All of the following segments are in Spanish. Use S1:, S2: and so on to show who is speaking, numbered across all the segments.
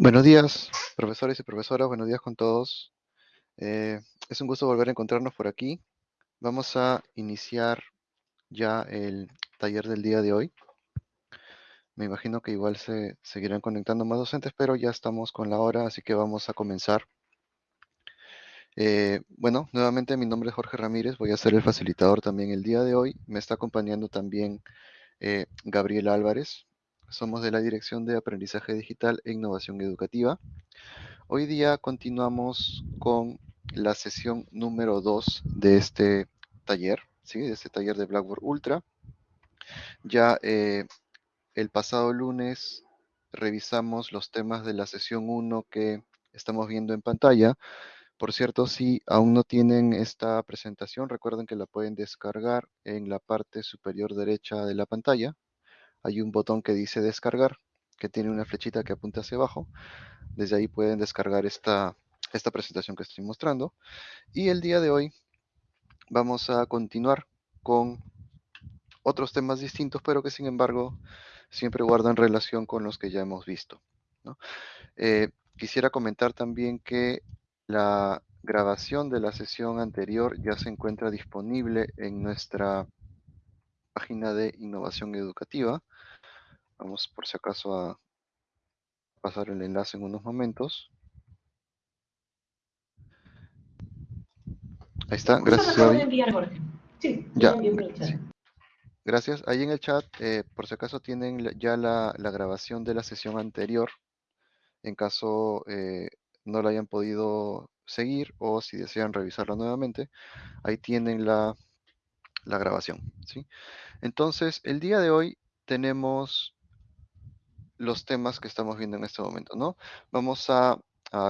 S1: Buenos días, profesores y profesoras, buenos días con todos. Eh, es un gusto volver a encontrarnos por aquí. Vamos a iniciar ya el taller del día de hoy. Me imagino que igual se seguirán conectando más docentes, pero ya estamos con la hora, así que vamos a comenzar. Eh, bueno, nuevamente mi nombre es Jorge Ramírez, voy a ser el facilitador también el día de hoy. Me está acompañando también eh, Gabriel Álvarez. Somos de la Dirección de Aprendizaje Digital e Innovación Educativa. Hoy día continuamos con la sesión número 2 de este taller, ¿sí? de este taller de Blackboard Ultra. Ya eh, el pasado lunes revisamos los temas de la sesión 1 que estamos viendo en pantalla. Por cierto, si aún no tienen esta presentación, recuerden que la pueden descargar en la parte superior derecha de la pantalla. Hay un botón que dice descargar, que tiene una flechita que apunta hacia abajo. Desde ahí pueden descargar esta, esta presentación que estoy mostrando. Y el día de hoy vamos a continuar con otros temas distintos, pero que sin embargo siempre guardan relación con los que ya hemos visto. Eh, quisiera comentar también que la grabación de la sesión anterior ya se encuentra disponible en nuestra página de innovación educativa. Vamos por si acaso a pasar el enlace en unos momentos. Ahí está, gracias.
S2: Sí,
S1: ya. Gracias. Ahí en el chat, eh, por si acaso tienen ya la, grabación de la sesión anterior, en caso eh, no la hayan podido seguir o si desean revisarla nuevamente, ahí tienen la, la grabación. ¿sí? Entonces, el día de hoy tenemos los temas que estamos viendo en este momento, ¿no? Vamos a,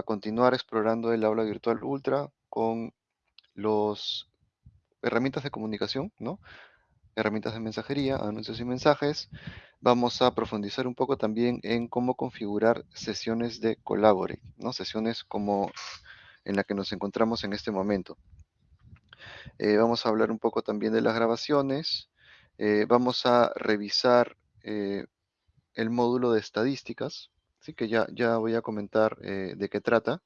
S1: continuar explorando el aula virtual ultra con los herramientas de comunicación, ¿no? Herramientas de mensajería, anuncios y mensajes. Vamos a profundizar un poco también en cómo configurar sesiones de Collaborate, ¿no? Sesiones como en la que nos encontramos en este momento. Eh, vamos a hablar un poco también de las grabaciones. Eh, vamos a revisar eh, el módulo de estadísticas, así que ya, ya voy a comentar eh, de qué trata.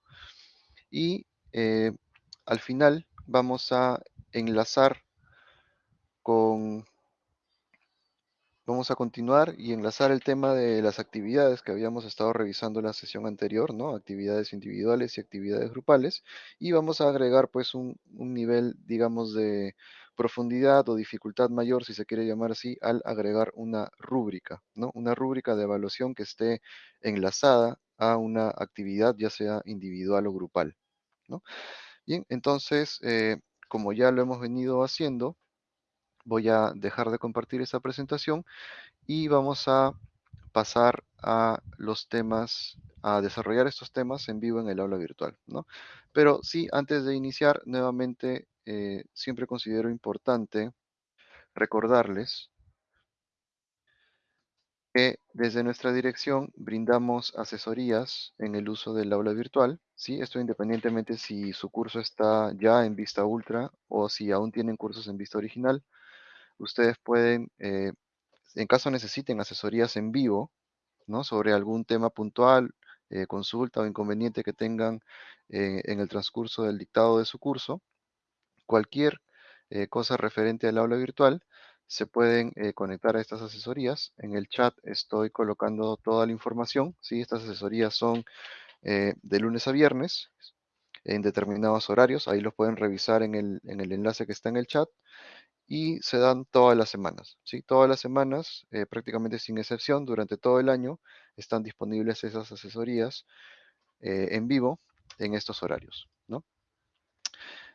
S1: Y eh, al final vamos a enlazar con... Vamos a continuar y enlazar el tema de las actividades que habíamos estado revisando en la sesión anterior, ¿no? Actividades individuales y actividades grupales. Y vamos a agregar pues un, un nivel, digamos, de profundidad o dificultad mayor, si se quiere llamar así, al agregar una rúbrica, ¿no? Una rúbrica de evaluación que esté enlazada a una actividad, ya sea individual o grupal, ¿no? Bien, entonces, eh, como ya lo hemos venido haciendo, voy a dejar de compartir esta presentación y vamos a pasar a los temas, a desarrollar estos temas en vivo en el aula virtual, ¿no? Pero sí, antes de iniciar, nuevamente eh, siempre considero importante recordarles que desde nuestra dirección brindamos asesorías en el uso del aula virtual, ¿sí? Esto independientemente si su curso está ya en vista ultra o si aún tienen cursos en vista original. Ustedes pueden, eh, en caso necesiten asesorías en vivo, ¿no? Sobre algún tema puntual, eh, consulta o inconveniente que tengan en el transcurso del dictado de su curso, cualquier eh, cosa referente al aula virtual, se pueden eh, conectar a estas asesorías. En el chat estoy colocando toda la información. ¿sí? Estas asesorías son eh, de lunes a viernes en determinados horarios. Ahí los pueden revisar en el, en el enlace que está en el chat. Y se dan todas las semanas. ¿sí? Todas las semanas, prácticamente sin excepción, durante todo el año, están disponibles esas asesorías en vivo en estos horarios.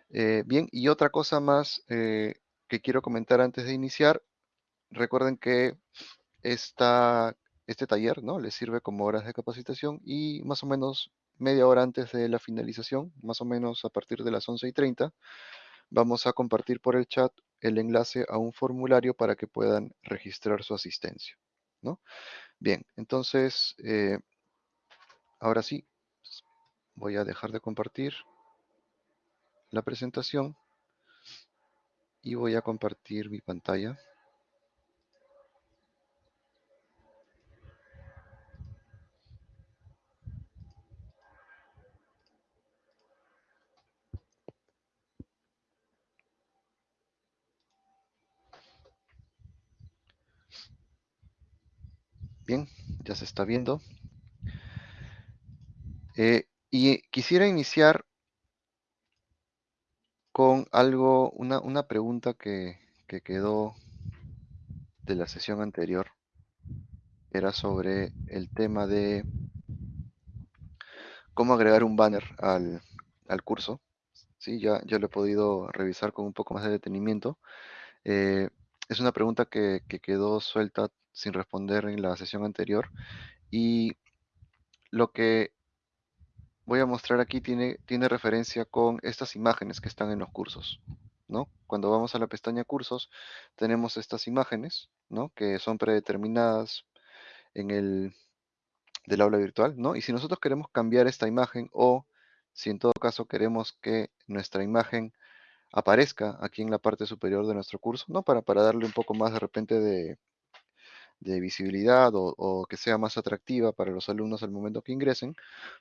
S1: Eh, bien, y otra cosa más eh, que quiero comentar antes de iniciar, recuerden que esta, este taller ¿no? les sirve como horas de capacitación y más o menos media hora antes de la finalización, más o menos a partir de las 11 y 30, vamos a compartir por el chat el enlace a un formulario para que puedan registrar su asistencia. ¿no? Bien, entonces, eh, ahora sí, voy a dejar de compartir la presentación y voy a compartir mi pantalla. Bien, ya se está viendo. Eh, y quisiera iniciar con algo, una, una pregunta que, que quedó de la sesión anterior. Era sobre el tema de cómo agregar un banner al, al curso. Sí, ya, ya lo he podido revisar con un poco más de detenimiento. Eh, es una pregunta que, que quedó suelta sin responder en la sesión anterior y lo que voy a mostrar aquí tiene, tiene referencia con estas imágenes que están en los cursos, ¿no? Cuando vamos a la pestaña cursos, tenemos estas imágenes, ¿no? Que son predeterminadas en el del aula virtual, ¿no? Y si nosotros queremos cambiar esta imagen o si en todo caso queremos que nuestra imagen aparezca aquí en la parte superior de nuestro curso, ¿no? Para, para darle un poco más de repente de, de visibilidad o, que sea más atractiva para los alumnos al momento que ingresen,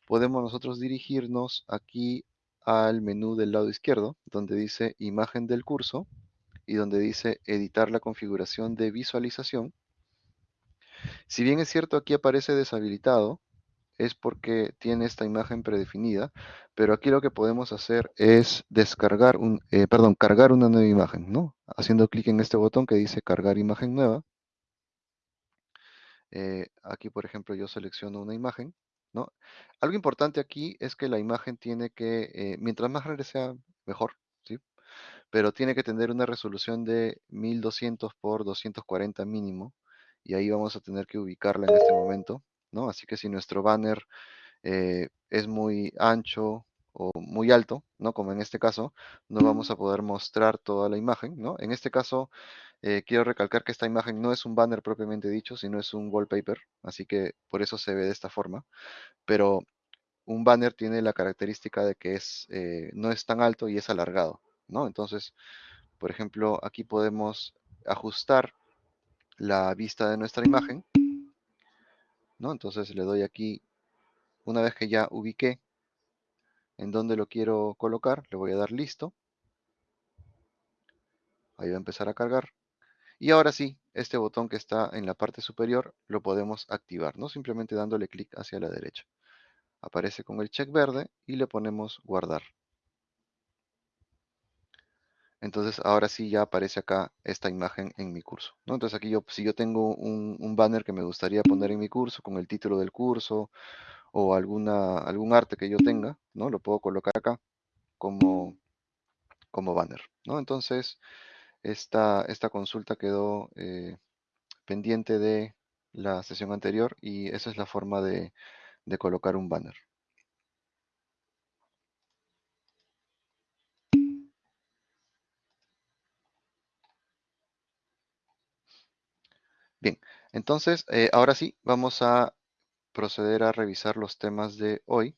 S1: podemos nosotros dirigirnos aquí al menú del lado izquierdo, donde dice imagen del curso y donde dice editar la configuración de visualización. Si bien es cierto aquí aparece deshabilitado, es porque tiene esta imagen predefinida, pero aquí lo que podemos hacer es descargar un, eh, perdón, cargar una nueva imagen, ¿no? Haciendo clic en este botón que dice cargar imagen nueva. Eh, aquí, por ejemplo, yo selecciono una imagen, ¿no? Algo importante aquí es que la imagen tiene que, eh, mientras más grande sea, mejor, ¿sí? Pero tiene que tener una resolución de 1200 por 240 mínimo, y ahí vamos a tener que ubicarla en este momento, ¿no? Así que si nuestro banner eh, es muy ancho o muy alto, ¿no? Como en este caso, no vamos a poder mostrar toda la imagen, ¿no? En este caso, eh, quiero recalcar que esta imagen no es un banner propiamente dicho, sino es un wallpaper, así que por eso se ve de esta forma, pero un banner tiene la característica de que es, eh, no es tan alto y es alargado, ¿no? Entonces, por ejemplo, aquí podemos ajustar la vista de nuestra imagen, ¿no? Entonces le doy aquí, una vez que ya ubiqué en dónde lo quiero colocar, le voy a dar listo. Ahí va a empezar a cargar. Y ahora sí, este botón que está en la parte superior lo podemos activar, ¿no? Simplemente dándole clic hacia la derecha. Aparece con el check verde y le ponemos guardar. Entonces ahora sí ya aparece acá esta imagen en mi curso. ¿no? Entonces aquí yo, si yo tengo un, banner que me gustaría poner en mi curso con el título del curso o alguna, algún arte que yo tenga, ¿no? Lo puedo colocar acá como, como banner, ¿no? Entonces esta, esta consulta quedó eh, pendiente de la sesión anterior y esa es la forma de, de colocar un banner. Bien, entonces eh, ahora sí vamos a proceder a revisar los temas de hoy.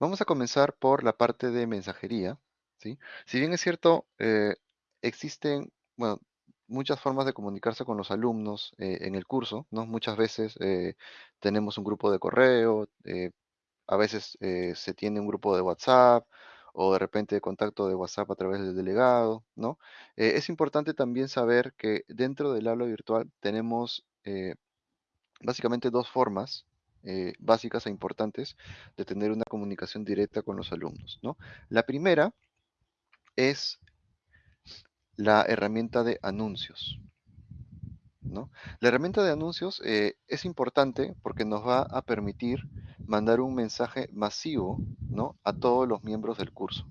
S1: Vamos a comenzar por la parte de mensajería. ¿Sí? Si bien es cierto, eh, existen bueno, muchas formas de comunicarse con los alumnos eh, en el curso. ¿no? Muchas veces eh, tenemos un grupo de correo, a veces se tiene un grupo de WhatsApp o de repente contacto de WhatsApp a través del delegado. ¿no? Es importante también saber que dentro del aula virtual tenemos básicamente dos formas básicas e importantes de tener una comunicación directa con los alumnos. ¿no? La primera es la herramienta de anuncios. ¿no? La herramienta de anuncios eh, es importante porque nos va a permitir mandar un mensaje masivo ¿no? a todos los miembros del curso,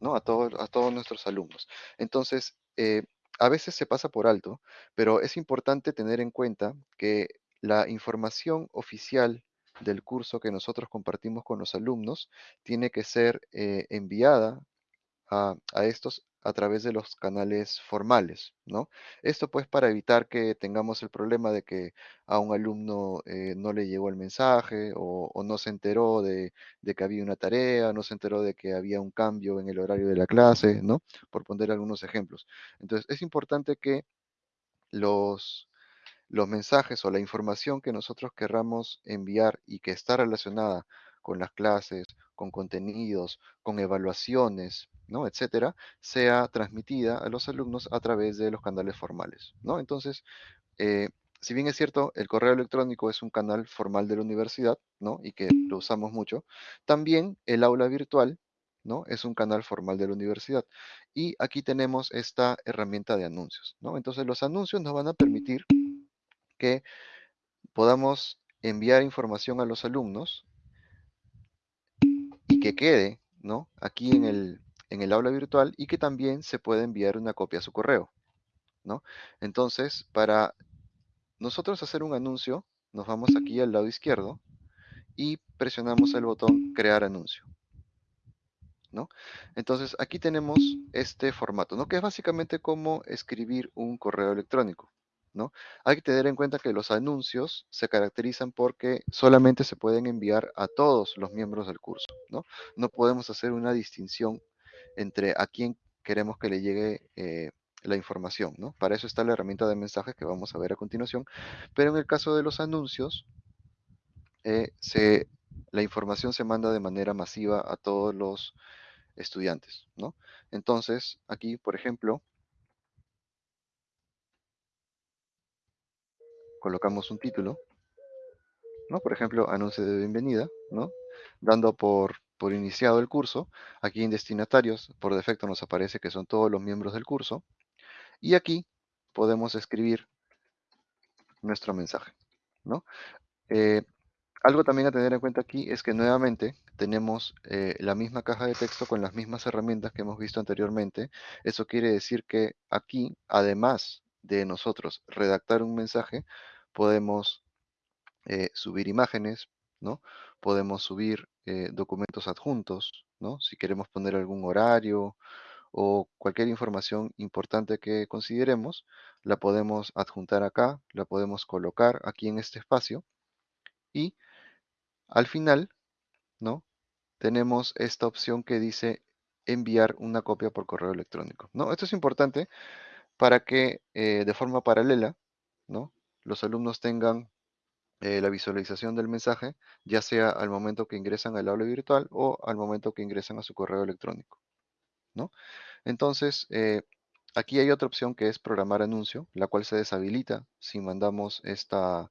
S1: ¿no? a, a todos nuestros alumnos. Entonces, eh, a veces se pasa por alto, pero es importante tener en cuenta que la información oficial del curso que nosotros compartimos con los alumnos tiene que ser eh, enviada a, estos a través de los canales formales, ¿no? Esto pues para evitar que tengamos el problema de que a un alumno eh, no le llegó el mensaje o, no se enteró de, de, que había una tarea, no se enteró de que había un cambio en el horario de la clase, ¿no? Por poner algunos ejemplos. Entonces es importante que los, los mensajes o la información que nosotros querramos enviar y que está relacionada con las clases, con contenidos, con evaluaciones, ¿no? etcétera, sea transmitida a los alumnos a través de los canales formales. ¿no? Entonces, eh, si bien es cierto, el correo electrónico es un canal formal de la universidad, ¿no? Y que lo usamos mucho, también el aula virtual, ¿no? Es un canal formal de la universidad. Y aquí tenemos esta herramienta de anuncios, ¿no? Entonces los anuncios nos van a permitir que podamos enviar información a los alumnos que quede, ¿no? Aquí en el, en el aula virtual y que también se pueda enviar una copia a su correo, ¿no? Entonces, para nosotros hacer un anuncio, nos vamos aquí al lado izquierdo y presionamos el botón crear anuncio. ¿no? Entonces aquí tenemos este formato, ¿no? Que es básicamente como escribir un correo electrónico, ¿no? Hay que tener en cuenta que los anuncios se caracterizan porque solamente se pueden enviar a todos los miembros del curso, ¿no? No podemos hacer una distinción entre a quién queremos que le llegue eh, la información, ¿no? Para eso está la herramienta de mensajes que vamos a ver a continuación. Pero en el caso de los anuncios, eh, la información se manda de manera masiva a todos los estudiantes. Entonces, aquí, por ejemplo, colocamos un título, ¿no? Por ejemplo, anuncio de bienvenida, ¿no? Dando por, por iniciado el curso. Aquí en destinatarios, por defecto nos aparece que son todos los miembros del curso. Y aquí podemos escribir nuestro mensaje, ¿no? Eh, algo también a tener en cuenta aquí es que nuevamente tenemos eh, la misma caja de texto con las mismas herramientas que hemos visto anteriormente. Eso quiere decir que aquí, además de nosotros redactar un mensaje, podemos eh, subir imágenes, ¿no? Podemos subir eh, documentos adjuntos, ¿no? Si queremos poner algún horario o cualquier información importante que consideremos, la podemos adjuntar acá, la podemos colocar aquí en este espacio y al final, ¿no? Tenemos esta opción que dice enviar una copia por correo electrónico, ¿no? Esto es importante para que eh, de forma paralela, ¿no? Los alumnos tengan eh, la visualización del mensaje, ya sea al momento que ingresan al aula virtual o al momento que ingresan a su correo electrónico, ¿no? Entonces, eh, aquí hay otra opción que es programar anuncio, la cual se deshabilita si mandamos esta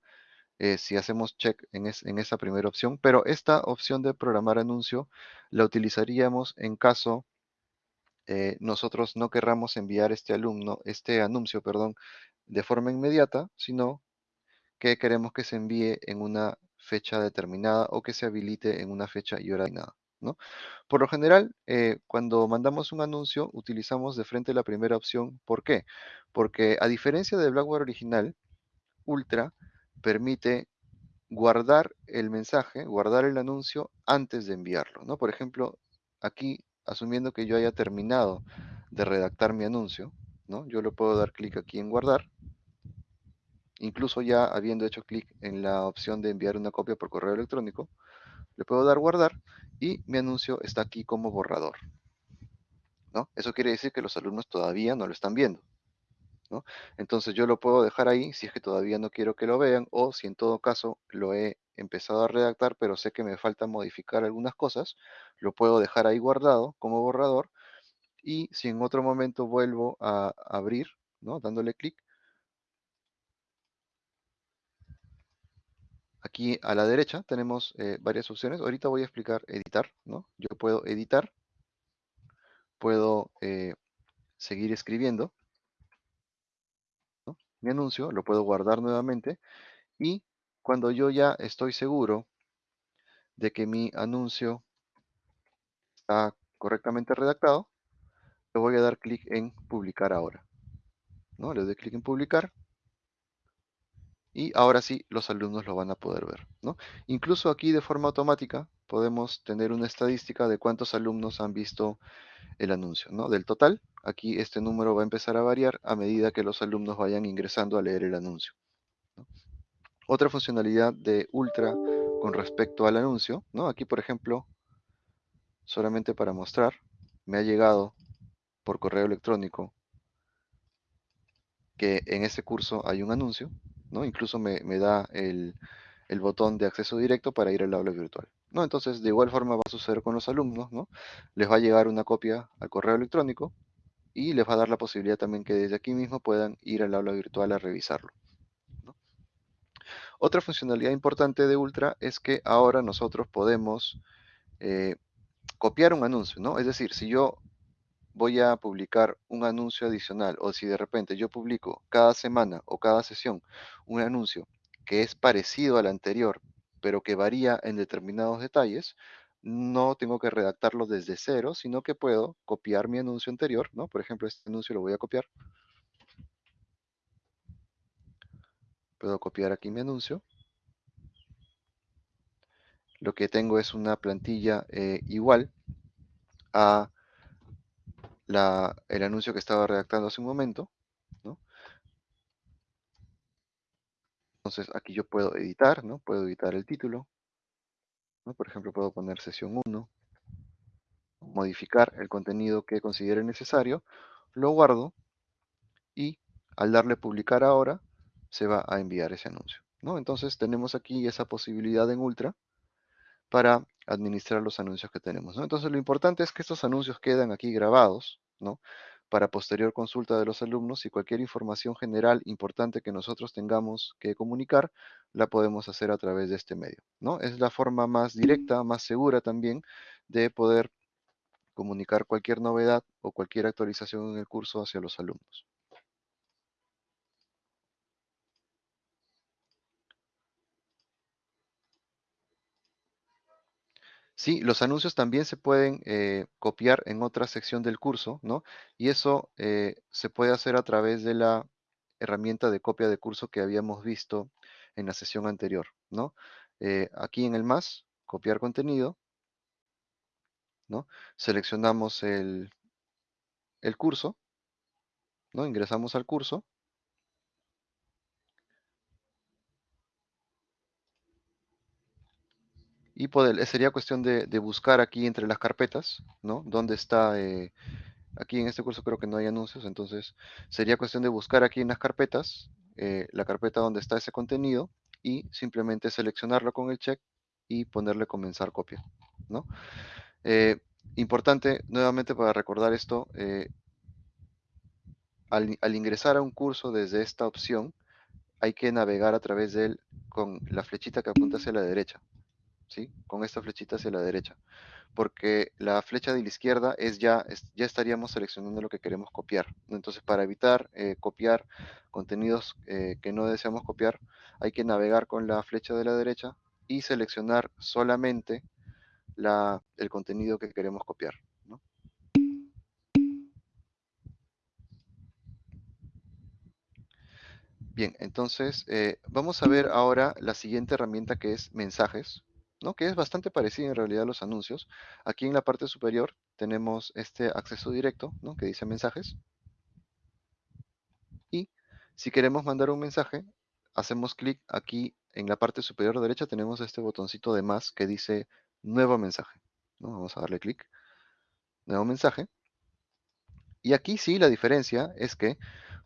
S1: eh, si hacemos check en, esa primera opción, pero esta opción de programar anuncio la utilizaríamos en caso nosotros no querramos enviar este alumno, este anuncio, perdón, de forma inmediata, sino que queremos que se envíe en una fecha determinada o que se habilite en una fecha y hora determinada. ¿no? Por lo general, eh, cuando mandamos un anuncio, utilizamos de frente la primera opción. ¿Por qué? Porque a diferencia del Blackboard original, Ultra permite guardar el mensaje, guardar el anuncio antes de enviarlo, ¿no? Por ejemplo, aquí, asumiendo que yo haya terminado de redactar mi anuncio, ¿no? Yo le puedo dar clic aquí en guardar, incluso ya habiendo hecho clic en la opción de enviar una copia por correo electrónico, le puedo dar guardar y mi anuncio está aquí como borrador, ¿no? Eso quiere decir que los alumnos todavía no lo están viendo. Entonces yo lo puedo dejar ahí si es que todavía no quiero que lo vean o si en todo caso lo he empezado a redactar pero sé que me falta modificar algunas cosas, lo puedo dejar ahí guardado como borrador y si en otro momento vuelvo a abrir, ¿no? dándole clic, aquí a la derecha tenemos eh, varias opciones. Ahorita voy a explicar editar, ¿no? Yo puedo editar, puedo eh, seguir escribiendo, mi anuncio, lo puedo guardar nuevamente y cuando yo ya estoy seguro de que mi anuncio está correctamente redactado, le voy a dar clic en publicar ahora. ¿no? Le doy clic en publicar y ahora sí los alumnos lo van a poder ver. ¿no? Incluso aquí de forma automática podemos tener una estadística de cuántos alumnos han visto el anuncio. ¿no? Del total, aquí este número va a empezar a variar a medida que los alumnos vayan ingresando a leer el anuncio. Otra funcionalidad de Ultra con respecto al anuncio, ¿no? aquí por ejemplo, solamente para mostrar, me ha llegado por correo electrónico que en ese curso hay un anuncio, ¿no? incluso me, da el, el botón de acceso directo para ir al aula virtual. ¿no? Entonces, de igual forma va a suceder con los alumnos, ¿no? Les va a llegar una copia al correo electrónico y les va a dar la posibilidad también que desde aquí mismo puedan ir al aula virtual a revisarlo. Otra funcionalidad importante de Ultra es que ahora nosotros podemos eh, copiar un anuncio, ¿no? Es decir, si yo voy a publicar un anuncio adicional o si de repente yo publico cada semana o cada sesión un anuncio que es parecido al anterior, pero que varía en determinados detalles, no tengo que redactarlo desde cero, sino que puedo copiar mi anuncio anterior, ¿no? Por ejemplo, este anuncio lo voy a copiar. Puedo copiar aquí mi anuncio. Lo que tengo es una plantilla eh, igual a el anuncio que estaba redactando hace un momento, ¿no? Entonces aquí yo puedo editar, ¿no? Puedo editar el título, ¿no? Por ejemplo, puedo poner sesión 1, modificar el contenido que considere necesario, lo guardo y al darle publicar ahora se va a enviar ese anuncio, ¿no? Entonces tenemos aquí esa posibilidad en Ultra para administrar los anuncios que tenemos. Entonces lo importante es que estos anuncios quedan aquí grabados, ¿no? Para posterior consulta de los alumnos y cualquier información general importante que nosotros tengamos que comunicar, la podemos hacer a través de este medio, ¿no? Es la forma más directa, más segura también de poder comunicar cualquier novedad o cualquier actualización en el curso hacia los alumnos. Sí, los anuncios también se pueden eh, copiar en otra sección del curso, ¿no? Y eso eh, se puede hacer a través de la herramienta de copia de curso que habíamos visto en la sesión anterior, ¿no? Eh, aquí en el más, copiar contenido, ¿no? Seleccionamos el, el curso, ¿no? Ingresamos al curso y poder, sería cuestión de, buscar aquí entre las carpetas, ¿no? Dónde está, eh, aquí en este curso creo que no hay anuncios, entonces sería cuestión de buscar aquí en las carpetas, eh, la carpeta donde está ese contenido y simplemente seleccionarlo con el check y ponerle comenzar copia, ¿no? Eh, importante, nuevamente para recordar esto, al, al, ingresar a un curso desde esta opción, hay que navegar a través de él con la flechita que apunta hacia la derecha, ¿sí? Con esta flechita hacia la derecha. Porque la flecha de la izquierda es ya, ya estaríamos seleccionando lo que queremos copiar. Entonces, para evitar eh, copiar contenidos eh, que no deseamos copiar, hay que navegar con la flecha de la derecha y seleccionar solamente la, el contenido que queremos copiar. Bien, entonces eh, vamos a ver ahora la siguiente herramienta que es mensajes. Que es bastante parecido en realidad a los anuncios. Aquí en la parte superior tenemos este acceso directo, ¿no? que dice mensajes. Y si queremos mandar un mensaje, hacemos clic aquí en la parte superior derecha, tenemos este botoncito de más que dice nuevo mensaje. ¿no? Vamos a darle clic. Nuevo mensaje. Y aquí sí la diferencia es que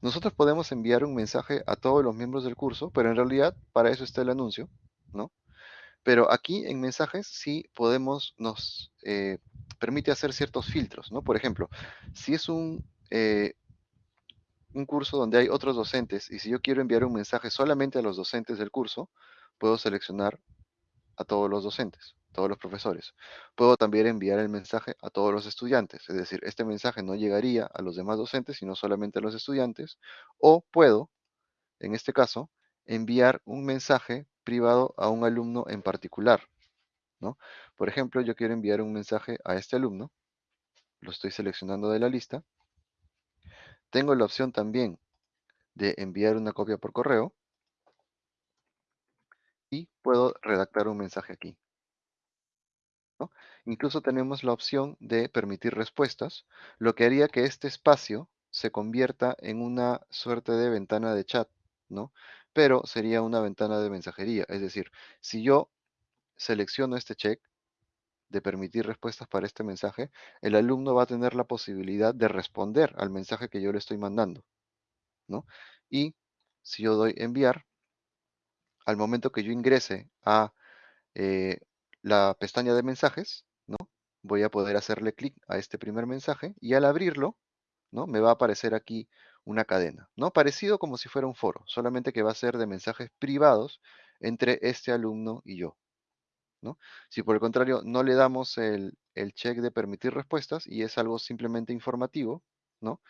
S1: nosotros podemos enviar un mensaje a todos los miembros del curso, pero en realidad para eso está el anuncio, ¿no? Pero aquí en mensajes sí podemos, nos eh, permite hacer ciertos filtros, ¿no? Por ejemplo, si es un, eh, un curso donde hay otros docentes y si yo quiero enviar un mensaje solamente a los docentes del curso, puedo seleccionar a todos los docentes, todos los profesores. Puedo también enviar el mensaje a todos los estudiantes, es decir, este mensaje no llegaría a los demás docentes, sino solamente a los estudiantes. O puedo, en este caso, enviar un mensaje privado a un alumno en particular. ¿no? Por ejemplo, yo quiero enviar un mensaje a este alumno. Lo estoy seleccionando de la lista. Tengo la opción también de enviar una copia por correo. Y puedo redactar un mensaje aquí. Incluso tenemos la opción de permitir respuestas, lo que haría que este espacio se convierta en una suerte de ventana de chat, ¿no? Pero sería una ventana de mensajería. Es decir, si yo selecciono este check de permitir respuestas para este mensaje, el alumno va a tener la posibilidad de responder al mensaje que yo le estoy mandando. ¿no? Y si yo doy enviar, al momento que yo ingrese a eh, la pestaña de mensajes, ¿no? voy a poder hacerle clic a este primer mensaje y al abrirlo, ¿no? me va a aparecer aquí una cadena, ¿no? Parecido como si fuera un foro, solamente que va a ser de mensajes privados entre este alumno y yo. ¿no? Si por el contrario no le damos el, el check de permitir respuestas y es algo simplemente informativo, ¿no?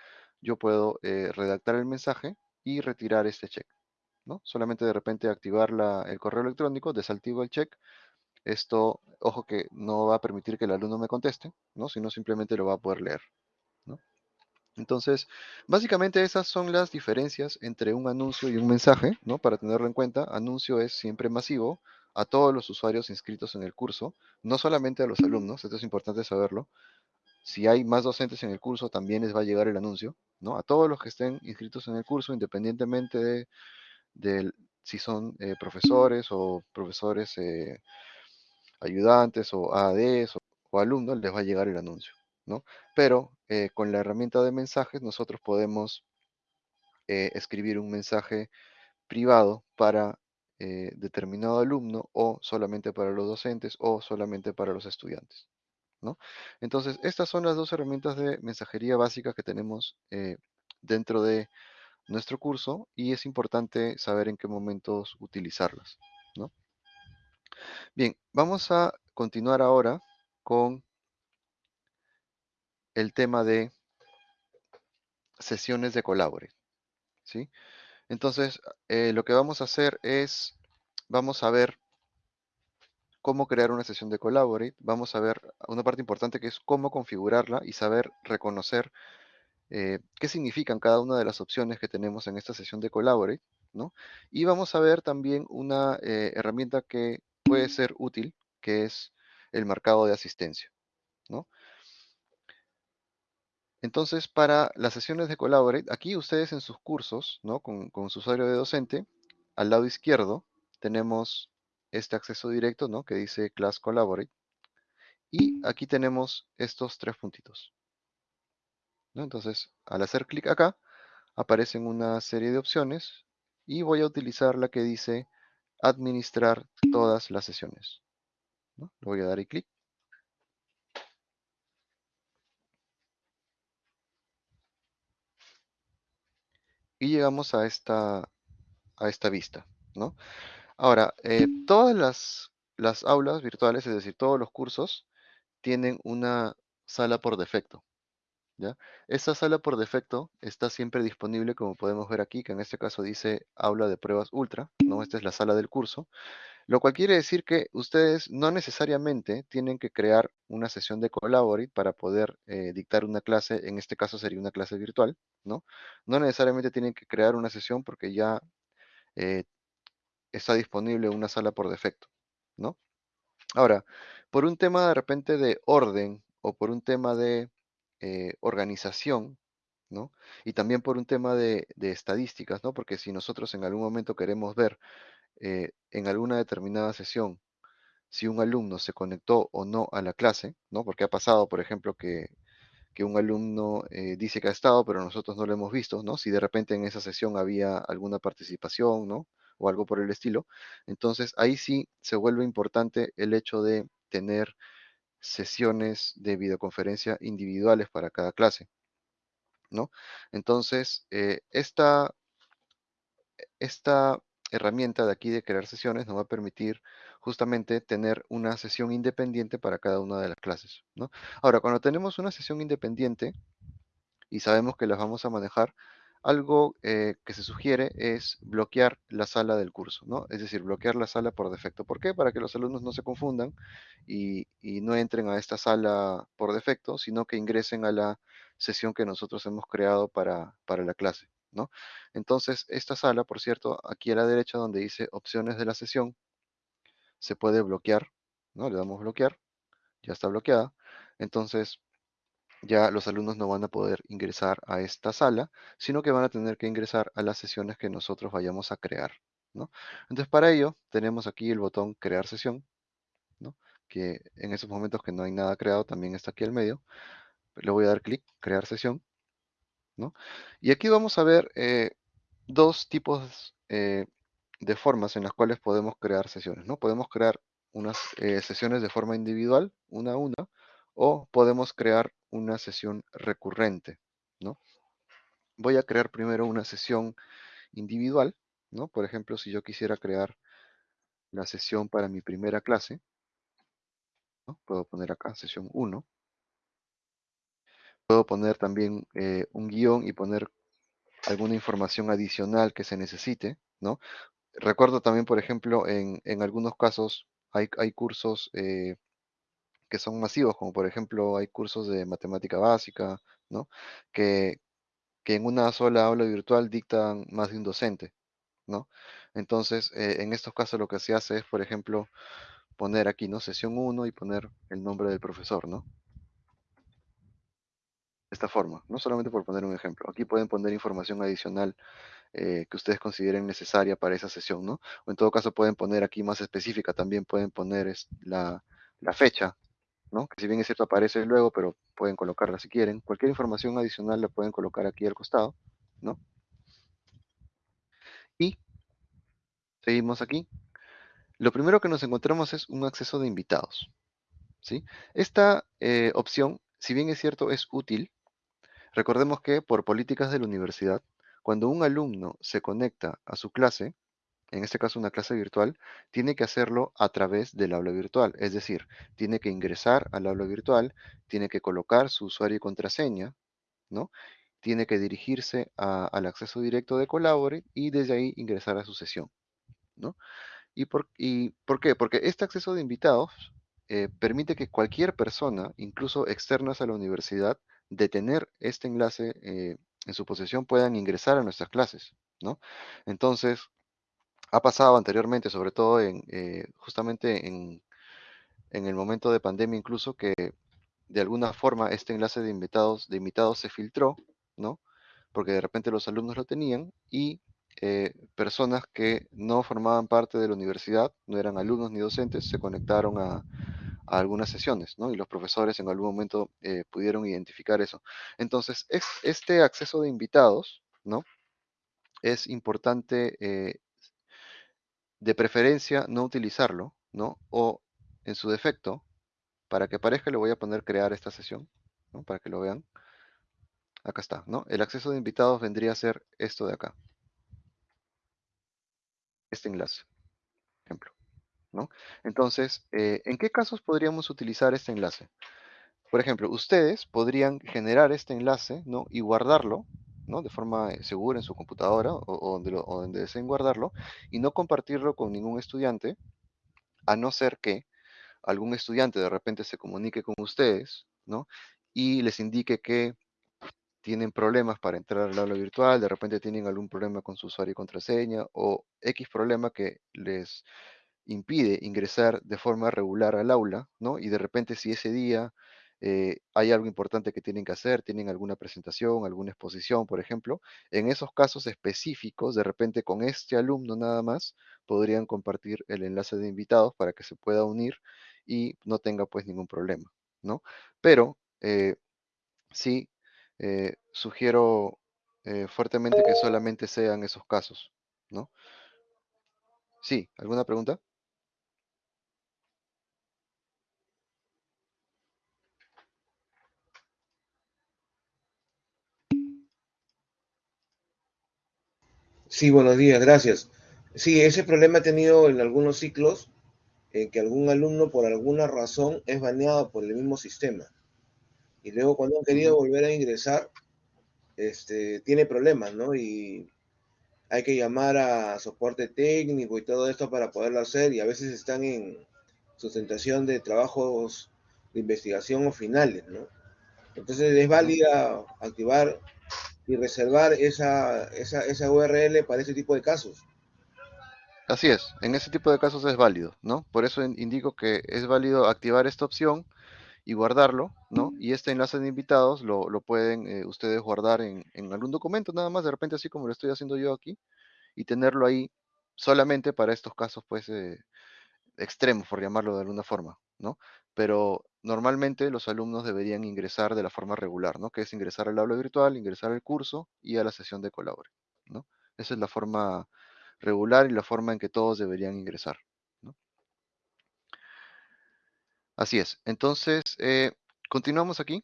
S1: yo puedo eh, redactar el mensaje y retirar este check. ¿no? Solamente de repente activar la- el correo electrónico, desactivo el check. Esto, ojo que no va a permitir que el alumno me conteste, ¿no? sino simplemente lo va a poder leer. Entonces, básicamente esas son las diferencias entre un anuncio y un mensaje, ¿no? Para tenerlo en cuenta, anuncio es siempre masivo a todos los usuarios inscritos en el curso, no solamente a los alumnos, esto es importante saberlo. Si hay más docentes en el curso, también les va a llegar el anuncio, ¿no? A todos los que estén inscritos en el curso, independientemente de, si son eh, profesores o profesores eh, ayudantes o AADs o, o alumnos, les va a llegar el anuncio, ¿no? Pero eh, con la herramienta de mensajes nosotros podemos eh, escribir un mensaje privado para eh, determinado alumno o solamente para los docentes o solamente para los estudiantes, ¿no? Entonces, estas son las dos herramientas de mensajería básicas que tenemos dentro de nuestro curso y es importante saber en qué momentos utilizarlas, ¿no? Bien, vamos a continuar ahora con el tema de sesiones de Collaborate, ¿sí? Entonces, eh, lo que vamos a hacer es, vamos a ver cómo crear una sesión de Collaborate, vamos a ver una parte importante que es cómo configurarla y saber reconocer eh, qué significan cada una de las opciones que tenemos en esta sesión de Collaborate, ¿no? Y vamos a ver también una eh, herramienta que puede ser útil, que es el marcado de asistencia, ¿no? Entonces, para las sesiones de Collaborate, aquí ustedes en sus cursos, ¿no? Con, su usuario de docente, al lado izquierdo tenemos este acceso directo, ¿no? Que dice Class Collaborate. Y aquí tenemos estos tres puntitos. ¿no? Entonces, al hacer clic acá, aparecen una serie de opciones y voy a utilizar la que dice administrar todas las sesiones. ¿no? Le voy a dar ahí clic. Llegamos a esta, a esta vista, ¿no? Ahora, eh, todas las, las aulas virtuales, es decir, todos los cursos, tienen una sala por defecto, ¿ya? Esta sala por defecto está siempre disponible, como podemos ver aquí, que en este caso dice aula de pruebas ultra, ¿no? Esta es la sala del curso, lo cual quiere decir que ustedes no necesariamente tienen que crear una sesión de Collaborate para poder eh, dictar una clase, en este caso sería una clase virtual, ¿no? No necesariamente tienen que crear una sesión porque ya eh, está disponible una sala por defecto, ¿no? Ahora, por un tema de repente de orden o por un tema de eh, organización, ¿no? Y también por un tema de, de estadísticas, ¿no? Porque si nosotros en algún momento queremos ver eh, en alguna determinada sesión si un alumno se conectó o no a la clase, ¿no? Porque ha pasado, por ejemplo, que, que un alumno eh, dice que ha estado, pero nosotros no lo hemos visto, ¿no? Si de repente en esa sesión había alguna participación, ¿no? O algo por el estilo. Entonces, ahí sí se vuelve importante el hecho de tener sesiones de videoconferencia individuales para cada clase, ¿no? Entonces, eh, esta, esta herramienta de aquí de crear sesiones nos va a permitir justamente tener una sesión independiente para cada una de las clases, ¿no? Ahora, cuando tenemos una sesión independiente y sabemos que las vamos a manejar, algo eh, que se sugiere es bloquear la sala del curso, ¿no? Es decir, bloquear la sala por defecto. ¿Por qué? Para que los alumnos no se confundan y, y no entren a esta sala por defecto, sino que ingresen a la sesión que nosotros hemos creado para, para la clase, ¿no? Entonces, esta sala, por cierto, aquí a la derecha donde dice opciones de la sesión, se puede bloquear, ¿no? Le damos bloquear, ya está bloqueada. Entonces, ya los alumnos no van a poder ingresar a esta sala, sino que van a tener que ingresar a las sesiones que nosotros vayamos a crear, ¿no? Entonces, para ello, tenemos aquí el botón crear sesión, ¿no? Que en esos momentos que no hay nada creado, también está aquí al medio. Le voy a dar clic, crear sesión, Y aquí vamos a ver eh, dos tipos eh, de formas en las cuales podemos crear sesiones, ¿no? Podemos crear unas eh, sesiones de forma individual, una a una, o podemos crear una sesión recurrente, ¿no? Voy a crear primero una sesión individual, ¿no? Por ejemplo, si yo quisiera crear la sesión para mi primera clase, ¿no? Puedo poner acá sesión 1. Puedo poner también eh, un guion y poner alguna información adicional que se necesite, ¿no? Recuerdo también, por ejemplo, en, en algunos casos hay, hay cursos eh, que son masivos, como por ejemplo hay cursos de matemática básica, ¿no? Que, que en una sola aula virtual dictan más de un docente, ¿no? Entonces, eh, en estos casos lo que se hace es, por ejemplo, poner aquí, ¿no? Sesión 1 y poner el nombre del profesor, ¿no? Esta forma, no solamente por poner un ejemplo. Aquí pueden poner información adicional eh, que ustedes consideren necesaria para esa sesión, ¿no? O en todo caso pueden poner aquí más específica, también pueden poner la, la fecha, ¿no? Que si bien es cierto aparece luego, pero pueden colocarla si quieren. Cualquier información adicional la pueden colocar aquí al costado, ¿no? Y seguimos aquí. Lo primero que nos encontramos es un acceso de invitados, ¿sí? Esta eh, opción, si bien es cierto, es útil, recordemos que por políticas de la universidad, cuando un alumno se conecta a su clase, en este caso una clase virtual, tiene que hacerlo a través del aula virtual. Es decir, tiene que ingresar al aula virtual, tiene que colocar su usuario y contraseña, ¿no? Tiene que dirigirse a- al acceso directo de Collaborate y desde ahí ingresar a su sesión, ¿no? ¿Y por, y por qué? Porque este acceso de invitados eh, permite que cualquier persona, incluso externas a la universidad, de tener este enlace eh, en su posesión, puedan ingresar a nuestras clases, ¿no? Entonces, ha pasado anteriormente, sobre todo en, eh, justamente en, en el momento de pandemia incluso, que de alguna forma este enlace de invitados, de invitados se filtró, ¿no? Porque de repente los alumnos lo tenían y eh, personas que no formaban parte de la universidad, no eran alumnos ni docentes, se conectaron a, a algunas sesiones, ¿no? Y los profesores en algún momento eh, pudieron identificar eso. Entonces, es, este acceso de invitados, ¿no? Es importante eh, de preferencia no utilizarlo, ¿no? O en su defecto, para que parezca le voy a poner crear esta sesión, ¿no? Para que lo vean. Acá está, ¿no? El acceso de invitados vendría a ser esto de acá. Este enlace, Entonces, eh, ¿en qué casos podríamos utilizar este enlace? Por ejemplo, ustedes podrían generar este enlace. Y guardarlo, ¿no? De forma eh, segura en su computadora o, o donde, lo- o donde deseen guardarlo y no compartirlo con ningún estudiante, a no ser que algún estudiante de repente se comunique con ustedes, ¿no? Y les indique que tienen problemas para entrar al aula virtual, de repente tienen algún problema con su usuario y contraseña o X problema que les impide ingresar de forma regular al aula, ¿no? Y de repente si ese día eh, hay algo importante que tienen que hacer, tienen alguna presentación, alguna exposición, por ejemplo, en esos casos específicos, de repente con este alumno nada más, podrían compartir el enlace de invitados para que se pueda unir y no tenga pues ningún problema, ¿no? Pero eh, sí eh, sugiero fuertemente que solamente sean esos casos, ¿no? Sí, ¿alguna pregunta?
S3: Sí, buenos días, gracias. Sí, ese problema he tenido en algunos ciclos, en que algún alumno por alguna razón es baneado por el mismo sistema. Y luego cuando han querido volver a ingresar, este, tiene problemas, ¿no? Y hay que llamar a soporte técnico y todo esto para poderlo hacer y a veces están en sustentación de trabajos de investigación o finales, ¿no? Entonces es válida activar y reservar esa, esa, esa URL para ese tipo de casos.
S1: Así es, en ese tipo de casos es válido, ¿no? Por eso in- indico que es válido activar esta opción y guardarlo, ¿no? Y este enlace de invitados lo, lo pueden eh, ustedes guardar en, en algún documento, nada más, de repente así como lo estoy haciendo yo aquí, y tenerlo ahí solamente para estos casos, pues, eh, extremos, por llamarlo de alguna forma, ¿no? Pero normalmente los alumnos deberían ingresar de la forma regular, ¿no? Que es ingresar al aula virtual, ingresar al curso y a la sesión de Colabore, ¿no? Esa es la forma regular y la forma en que todos deberían ingresar, ¿no? Así es. Entonces, eh, continuamos aquí,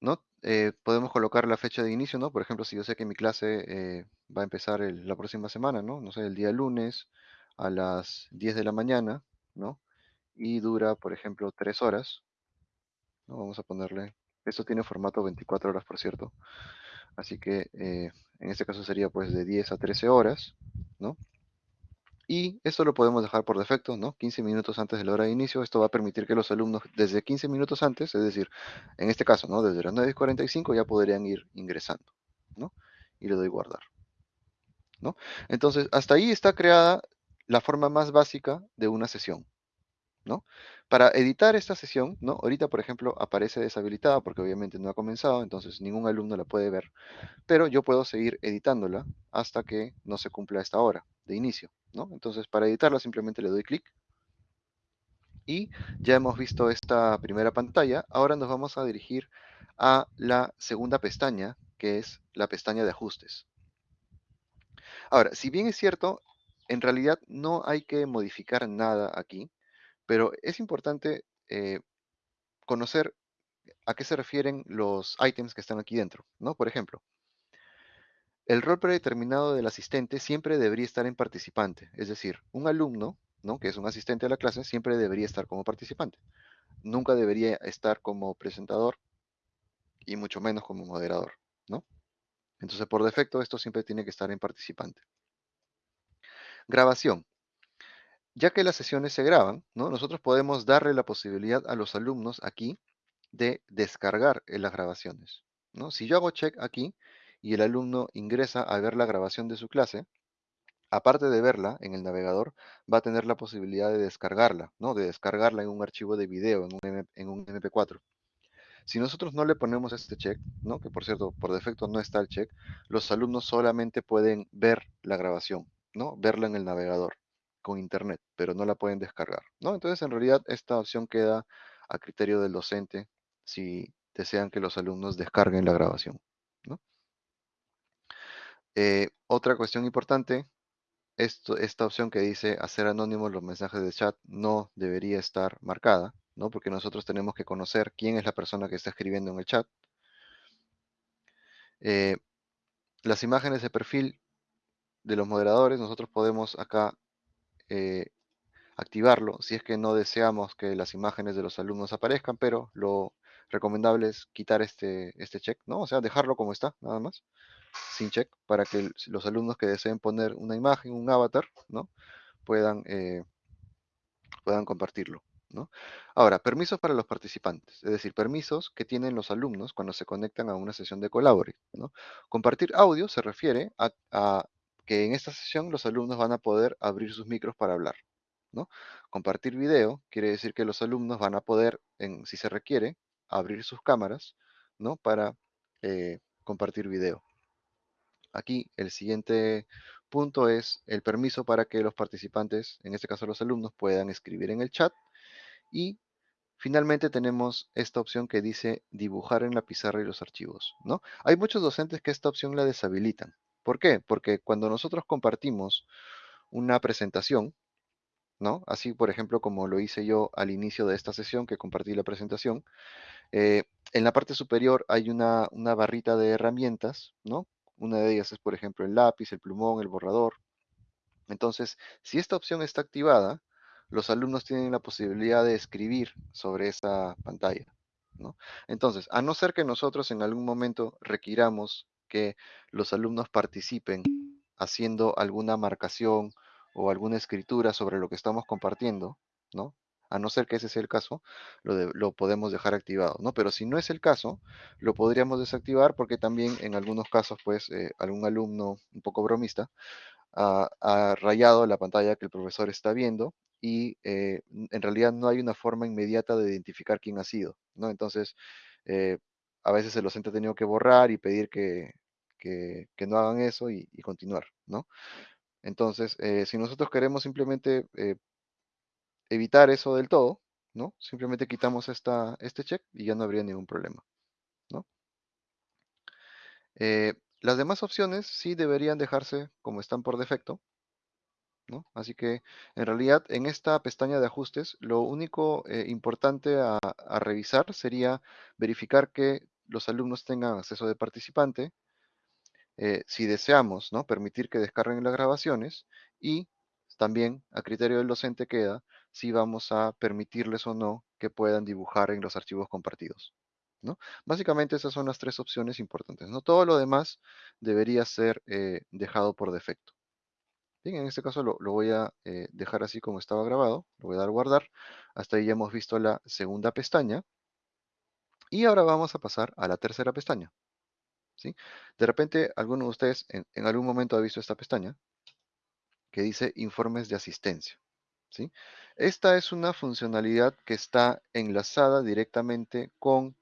S1: ¿no? Eh, podemos colocar la fecha de inicio, ¿no? Por ejemplo, si yo sé que mi clase eh, va a empezar la próxima semana, ¿no? No sé, el día lunes a las 10 de la mañana, ¿no? Y dura, por ejemplo, 3 horas. ¿no? Vamos a ponerle, esto tiene formato 24 horas, por cierto. Así que eh, en este caso sería pues de 10 a 13 horas, ¿no? Y esto lo podemos dejar por defecto, ¿no? 15 minutos antes de la hora de inicio. Esto va a permitir que los alumnos desde 15 minutos antes, es decir, en este caso, ¿no? Desde las 9.45 ya podrían ir ingresando, ¿no? Y le doy guardar, ¿no? Entonces, hasta ahí está creada la forma más básica de una sesión, ¿no? Para editar esta sesión, ¿no? Ahorita, por ejemplo, aparece deshabilitada porque obviamente no ha comenzado, entonces ningún alumno la puede ver, pero yo puedo seguir editándola hasta que no se cumpla esta hora de inicio, ¿no? Entonces, para editarla simplemente le doy clic y ya hemos visto esta primera pantalla. Ahora nos vamos a dirigir a la segunda pestaña, que es la pestaña de ajustes. Ahora, si bien es cierto, en realidad no hay que modificar nada aquí, pero es importante eh, conocer a qué se refieren los ítems que están aquí dentro, ¿no? Por ejemplo, el rol predeterminado del asistente siempre debería estar en participante, es decir, un alumno, ¿no? que es un asistente a la clase, siempre debería estar como participante. Nunca debería estar como presentador y mucho menos como moderador, ¿no? Entonces, por defecto, esto siempre tiene que estar en participante. Grabación. Ya que las sesiones se graban, ¿no? nosotros podemos darle la posibilidad a los alumnos aquí de descargar las grabaciones. ¿no? Si yo hago check aquí y el alumno ingresa a ver la grabación de su clase, aparte de verla en el navegador, va a tener la posibilidad de descargarla, ¿no? de descargarla en un archivo de video, en un, en un MP4. Si nosotros no le ponemos este check, ¿no? que por cierto, por defecto no está el check, los alumnos solamente pueden ver la grabación, ¿no? verla en el navegador con internet, pero no la pueden descargar. ¿no? Entonces, en realidad, esta opción queda a criterio del docente si desean que los alumnos descarguen la grabación. ¿no? Eh, otra cuestión importante, esto, esta opción que dice hacer anónimos los mensajes de chat no debería estar marcada, ¿no? porque nosotros tenemos que conocer quién es la persona que está escribiendo en el chat. Eh, las imágenes de perfil de los moderadores, nosotros podemos acá eh, activarlo si es que no deseamos que las imágenes de los alumnos aparezcan, pero lo recomendable es quitar este, este check, ¿no? O sea, dejarlo como está, nada más, sin check, para que los alumnos que deseen poner una imagen, un avatar, ¿no? Puedan, eh, puedan compartirlo. ¿No? Ahora, permisos para los participantes, es decir, permisos que tienen los alumnos cuando se conectan a una sesión de Collaborate. Compartir audio se refiere a, que en esta sesión los alumnos van a poder abrir sus micros para hablar. ¿no? Compartir video quiere decir que los alumnos van a poder, si se requiere, abrir sus cámaras ¿no? para eh, compartir video. Aquí el siguiente punto es el permiso para que los participantes, en este caso los alumnos, puedan escribir en el chat. Y finalmente tenemos esta opción que dice dibujar en la pizarra y los archivos. ¿no? Hay muchos docentes que esta opción la deshabilitan. ¿Por qué? Porque cuando nosotros compartimos una presentación, ¿no? Así, por ejemplo, como lo hice yo al inicio de esta sesión, que compartí la presentación, eh, en la parte superior hay una, una, barrita de herramientas, ¿no? Una de ellas es, por ejemplo, el lápiz, el plumón, el borrador. Entonces, si esta opción está activada, los alumnos tienen la posibilidad de escribir sobre esa pantalla, ¿no? Entonces, a no ser que nosotros en algún momento requiramos que los alumnos participen haciendo alguna marcación o alguna escritura sobre lo que estamos compartiendo, ¿no? A no ser que ese sea el caso, lo, de, lo, podemos dejar activado, ¿no? Pero si no es el caso, lo podríamos desactivar porque también en algunos casos, pues, eh, algún alumno un poco bromista ha, ha, rayado la pantalla que el profesor está viendo y eh, en realidad no hay una forma inmediata de identificar quién ha sido, ¿no? Entonces, eh, a veces el docente ha tenido que borrar y pedir que, que, no hagan eso y, continuar, ¿no? Entonces, eh, si nosotros queremos simplemente eh, evitar eso del todo, ¿no? Simplemente quitamos esta, este check y ya no habría ningún problema, ¿no? Eh, las demás opciones sí deberían dejarse como están por defecto, ¿no? Así que, en realidad, en esta pestaña de ajustes, lo único importante a revisar sería verificar que los alumnos tengan acceso de participante, eh, si deseamos ¿no? permitir que descarguen las grabaciones y también a criterio del docente queda si vamos a permitirles o no que puedan dibujar en los archivos compartidos. ¿no? Básicamente esas son las tres opciones importantes. ¿no? Todo lo demás debería ser eh, dejado por defecto. Bien, en este caso lo, voy a eh, dejar así como estaba grabado. Lo voy a dar guardar. Hasta ahí ya hemos visto la segunda pestaña. Y ahora vamos a pasar a la tercera pestaña. De repente, alguno de ustedes en, en algún momento ha visto esta pestaña que dice informes de asistencia. ¿sí? Esta es una funcionalidad que está enlazada directamente con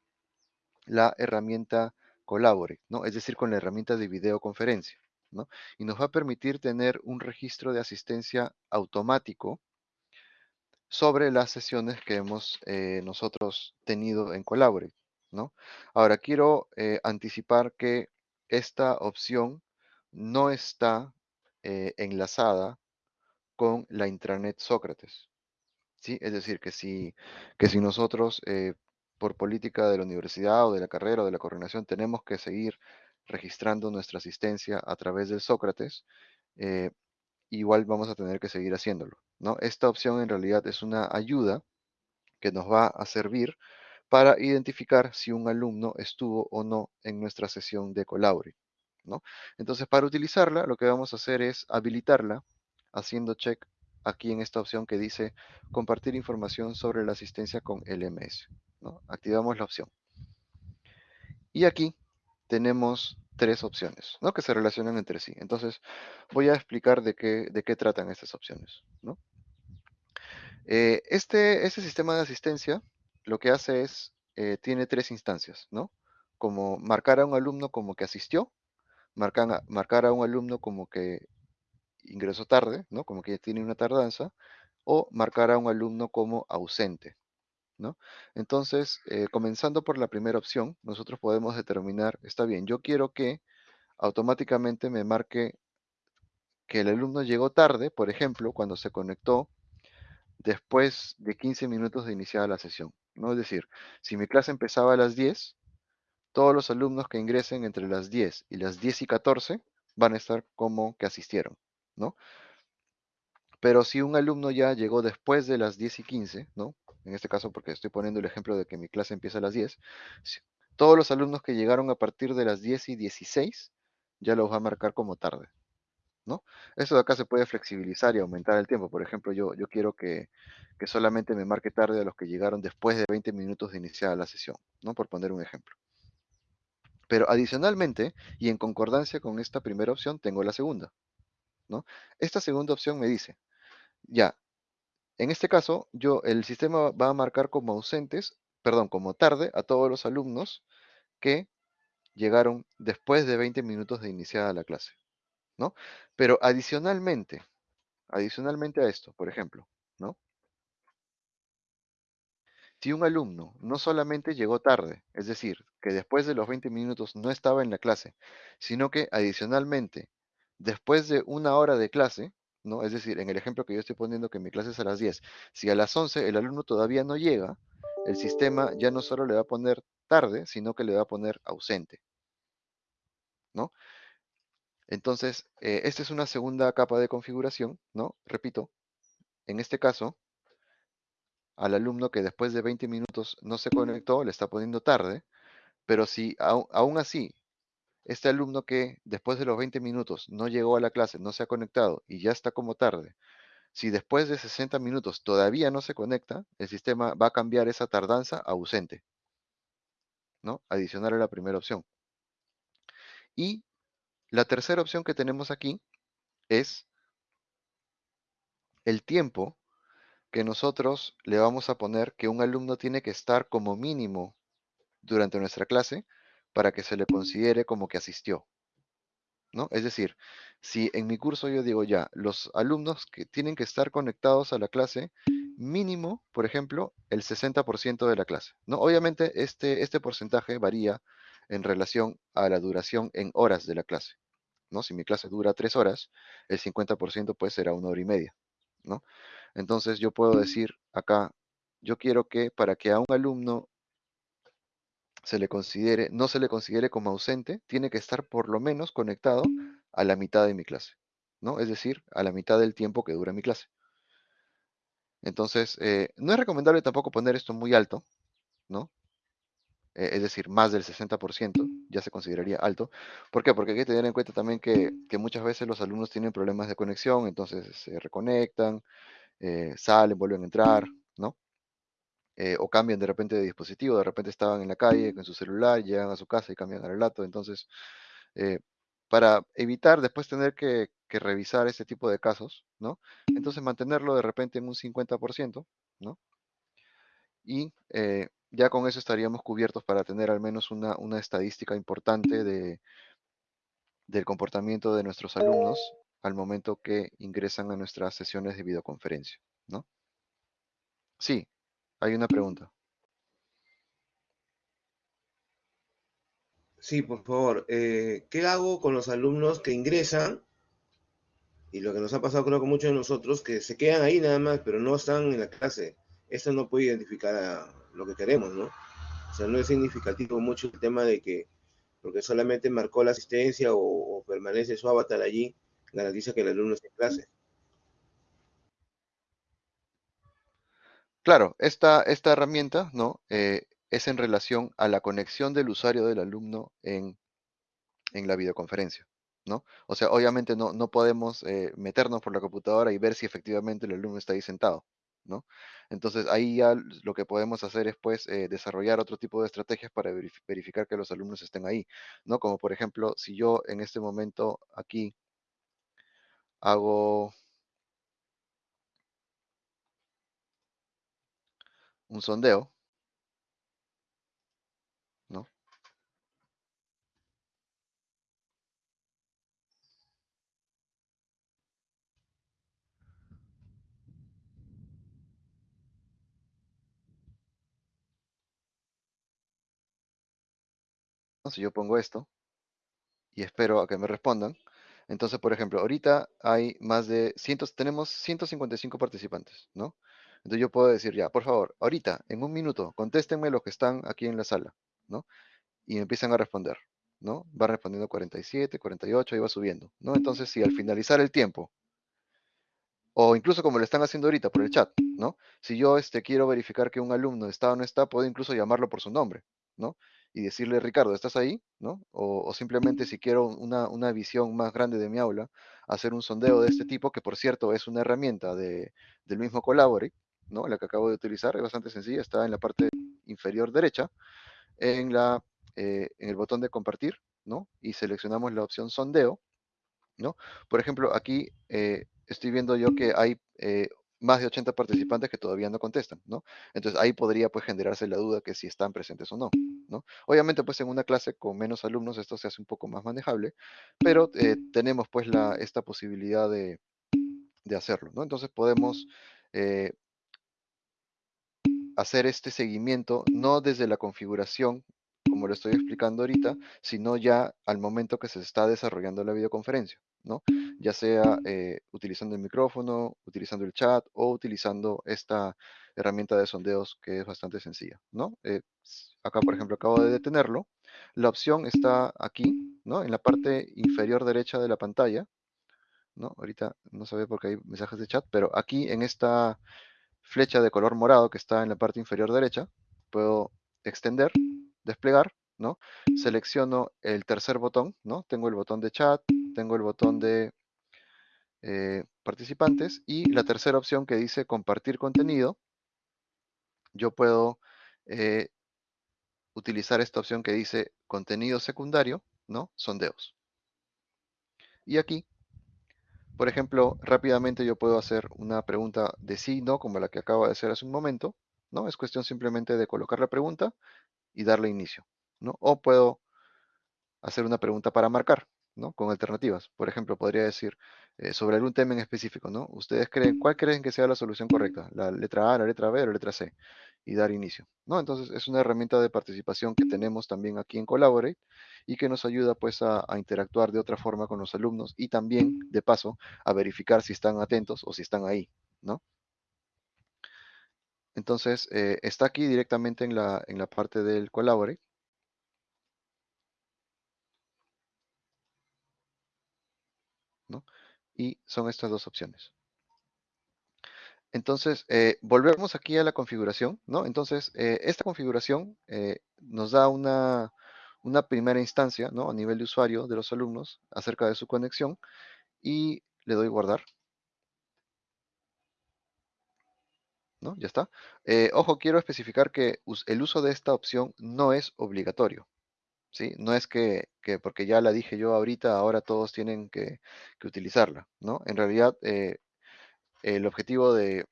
S1: la herramienta Collaborate, ¿no? es decir, con la herramienta de videoconferencia. ¿no? Y nos va a permitir tener un registro de asistencia automático sobre las sesiones que hemos eh, nosotros tenido en Collaborate. ¿No? Ahora, quiero eh, anticipar que esta opción no está eh, enlazada con la intranet Sócrates. ¿sí? Es decir, que si, que si nosotros, eh, por política de la universidad o de la carrera o de la coordinación, tenemos que seguir registrando nuestra asistencia a través del Sócrates, igual vamos a tener que seguir haciéndolo. ¿no? Esta opción en realidad es una ayuda que nos va a servir para identificar si un alumno estuvo o no en nuestra sesión de Collaborate. ¿no? Entonces, para utilizarla, lo que vamos a hacer es habilitarla haciendo check aquí en esta opción que dice compartir información sobre la asistencia con LMS. Activamos la opción. Y aquí tenemos tres opciones ¿no? que se relacionan entre sí. Entonces, voy a explicar de qué, de qué tratan estas opciones. ¿no? Eh, este, este sistema de asistencia lo que hace es, eh, tiene tres instancias, ¿no? Como marcar a un alumno como que asistió, marcar marcar a un alumno como que ingreso tarde, ¿no? Como que tiene una tardanza, o marcar a un alumno como ausente, ¿no? Entonces, eh, comenzando por la primera opción, nosotros podemos determinar, está bien, yo quiero que automáticamente me marque que el alumno llegó tarde, por ejemplo, cuando se conectó después de 15 minutos de iniciada la sesión, ¿no? Es decir, si mi clase empezaba a las 10, todos los alumnos que ingresen entre las 10 y las 10 y 14 van a estar como que asistieron. ¿no? Pero si un alumno ya llegó después de las 10 y 15, ¿no? En este caso porque estoy poniendo el ejemplo de que mi clase empieza a las 10, todos los alumnos que llegaron a partir de las 10 y 16 ya los va a marcar como tarde, ¿no? Eso de acá se puede flexibilizar y aumentar el tiempo. Por ejemplo, yo, yo quiero que, que solamente me marque tarde a los que llegaron después de 20 minutos de iniciada la sesión, ¿no? Por poner un ejemplo. Pero adicionalmente, y en concordancia con esta primera opción, tengo la segunda, esta segunda opción me dice, ya, en este caso, yo, el sistema va a marcar como ausentes, perdón, como tarde a todos los alumnos que llegaron después de 20 minutos de iniciada la clase, Pero adicionalmente, adicionalmente a esto, por ejemplo, ¿no? Si un alumno no solamente llegó tarde, es decir, que después de los 20 minutos no estaba en la clase, sino que adicionalmente después de una hora de clase, ¿no? Es decir, en el ejemplo que yo estoy poniendo que mi clase es a las 10, si a las 11 el alumno todavía no llega, el sistema ya no solo le va a poner tarde, sino que le va a poner ausente, ¿no? Entonces, eh, esta es una segunda capa de configuración, ¿no? Repito, en este caso, al alumno que después de 20 minutos no se conectó, le está poniendo tarde, pero si aún así este alumno que después de los 20 minutos no llegó a la clase, no se ha conectado y ya está como tarde, si después de 60 minutos todavía no se conecta, el sistema va a cambiar esa tardanza a ausente. ¿no? Adicional a la primera opción. Y la tercera opción que tenemos aquí es el tiempo que nosotros le vamos a poner que un alumno tiene que estar como mínimo durante nuestra clase para que se le considere como que asistió. ¿no? Es decir, si en mi curso yo digo ya, los alumnos que tienen que estar conectados a la clase, mínimo, por ejemplo, el 60% de la clase. ¿no? Obviamente este, este porcentaje varía en relación a la duración en horas de la clase. ¿no? Si mi clase dura tres horas, el 50% puede ser a una hora y media. ¿no? Entonces yo puedo decir acá, yo quiero que para que a un alumno se le considere, no se le considere como ausente, tiene que estar por lo menos conectado a la mitad de mi clase. ¿no? Es decir, a la mitad del tiempo que dura mi clase. Entonces, eh, no es recomendable tampoco poner esto muy alto, ¿no? Eh, es decir, más del 60% ya se consideraría alto. ¿Por qué? Porque hay que tener en cuenta también que, que muchas veces los alumnos tienen problemas de conexión, entonces se reconectan, eh, salen, vuelven a entrar, ¿no? Eh, o cambian de repente de dispositivo, de repente estaban en la calle con su celular, llegan a su casa y cambian el relato. Entonces, para evitar después tener que, que revisar este tipo de casos, ¿no? Entonces mantenerlo de repente en un 50%, ¿no? Y eh, ya con eso estaríamos cubiertos para tener al menos una, una estadística importante de, del comportamiento de nuestros alumnos al momento que ingresan a nuestras sesiones de videoconferencia, ¿no? Sí, hay una pregunta.
S3: Sí, por favor. Eh, ¿Qué hago con los alumnos que ingresan? Y lo que nos ha pasado creo con muchos de nosotros, que se quedan ahí nada más, pero no están en la clase. Esto no puede identificar a lo que queremos, ¿no? O sea, no es significativo mucho el tema de que, porque solamente marcó la asistencia o, o permanece su avatar allí, garantiza que el alumno esté en clase.
S1: Claro, esta, esta herramienta, ¿no? Eh, es en relación a la conexión del usuario del alumno en, en la videoconferencia, ¿no? O sea, obviamente no, no podemos eh, meternos por la computadora y ver si efectivamente el alumno está ahí sentado, ¿no? Entonces ahí ya lo que podemos hacer es pues eh, desarrollar otro tipo de estrategias para verif- verificar que los alumnos estén ahí, ¿no? Como por ejemplo, si yo en este momento aquí hago un sondeo, ¿no? Si yo pongo esto y espero a que me respondan, entonces, por ejemplo, ahorita hay más de cientos, tenemos 155 participantes, ¿no? Entonces yo puedo decir ya, por favor, ahorita, en un minuto, contéstenme los que están aquí en la sala, ¿no? Y empiezan a responder, ¿no? Va respondiendo 47, 48 y va subiendo, ¿no? Entonces, si al finalizar el tiempo, o incluso como lo están haciendo ahorita por el chat, ¿no? Si yo este, quiero verificar que un alumno está o no está, puedo incluso llamarlo por su nombre, ¿no? Y decirle, Ricardo, ¿estás ahí? ¿no? O, o simplemente si quiero una, una visión más grande de mi aula, hacer un sondeo de este tipo, que por cierto es una herramienta de, del mismo Collaborate, ¿no? La que acabo de utilizar, es bastante sencilla, está en la parte inferior derecha, en, la, eh, en el botón de compartir, ¿no? Y seleccionamos la opción sondeo, ¿no? Por ejemplo, aquí eh, estoy viendo yo que hay eh, más de 80 participantes que todavía no contestan, ¿no? Entonces ahí podría pues generarse la duda que si están presentes o no, ¿no? Obviamente pues en una clase con menos alumnos esto se hace un poco más manejable, pero eh, tenemos pues la, esta posibilidad de, de hacerlo, ¿no? Entonces podemos eh, hacer este seguimiento no desde la configuración como lo estoy explicando ahorita, sino ya al momento que se está desarrollando la videoconferencia, ¿no? Ya sea eh, utilizando el micrófono, utilizando el chat o utilizando esta herramienta de sondeos que es bastante sencilla, ¿no? Eh, acá, por ejemplo, acabo de detenerlo. La opción está aquí, ¿no? En la parte inferior derecha de la pantalla, ¿no? Ahorita no se ve porque hay mensajes de chat, pero aquí en esta flecha de color morado que está en la parte inferior derecha, puedo extender desplegar, ¿no? Selecciono el tercer botón, ¿no? Tengo el botón de chat, tengo el botón de eh, participantes y la tercera opción que dice compartir contenido, yo puedo eh, utilizar esta opción que dice contenido secundario, ¿no? Sondeos. Y aquí, por ejemplo, rápidamente yo puedo hacer una pregunta de sí, no, como la que acabo de hacer hace un momento, ¿no? Es cuestión simplemente de colocar la pregunta y darle inicio, ¿no? O puedo hacer una pregunta para marcar, ¿no? Con alternativas. Por ejemplo, podría decir eh, sobre algún tema en específico, ¿no? ¿Ustedes creen, cuál creen que sea la solución correcta? ¿La letra A, la letra B o la letra C? Y dar inicio, ¿no? Entonces, es una herramienta de participación que tenemos también aquí en Collaborate y que nos ayuda, pues, a, a interactuar de otra forma con los alumnos y también, de paso, a verificar si están atentos o si están ahí, ¿no? Entonces, eh, está aquí directamente en la, en la parte del Collaborate. ¿no? y son estas dos opciones. Entonces, eh, volvemos aquí a la configuración, ¿no? Entonces, eh, esta configuración nos da una, una primera instancia, ¿no? A nivel de usuario de los alumnos acerca de su conexión y le doy guardar. ¿No? Ya está. ojo, quiero especificar que el uso de esta opción no es obligatorio. ¿sí? No es que, que porque ya la dije yo ahorita, ahora todos tienen que, que utilizarla, ¿no? En realidad, el objetivo de,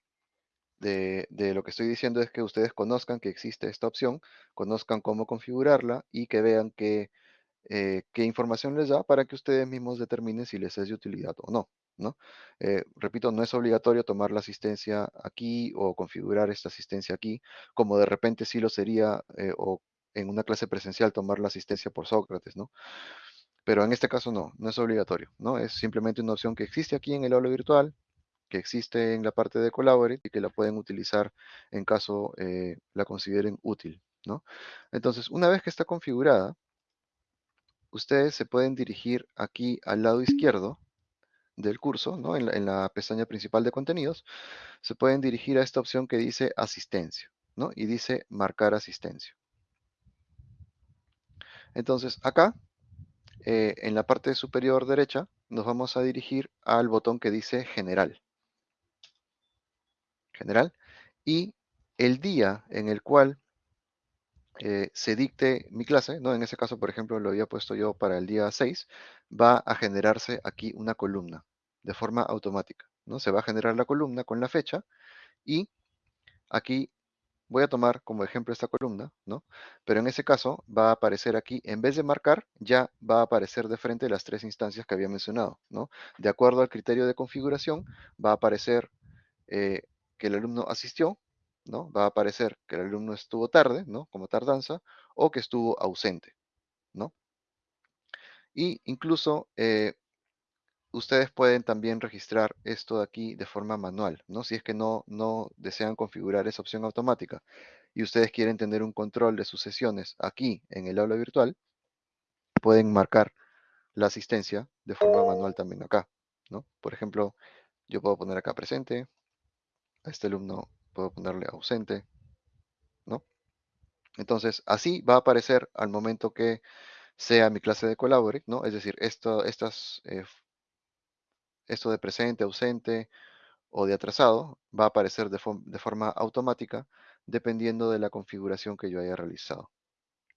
S1: de, lo que estoy diciendo es que ustedes conozcan que existe esta opción, conozcan cómo configurarla y que vean eh, qué información les da para que ustedes mismos determinen si les es de utilidad o no. ¿No? Eh, repito, no es obligatorio tomar la asistencia aquí o configurar esta asistencia aquí, como de repente sí lo sería eh, o en una clase presencial tomar la asistencia por Sócrates, ¿no? Pero en este caso no, no es obligatorio, ¿no? Es simplemente una opción que existe aquí en el aula virtual, que existe en la parte de Collaborate y que la pueden utilizar en caso eh, la consideren útil. ¿no? Entonces, una vez que está configurada, ustedes se pueden dirigir aquí al lado izquierdo del curso, ¿no? en, la, pestaña principal de contenidos, se pueden dirigir a esta opción que dice asistencia ¿no? y dice marcar asistencia. Entonces, acá, eh, en la parte superior derecha, nos vamos a dirigir al botón que dice general general, y el día en el cual eh, se dicte mi clase, ¿no? En ese caso, por ejemplo, lo había puesto yo para el día 6, va a generarse aquí una columna de forma automática, ¿no? Se va a generar la columna con la fecha y aquí voy a tomar como ejemplo esta columna, ¿no? Pero en ese caso va a aparecer aquí, en vez de marcar, ya va a aparecer de frente las tres instancias que había mencionado, ¿no? De acuerdo al criterio de configuración, va a aparecer eh, que el alumno asistió, ¿no? Va a aparecer que el alumno estuvo tarde, ¿no? Como tardanza, o que estuvo ausente, ¿no? Y incluso eh, ustedes pueden también registrar esto de aquí de forma manual, ¿no? Si es que no, desean configurar esa opción automática y ustedes quieren tener un control de sus sesiones aquí en el aula virtual, pueden marcar la asistencia de forma manual también acá, ¿no? Por ejemplo, yo puedo poner acá presente, a este alumno puedo ponerle ausente, ¿no? Entonces, así va a aparecer al momento que sea mi clase de Collaborate, ¿no? Es decir, esto, estas, eh, esto de presente, ausente o de atrasado va a aparecer de, de, forma automática dependiendo de la configuración que yo haya realizado,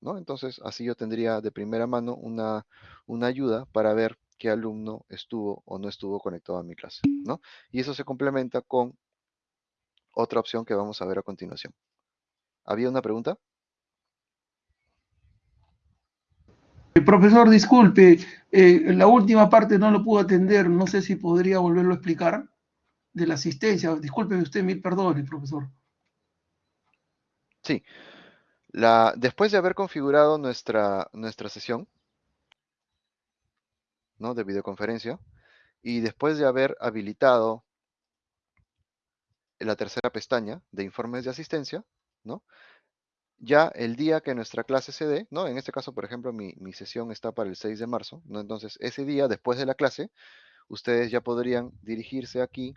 S1: ¿no? Entonces, así yo tendría de primera mano una, una ayuda para ver qué alumno estuvo o no estuvo conectado a mi clase, ¿no? Y eso se complementa con otra opción que vamos a ver a continuación. ¿Había una pregunta?
S2: El profesor, disculpe, eh, la última parte no lo pudo atender, no sé si podría volverlo a explicar de la asistencia. Disculpe usted, mil perdones, profesor.
S1: Sí. La, después de haber configurado nuestra, nuestra sesión ¿no? de videoconferencia y después de haber habilitado la tercera pestaña de informes de asistencia, ¿no? Ya el día que nuestra clase se dé, ¿no? En este caso, por ejemplo, mi, sesión está para el 6 de marzo, ¿no? Entonces, ese día, después de la clase, ustedes ya podrían dirigirse aquí,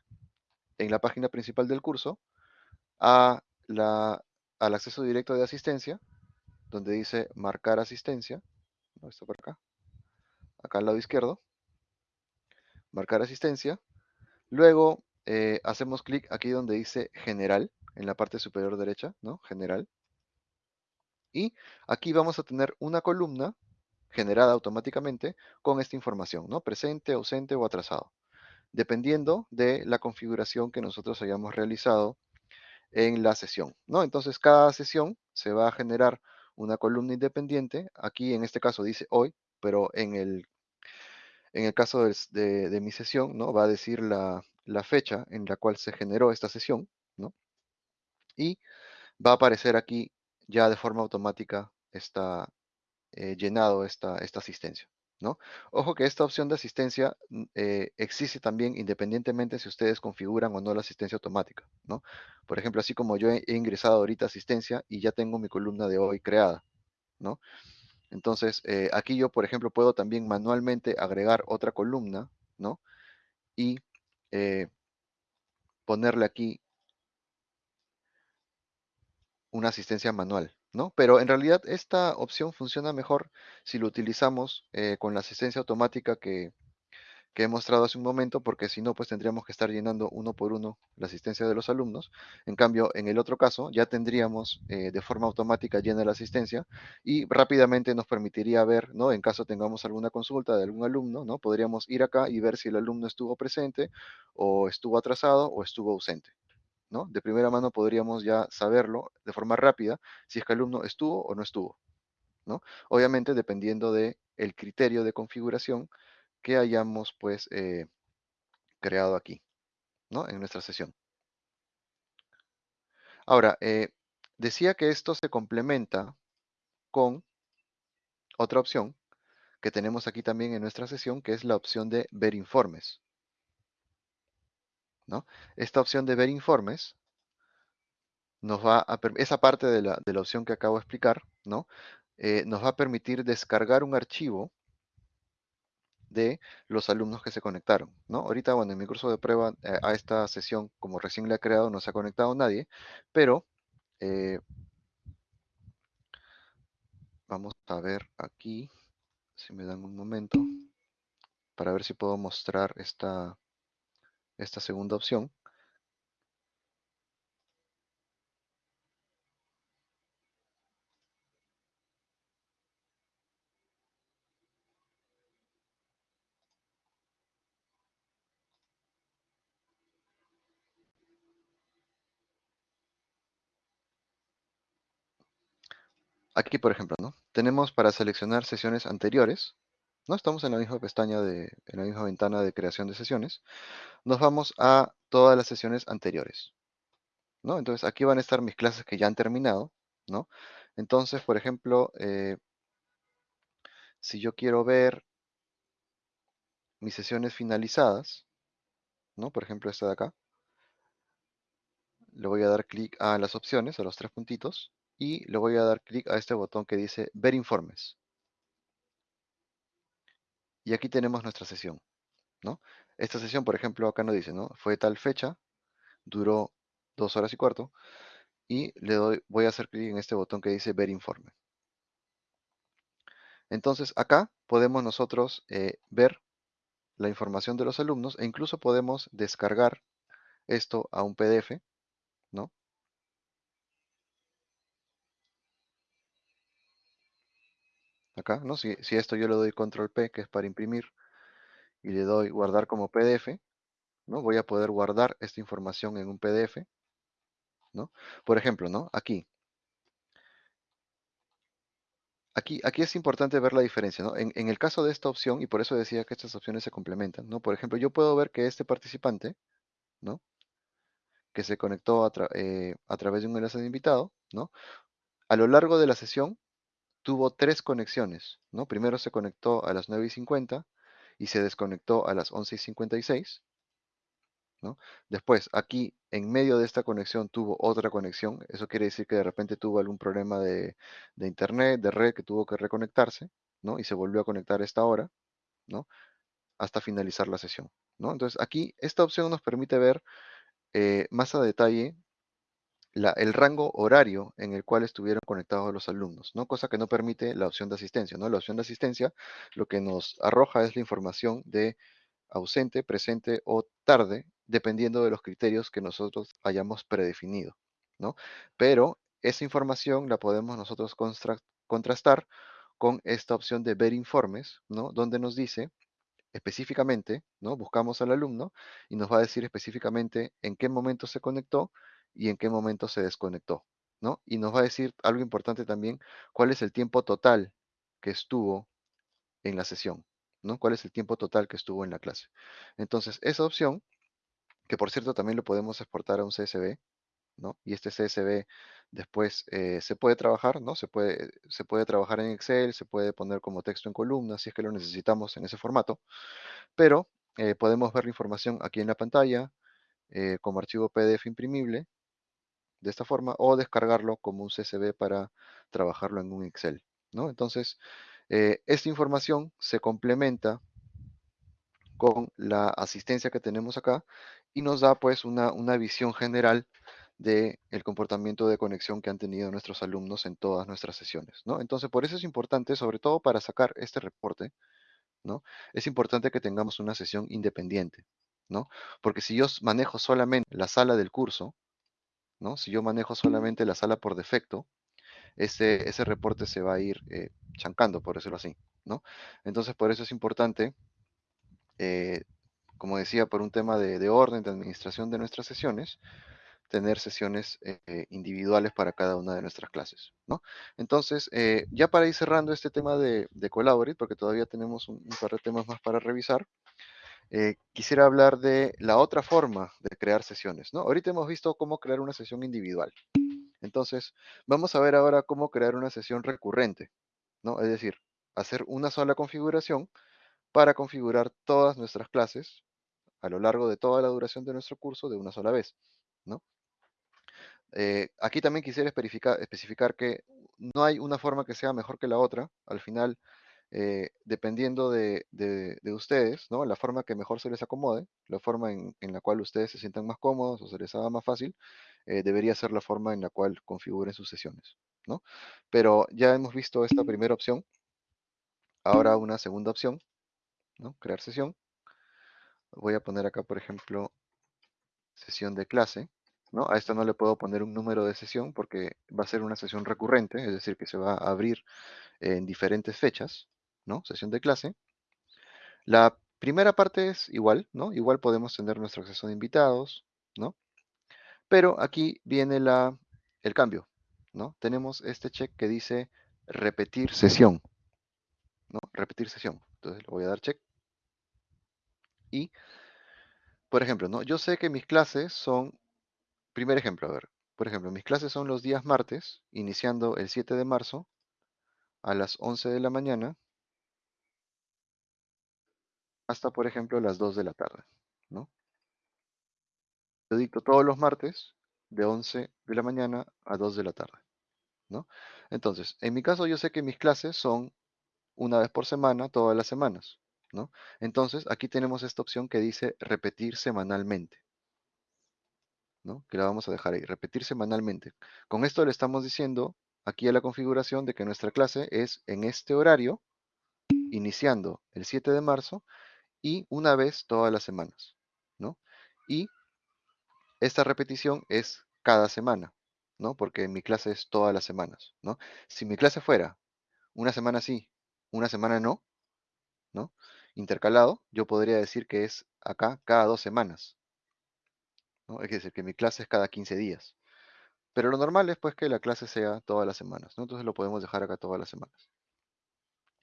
S1: en la página principal del curso, a la, al acceso directo de asistencia, donde dice marcar asistencia, ¿no? Esto por acá, acá al lado izquierdo, marcar asistencia, luego eh, hacemos clic aquí donde dice general, en la parte superior derecha, ¿no? General. Y aquí vamos a tener una columna generada automáticamente con esta información, ¿no? Presente, ausente o atrasado, dependiendo de la configuración que nosotros hayamos realizado en la sesión, ¿no? Entonces, cada sesión se va a generar una columna independiente. Aquí, en este caso, dice hoy, pero en el, en el caso de, de mi sesión, ¿no? Va a decir la, la fecha en la cual se generó esta sesión, ¿no? Y va a aparecer aquí ya de forma automática está eh, llenado esta, esta asistencia, ¿no? Ojo que esta opción de asistencia mm, eh, existe también independientemente si ustedes configuran o no la asistencia automática, ¿no? Por ejemplo, así como yo he, ingresado ahorita asistencia y ya tengo mi columna de hoy creada, ¿no? Entonces, eh, aquí yo, por ejemplo, puedo también manualmente agregar otra columna, ¿no? y eh, ponerle aquí una asistencia manual, ¿no? Pero en realidad esta opción funciona mejor si lo utilizamos eh, con la asistencia automática que, que he mostrado hace un momento, porque si no, pues tendríamos que estar llenando uno por uno la asistencia de los alumnos. En cambio, en el otro caso, ya tendríamos eh, de forma automática llena la asistencia y rápidamente nos permitiría ver, ¿no? En caso tengamos alguna consulta de algún alumno, ¿no? Podríamos ir acá y ver si el alumno estuvo presente o estuvo atrasado o estuvo ausente. ¿no? De primera mano podríamos ya saberlo de forma rápida si es que el alumno estuvo o no estuvo, ¿no? Obviamente dependiendo del el criterio de configuración que hayamos pues eh, creado aquí, ¿no? En nuestra sesión. Ahora, eh, decía que esto se complementa con otra opción que tenemos aquí también en nuestra sesión, que es la opción de ver informes. ¿no? Esta opción de ver informes nos va a esa parte de la, de la, opción que acabo de explicar, ¿no? Eh, nos va a permitir descargar un archivo de los alumnos que se conectaron, ¿no? Ahorita, bueno, en mi curso de prueba eh, a esta sesión, como recién la he creado, no se ha conectado nadie, pero eh, vamos a ver aquí, si me dan un momento, para ver si puedo mostrar esta, esta segunda opción. Aquí, por ejemplo, ¿no? Tenemos para seleccionar sesiones anteriores, ¿no? Estamos en la misma pestaña, de, en la misma ventana de creación de sesiones. Nos vamos a todas las sesiones anteriores, ¿no? Entonces, aquí van a estar mis clases que ya han terminado, ¿no? Entonces, por ejemplo, eh, si yo quiero ver mis sesiones finalizadas, ¿no? Por ejemplo, esta de acá. Le voy a dar clic a las opciones, a los tres puntitos, y le voy a dar clic a este botón que dice Ver informes. Y aquí tenemos nuestra sesión, ¿no? Esta sesión, por ejemplo, acá nos dice, ¿no? Fue tal fecha, duró dos horas y cuarto, y le doy, voy a hacer clic en este botón que dice Ver informe. Entonces, acá podemos nosotros eh, ver la información de los alumnos e incluso podemos descargar esto a un PDF, ¿no? Acá, ¿no? Si, esto yo le doy control P, que es para imprimir, y le doy guardar como PDF, ¿no? Voy a poder guardar esta información en un PDF, ¿no? Por ejemplo, ¿no? Aquí. Aquí, aquí es importante ver la diferencia, ¿no? En, el caso de esta opción, y por eso decía que estas opciones se complementan, ¿no? Por ejemplo, yo puedo ver que este participante, ¿no? Que se conectó a, eh, a través de un enlace de invitado, ¿no? A lo largo de la sesión, tuvo tres conexiones, ¿no? Primero se conectó a las 9 y 50 y se desconectó a las 11 y 56, ¿no? Después, aquí, en medio de esta conexión, tuvo otra conexión. Eso quiere decir que de repente tuvo algún problema de, internet, de red, que tuvo que reconectarse, ¿no? Y se volvió a conectar a esta hora, ¿no? Hasta finalizar la sesión, ¿no? Entonces, aquí, esta opción nos permite ver eh, más a detalle el rango horario en el cual estuvieron conectados los alumnos, ¿no? Cosa que no permite la opción de asistencia, ¿no? La opción de asistencia lo que nos arroja es la información de ausente, presente o tarde, dependiendo de los criterios que nosotros hayamos predefinido, ¿no? Pero esa información la podemos nosotros contrastar con esta opción de ver informes, ¿no? Donde nos dice específicamente, ¿no? Buscamos al alumno y nos va a decir específicamente en qué momento se conectó y en qué momento se desconectó, ¿no? Y nos va a decir algo importante también, cuál es el tiempo total que estuvo en la sesión, ¿no? ¿Cuál es el tiempo total que estuvo en la clase? Entonces, esa opción, que por cierto también lo podemos exportar a un CSV, ¿no? Y este CSV después eh, se puede trabajar, ¿no? Se puede, se puede trabajar en Excel, se puede poner como texto en columna, si es que lo necesitamos en ese formato, pero eh, podemos ver la información aquí en la pantalla eh, como archivo PDF imprimible de esta forma o descargarlo como un CSV para trabajarlo en un Excel. ¿no? Entonces, esta información se complementa con la asistencia que tenemos acá y nos da pues una, una visión general del el comportamiento de conexión que han tenido nuestros alumnos en todas nuestras sesiones, ¿no? Entonces, por eso es importante, sobre todo para sacar este reporte, ¿no? Es importante que tengamos una sesión independiente, ¿no? Porque si yo manejo solamente la sala del curso, ¿no? Si yo manejo solamente la sala por defecto, ese, ese reporte se va a ir eh, chancando, por decirlo así, ¿no? Entonces, por eso es importante, eh, como decía, por un tema de, de, orden, de administración de nuestras sesiones, tener sesiones eh, individuales para cada una de nuestras clases, ¿no? Entonces, ya para ir cerrando este tema de, de Collaborate, porque todavía tenemos un, un, par de temas más para revisar, eh, quisiera hablar de la otra forma de crear sesiones, ¿no? Ahorita hemos visto cómo crear una sesión individual. Entonces, vamos a ver ahora cómo crear una sesión recurrente, ¿no? Es decir, hacer una sola configuración para configurar todas nuestras clases a lo largo de toda la duración de nuestro curso de una sola vez, ¿no? Eh, aquí también quisiera especificar, especificar, que no hay una forma que sea mejor que la otra. Al final, eh, dependiendo de, de, de, ustedes, ¿no? la forma que mejor se les acomode, la forma en, en, la cual ustedes se sientan más cómodos o se les haga más fácil, eh, debería ser la forma en la cual configuren sus sesiones. ¿no? Pero ya hemos visto esta primera opción. Ahora una segunda opción, ¿no? crear sesión. Voy a poner acá, por ejemplo, sesión de clase. ¿no? A esta no le puedo poner un número de sesión porque va a ser una sesión recurrente, es decir, que se va a abrir en diferentes fechas, ¿no? Sesión de clase. La primera parte es igual, ¿no? Igual podemos tener nuestro acceso de invitados, ¿no? Pero aquí viene la, el cambio, ¿no? Tenemos este check que dice repetir sesión, ¿no? Repetir sesión. Entonces le voy a dar check. Y, por ejemplo, ¿no? Yo sé que mis clases son Primer ejemplo, a ver. Por ejemplo, mis clases son los días martes, iniciando el 7 de marzo a las 11 de la mañana hasta, por ejemplo, las 2 de la tarde, ¿no? Yo dicto todos los martes de 11 de la mañana a 2 de la tarde, ¿no? Entonces, en mi caso yo sé que mis clases son una vez por semana, todas las semanas, ¿no? Entonces, aquí tenemos esta opción que dice repetir semanalmente. ¿no? que la vamos a dejar ahí, repetir semanalmente. Con esto le estamos diciendo aquí a la configuración de que nuestra clase es en este horario, iniciando el 7 de marzo y una vez todas las semanas. ¿no? Y esta repetición es cada semana, ¿no? porque mi clase es todas las semanas. ¿no? Si mi clase fuera una semana sí, una semana no, ¿no? intercalado, yo podría decir que es acá cada dos semanas. ¿no? Es decir, que mi clase es cada 15 días. Pero lo normal es pues que la clase sea todas las semanas, ¿no? Entonces lo podemos dejar acá todas las semanas.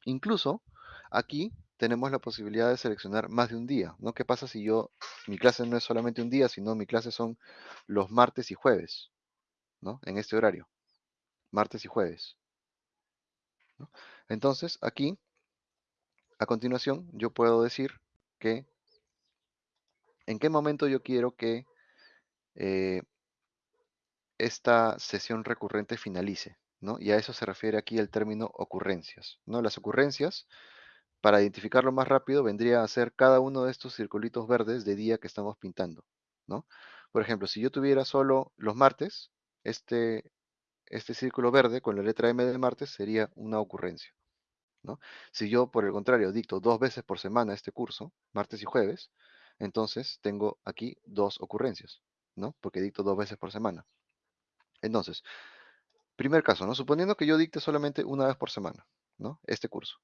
S1: Incluso aquí tenemos la posibilidad de seleccionar más de un día, ¿no? ¿Qué pasa si yo, mi clase no es solamente un día, sino mi clase son los martes y jueves, ¿no? En este horario, martes y jueves. Entonces aquí, a continuación, yo puedo decir que en qué momento yo quiero que eh, esta sesión recurrente finalice, ¿no? Y a eso se refiere aquí el término ocurrencias, ¿no? Las ocurrencias, para identificarlo más rápido, vendría a ser cada uno de estos circulitos verdes de día que estamos pintando, ¿no? Por ejemplo, si yo tuviera solo los martes, este, este círculo verde con la letra M de martes sería una ocurrencia, ¿no? Si yo, por el contrario, dicto dos veces por semana este curso, martes y jueves, entonces tengo aquí dos ocurrencias, ¿no? Porque dicto dos veces por semana. Entonces, primer caso, ¿no? Suponiendo que yo dicte solamente una vez por semana, ¿no? Este curso.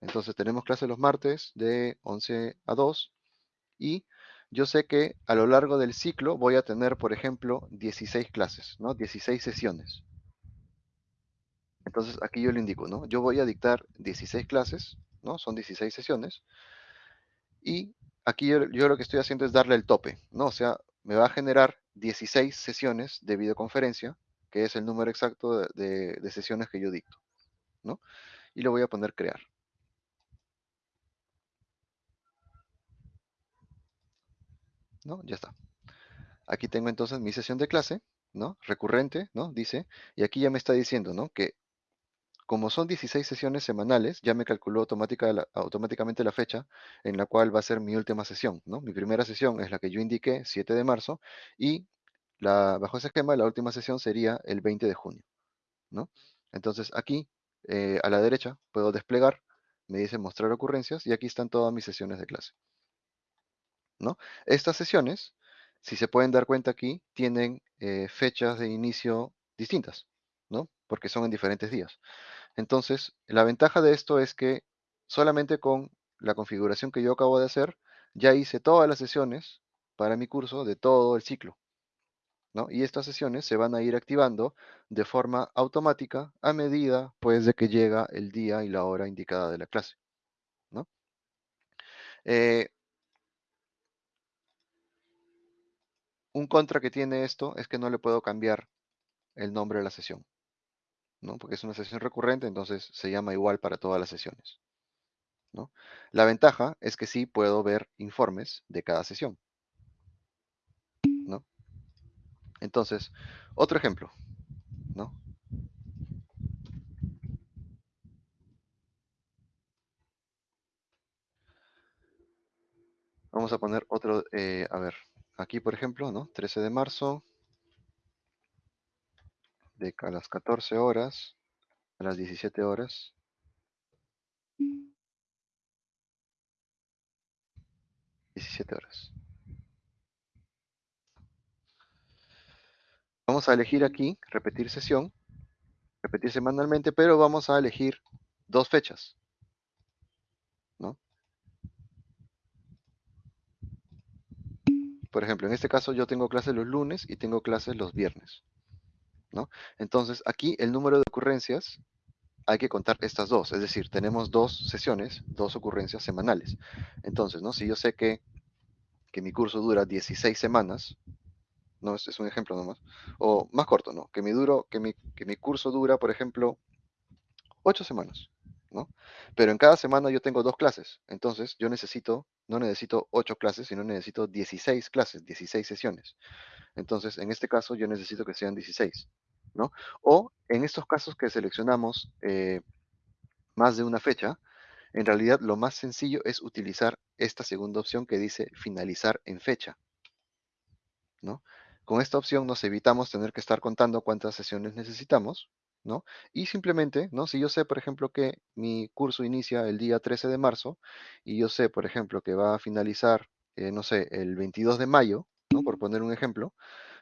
S1: Entonces tenemos clase los martes de 11 a 2 y yo sé que a lo largo del ciclo voy a tener, por ejemplo, 16 clases, ¿no? 16 sesiones. Entonces aquí yo le indico, ¿no? Yo voy a dictar 16 clases, ¿no? Son 16 sesiones. Y aquí yo, lo que estoy haciendo es darle el tope, ¿no? O sea, me va a generar 16 sesiones de videoconferencia, que es el número exacto de, de, sesiones que yo dicto, ¿no? Y le voy a poner crear. ¿No? Ya está. Aquí tengo entonces mi sesión de clase, ¿no? Recurrente, ¿no? Dice, y aquí ya me está diciendo, ¿no? Que como son 16 sesiones semanales, ya me calculó automáticamente la fecha en la cual va a ser mi última sesión, ¿no? Mi primera sesión es la que yo indiqué, 7 de marzo, y bajo ese esquema, la última sesión sería el 20 de junio, ¿no? Entonces aquí, eh, a la derecha, puedo desplegar, me dice mostrar ocurrencias, y aquí están todas mis sesiones de clase, ¿no? Estas sesiones, si se pueden dar cuenta aquí, tienen eh, fechas de inicio distintas, ¿no? Porque son en diferentes días. Entonces, la ventaja de esto es que solamente con la configuración que yo acabo de hacer, ya hice todas las sesiones para mi curso de todo el ciclo. ¿no? Y estas sesiones se van a ir activando de forma automática a medida pues, de que llega el día y la hora indicada de la clase. ¿no? Eh, un contra que tiene esto es que no le puedo cambiar el nombre de la sesión. ¿no? Porque es una sesión recurrente, entonces se llama igual para todas las sesiones. ¿no? La ventaja es que sí puedo ver informes de cada sesión. ¿no? Entonces, otro ejemplo. ¿no? Vamos a poner otro, eh, a ver, aquí por ejemplo, ¿no? 13 de marzo, de a las 14 horas a las 17 horas. Diecisiete horas. Vamos a elegir aquí, repetir sesión, repetir semanalmente, pero vamos a elegir dos fechas. ¿no? Por ejemplo, en este caso yo tengo clases los lunes y tengo clases los viernes. ¿no? Entonces, aquí el número de ocurrencias hay que contar estas dos, es decir, tenemos dos sesiones, dos ocurrencias semanales. Entonces, ¿no? si yo sé que, que mi curso dura 16 semanas, no, este es un ejemplo nomás, o más corto, ¿no? Que mi, duro, que mi, que mi curso dura, por ejemplo, 8 semanas, ¿no? Pero en cada semana yo tengo dos clases, entonces yo necesito, no necesito 8 clases, sino necesito 16 clases, 16 sesiones. Entonces, en este caso yo necesito que sean 16, ¿no? O en estos casos que seleccionamos eh, más de una fecha, en realidad lo más sencillo es utilizar esta segunda opción que dice finalizar en fecha, ¿no? Con esta opción nos evitamos tener que estar contando cuántas sesiones necesitamos, Y simplemente, ¿no? Si yo sé, por ejemplo, que mi curso inicia el día 13 de marzo y yo sé, por ejemplo, que va a finalizar, eh, no sé, el 22 de mayo, ¿no? Por poner un ejemplo,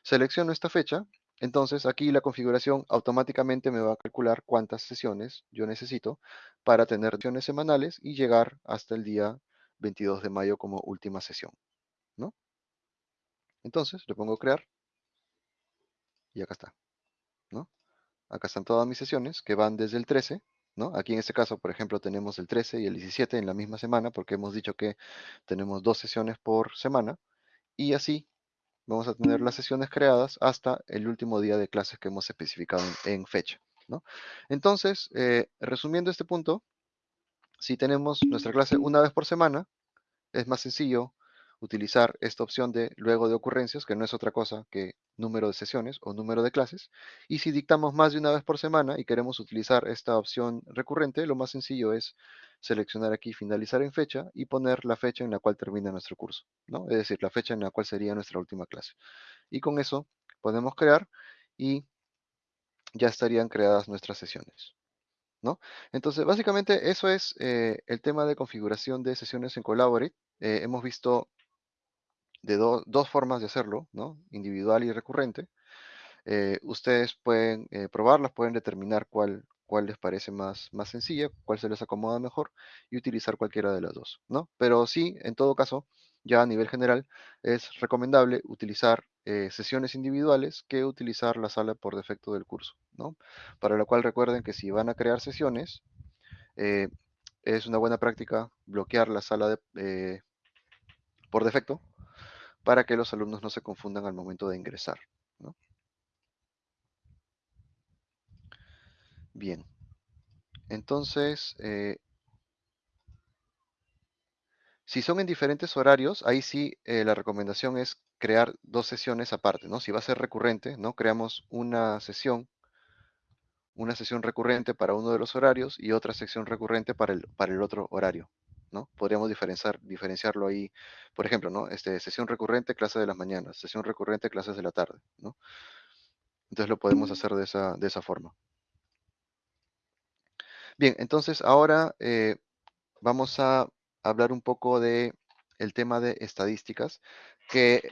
S1: selecciono esta fecha, entonces aquí la configuración automáticamente me va a calcular cuántas sesiones yo necesito para tener sesiones semanales y llegar hasta el día 22 de mayo como última sesión, ¿no? Entonces le pongo crear y acá está, ¿no? Acá están todas mis sesiones que van desde el 13, ¿no? Aquí en este caso, por ejemplo, tenemos el 13 y el 17 en la misma semana porque hemos dicho que tenemos dos sesiones por semana y así vamos a tener las sesiones creadas hasta el último día de clases que hemos especificado en, fecha, ¿no? Entonces, eh, resumiendo este punto, si tenemos nuestra clase una vez por semana, es más sencillo utilizar esta opción de luego de ocurrencias, que no es otra cosa que número de sesiones o número de clases. Y si dictamos más de una vez por semana y queremos utilizar esta opción recurrente, lo más sencillo es seleccionar aquí finalizar en fecha y poner la fecha en la cual termina nuestro curso, ¿no? Es decir, la fecha en la cual sería nuestra última clase. Y con eso podemos crear y ya estarían creadas nuestras sesiones. ¿No? Entonces, básicamente eso es eh, el tema de configuración de sesiones en Collaborate. Eh, hemos visto de do- dos formas de hacerlo, ¿no? Individual y recurrente. Eh, ustedes pueden eh, probarlas, pueden determinar cuál, cuál les parece más, más sencilla, cuál se les acomoda mejor y utilizar cualquiera de las dos, ¿no? Pero sí, en todo caso, ya a nivel general, es recomendable utilizar eh, sesiones individuales que utilizar la sala por defecto del curso, ¿no? Para lo cual recuerden que si van a crear sesiones, es una buena práctica bloquear la sala de, por defecto para que los alumnos no se confundan al momento de ingresar. ¿no? Bien. Entonces, eh, si son en diferentes horarios, ahí sí eh, la recomendación es crear dos sesiones aparte, ¿no? Si va a ser recurrente, ¿no? Creamos una sesión una sesión recurrente para uno de los horarios y otra sección recurrente para el, para el otro horario. ¿No? Podríamos diferenciar, diferenciarlo ahí, por ejemplo, ¿no? Este, sesión recurrente, clase de las mañanas, sesión recurrente, clases de la tarde. ¿no? Entonces lo podemos hacer de esa, de esa forma. Bien, entonces ahora eh, vamos a hablar un poco de el tema de estadísticas, que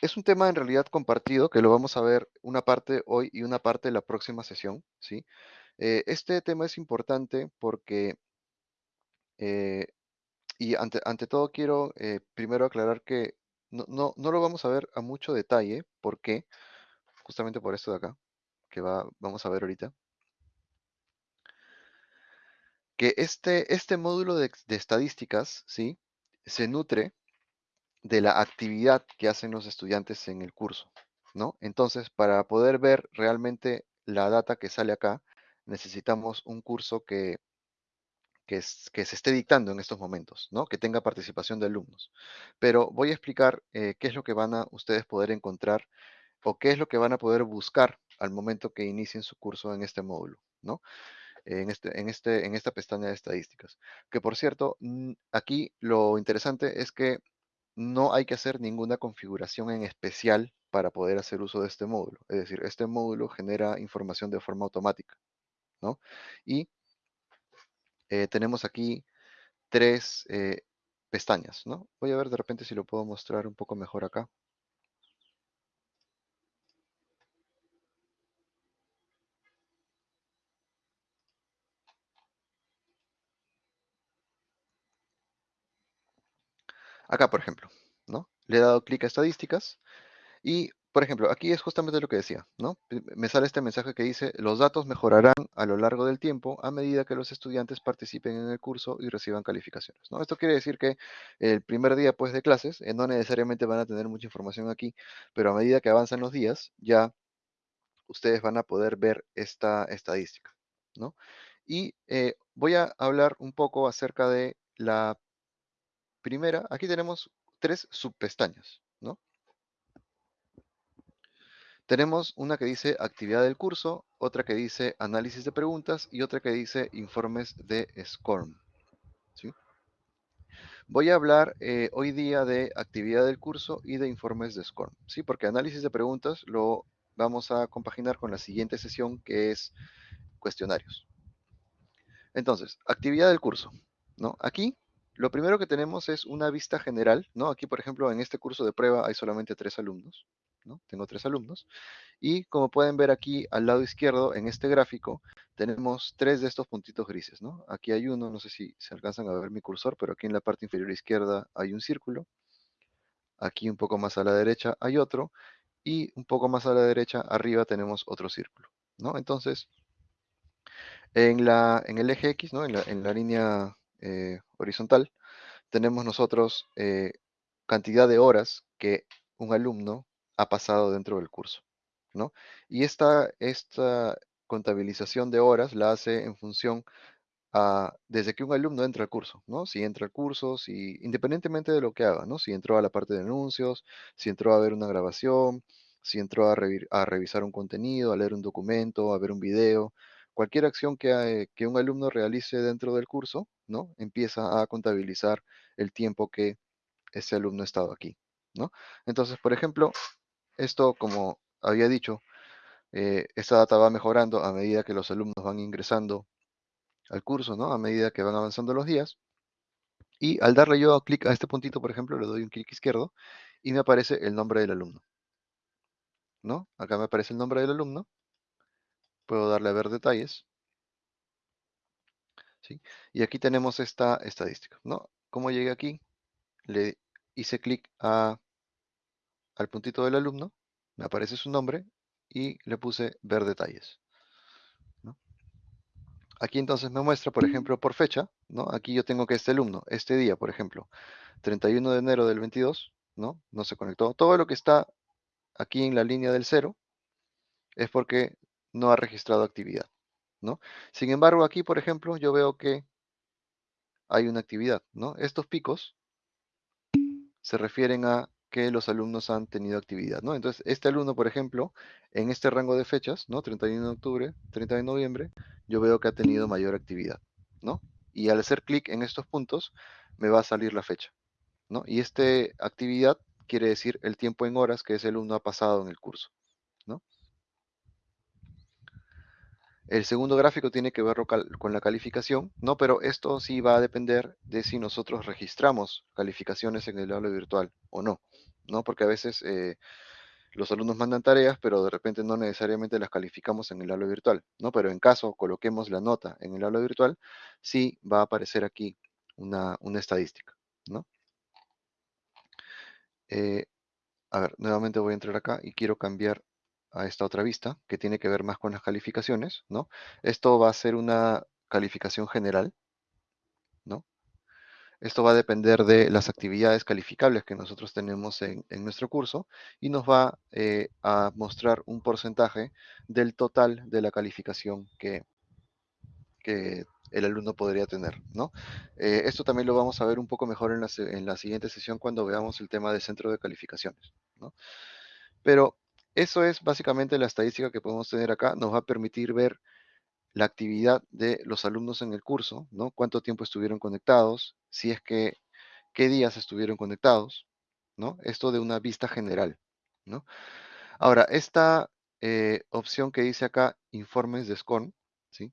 S1: es un tema en realidad compartido, que lo vamos a ver una parte hoy y una parte la próxima sesión, ¿sí? Eh, este tema es importante porque, eh, y ante, todo quiero primero aclarar que no, no, no, lo vamos a ver a mucho detalle, ¿por qué? Justamente por esto de acá, que va, vamos a ver ahorita que este, este módulo de, de, estadísticas, ¿sí? Se nutre de la actividad que hacen los estudiantes en el curso, ¿no? Entonces, para poder ver realmente la data que sale acá, necesitamos un curso que, que, se esté dictando en estos momentos, ¿no? Que tenga participación de alumnos. Pero voy a explicar eh, qué es lo que van a ustedes poder encontrar o qué es lo que van a poder buscar al momento que inicien su curso en este módulo, ¿no? en, este, en, este, en esta pestaña de estadísticas. Que por cierto, aquí lo interesante es que no hay que hacer ninguna configuración en especial para poder hacer uso de este módulo. Es decir, este módulo genera información de forma automática. ¿no? Y eh, tenemos aquí tres eh, pestañas. ¿no? Voy a ver de repente si lo puedo mostrar un poco mejor acá. Acá, por ejemplo, ¿no? Le he dado clic a estadísticas y, por ejemplo, aquí es justamente lo que decía, ¿no? Me sale este mensaje que dice, los datos mejorarán a lo largo del tiempo a medida que los estudiantes participen en el curso y reciban calificaciones, ¿no? Esto quiere decir que el primer día, pues, de clases, eh, no necesariamente van a tener mucha información aquí, pero a medida que avanzan los días, ya ustedes van a poder ver esta estadística, ¿no? Y eh, voy a hablar un poco acerca de la primera, aquí tenemos tres subpestañas, ¿no? Tenemos una que dice actividad del curso, otra que dice análisis de preguntas y otra que dice informes de SCORM. ¿sí? Voy a hablar eh, hoy día de actividad del curso y de informes de SCORM, ¿sí? porque análisis de preguntas lo vamos a compaginar con la siguiente sesión que es cuestionarios. Entonces, actividad del curso. ¿no? Aquí lo primero que tenemos es una vista general, ¿no? Aquí, por ejemplo, en este curso de prueba hay solamente tres alumnos, ¿no? Tengo tres alumnos. Y como pueden ver aquí al lado izquierdo, en este gráfico, tenemos tres de estos puntitos grises. Aquí hay uno, no sé si se alcanzan a ver mi cursor, pero aquí en la parte inferior izquierda hay un círculo. Aquí un poco más a la derecha hay otro. Y un poco más a la derecha, arriba, tenemos otro círculo. Entonces, en, la, en el eje X, ¿no? En la, en la línea eh, horizontal, tenemos nosotros eh, cantidad de horas que un alumno ha pasado dentro del curso. ¿no? Y esta, esta contabilización de horas la hace en función a, desde que un alumno entra al curso, ¿no? Si entra al curso, si, independientemente de lo que haga, ¿no? Si entró a la parte de anuncios, si entró a ver una grabación, si entró a, revisar un contenido, a leer un documento, a ver un video, cualquier acción que, que, un alumno realice dentro del curso, ¿no? Empieza a contabilizar el tiempo que ese alumno ha estado aquí, ¿no? Entonces, por ejemplo, esto, como había dicho, eh, esta data va mejorando a medida que los alumnos van ingresando al curso, ¿no? A medida que van avanzando los días. Y al darle yo clic a este puntito, por ejemplo, le doy un clic izquierdo y me aparece el nombre del alumno. ¿No? Acá me aparece el nombre del alumno puedo darle a ver detalles. ¿sí? Y aquí tenemos esta estadística. ¿no? ¿Cómo llegué aquí? Le hice clic a, al puntito del alumno, me aparece su nombre y le puse ver detalles. Aquí entonces me muestra, por ejemplo, por fecha, ¿no? Aquí yo tengo que este alumno, este día, por ejemplo, 31 de enero del 22, ¿no? No se conectó. Todo lo que está aquí en la línea del cero es porque no ha registrado actividad. ¿no? Sin embargo, aquí, por ejemplo, yo veo que hay una actividad. ¿no? Estos picos se refieren a que los alumnos han tenido actividad, ¿no? Entonces, este alumno, por ejemplo, en este rango de fechas, ¿no? 31 de octubre, 30 de noviembre, yo veo que ha tenido mayor actividad, ¿no? Y al hacer clic en estos puntos, me va a salir la fecha, ¿no? Y esta actividad quiere decir el tiempo en horas que ese alumno ha pasado en el curso, El segundo gráfico tiene que ver con la calificación, ¿no? Pero esto sí va a depender de si nosotros registramos calificaciones en el aula virtual o no, ¿no? Porque a veces eh, los alumnos mandan tareas, pero de repente no necesariamente las calificamos en el aula virtual, ¿no? Pero en caso coloquemos la nota en el aula virtual, sí va a aparecer aquí una, estadística, ¿no? Eh, a ver, nuevamente voy a entrar acá y quiero cambiar a esta otra vista, que tiene que ver más con las calificaciones, ¿no? Esto va a ser una calificación general, ¿no? Esto va a depender de las actividades calificables que nosotros tenemos en, nuestro curso y nos va eh, a mostrar un porcentaje del total de la calificación que, el alumno podría tener, ¿no? Eh, esto también lo vamos a ver un poco mejor en la, en la siguiente sesión cuando veamos el tema del centro de calificaciones, ¿no? Pero eso es básicamente la estadística que podemos tener acá. Nos va a permitir ver la actividad de los alumnos en el curso, ¿no? Cuánto tiempo estuvieron conectados, si es que, qué días estuvieron conectados, ¿no? Esto de una vista general, ¿no? Ahora, esta eh, opción que dice acá, informes de SCORM, ¿sí?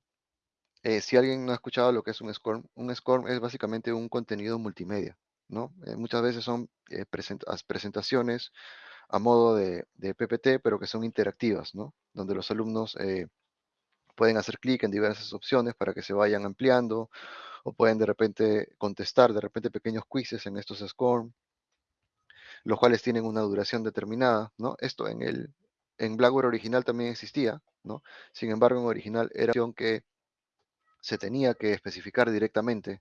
S1: Eh, si alguien no ha escuchado lo que es un SCORM, un SCORM es básicamente un contenido multimedia, ¿no? Eh, muchas veces son presentaciones a modo de, PPT, pero que son interactivas, ¿no? Donde los alumnos eh, pueden hacer clic en diversas opciones para que se vayan ampliando o pueden de repente contestar de repente pequeños quizzes en estos SCORM, los cuales tienen una duración determinada, ¿no? Esto en el en Blackboard original también existía, ¿no? Sin embargo, en original era opción que se tenía que especificar directamente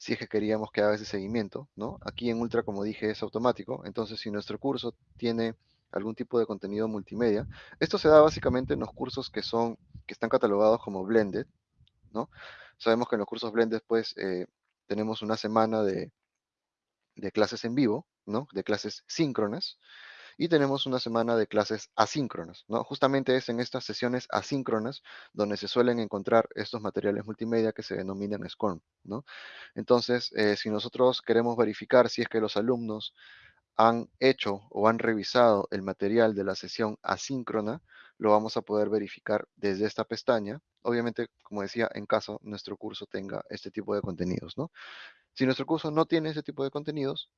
S1: si es que queríamos que haga ese seguimiento, ¿no? Aquí en Ultra, como dije, es automático, entonces si nuestro curso tiene algún tipo de contenido multimedia, esto se da básicamente en los cursos que son, que están catalogados como blended, ¿no? Sabemos que en los cursos blended, pues, eh, tenemos una semana de, de clases en vivo, ¿no? De clases síncronas, y tenemos una semana de clases asíncronas, ¿no? Justamente es en estas sesiones asíncronas donde se suelen encontrar estos materiales multimedia que se denominan SCORM, ¿no? Entonces, eh, si nosotros queremos verificar si es que los alumnos han hecho o han revisado el material de la sesión asíncrona, lo vamos a poder verificar desde esta pestaña. Obviamente, como decía, en caso nuestro curso tenga este tipo de contenidos, ¿no? Si nuestro curso no tiene ese tipo de contenidos,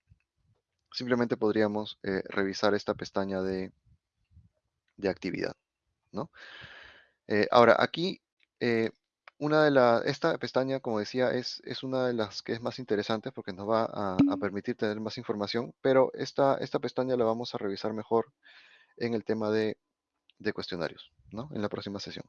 S1: simplemente podríamos eh, revisar esta pestaña de, de actividad. ¿no? Eh, ahora, aquí, eh, una de la, esta pestaña, como decía, es, es, una de las que es más interesante porque nos va a, permitir tener más información, pero esta, esta pestaña la vamos a revisar mejor en el tema de, de cuestionarios, ¿no? En la próxima sesión.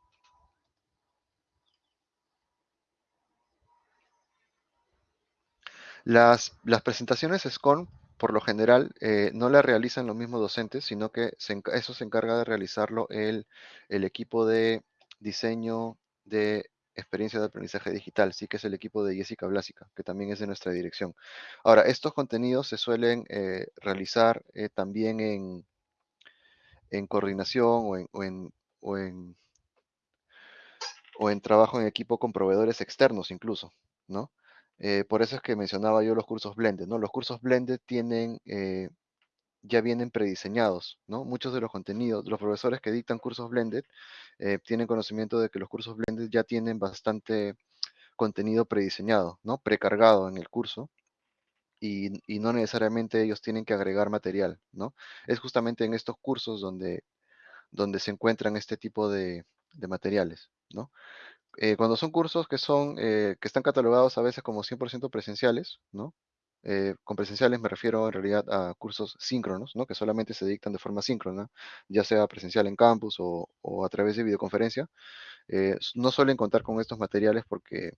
S1: Las, las presentaciones SCORM por lo general eh, no la realizan los mismos docentes, sino que eso se encarga de realizarlo el, equipo de diseño de experiencia de aprendizaje digital, sí que es el equipo de Jessica Blásica, que también es de nuestra dirección. Ahora, estos contenidos se suelen eh, realizar eh, también en, coordinación o, en, o en trabajo en equipo con proveedores externos incluso, ¿no? Eh, por eso es que mencionaba yo los cursos blended, ¿no? Los cursos blended tienen, eh, ya vienen prediseñados, ¿no? Muchos de los contenidos, los profesores que dictan cursos blended eh, tienen conocimiento de que los cursos blended ya tienen bastante contenido prediseñado, ¿no? Precargado en el curso. Y, no necesariamente ellos tienen que agregar material, ¿no? Es justamente en estos cursos donde, donde se encuentran este tipo de, de materiales, ¿no? Eh, cuando son cursos que son, eh, que están catalogados a veces como 100% presenciales, ¿no? Eh, con presenciales me refiero en realidad a cursos síncronos, ¿no? Que solamente se dictan de forma síncrona, ya sea presencial en campus o, a través de videoconferencia. no suelen contar con estos materiales porque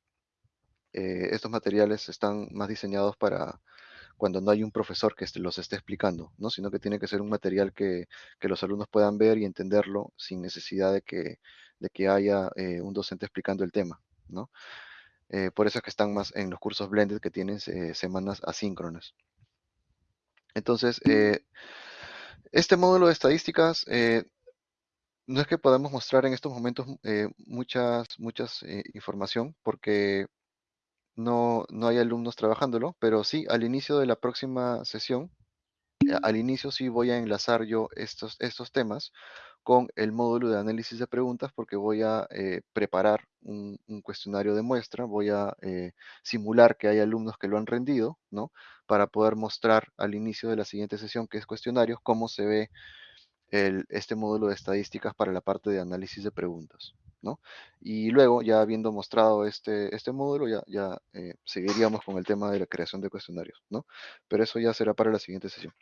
S1: estos materiales están más diseñados para cuando no hay un profesor que los esté explicando, ¿no? Sino que tiene que ser un material que, que los alumnos puedan ver y entenderlo sin necesidad de que de que haya eh, un docente explicando el tema, ¿no? Eh, por eso es que están más en los cursos blended que tienen eh, semanas asíncronas. Entonces, este módulo de estadísticas no es que podamos mostrar en estos momentos muchas, muchas información porque no, no hay alumnos trabajándolo, pero sí al inicio de la próxima sesión, al inicio sí voy a enlazar yo estos, estos temas con el módulo de análisis de preguntas porque voy a eh, preparar un, cuestionario de muestra, voy a eh, simular que hay alumnos que lo han rendido, ¿no? Para poder mostrar al inicio de la siguiente sesión, que es cuestionarios, cómo se ve este módulo de estadísticas para la parte de análisis de preguntas. ¿no? Y luego, ya habiendo mostrado este, este módulo, ya, ya eh, seguiríamos con el tema de la creación de cuestionarios. ¿no? Pero eso ya será para la siguiente sesión.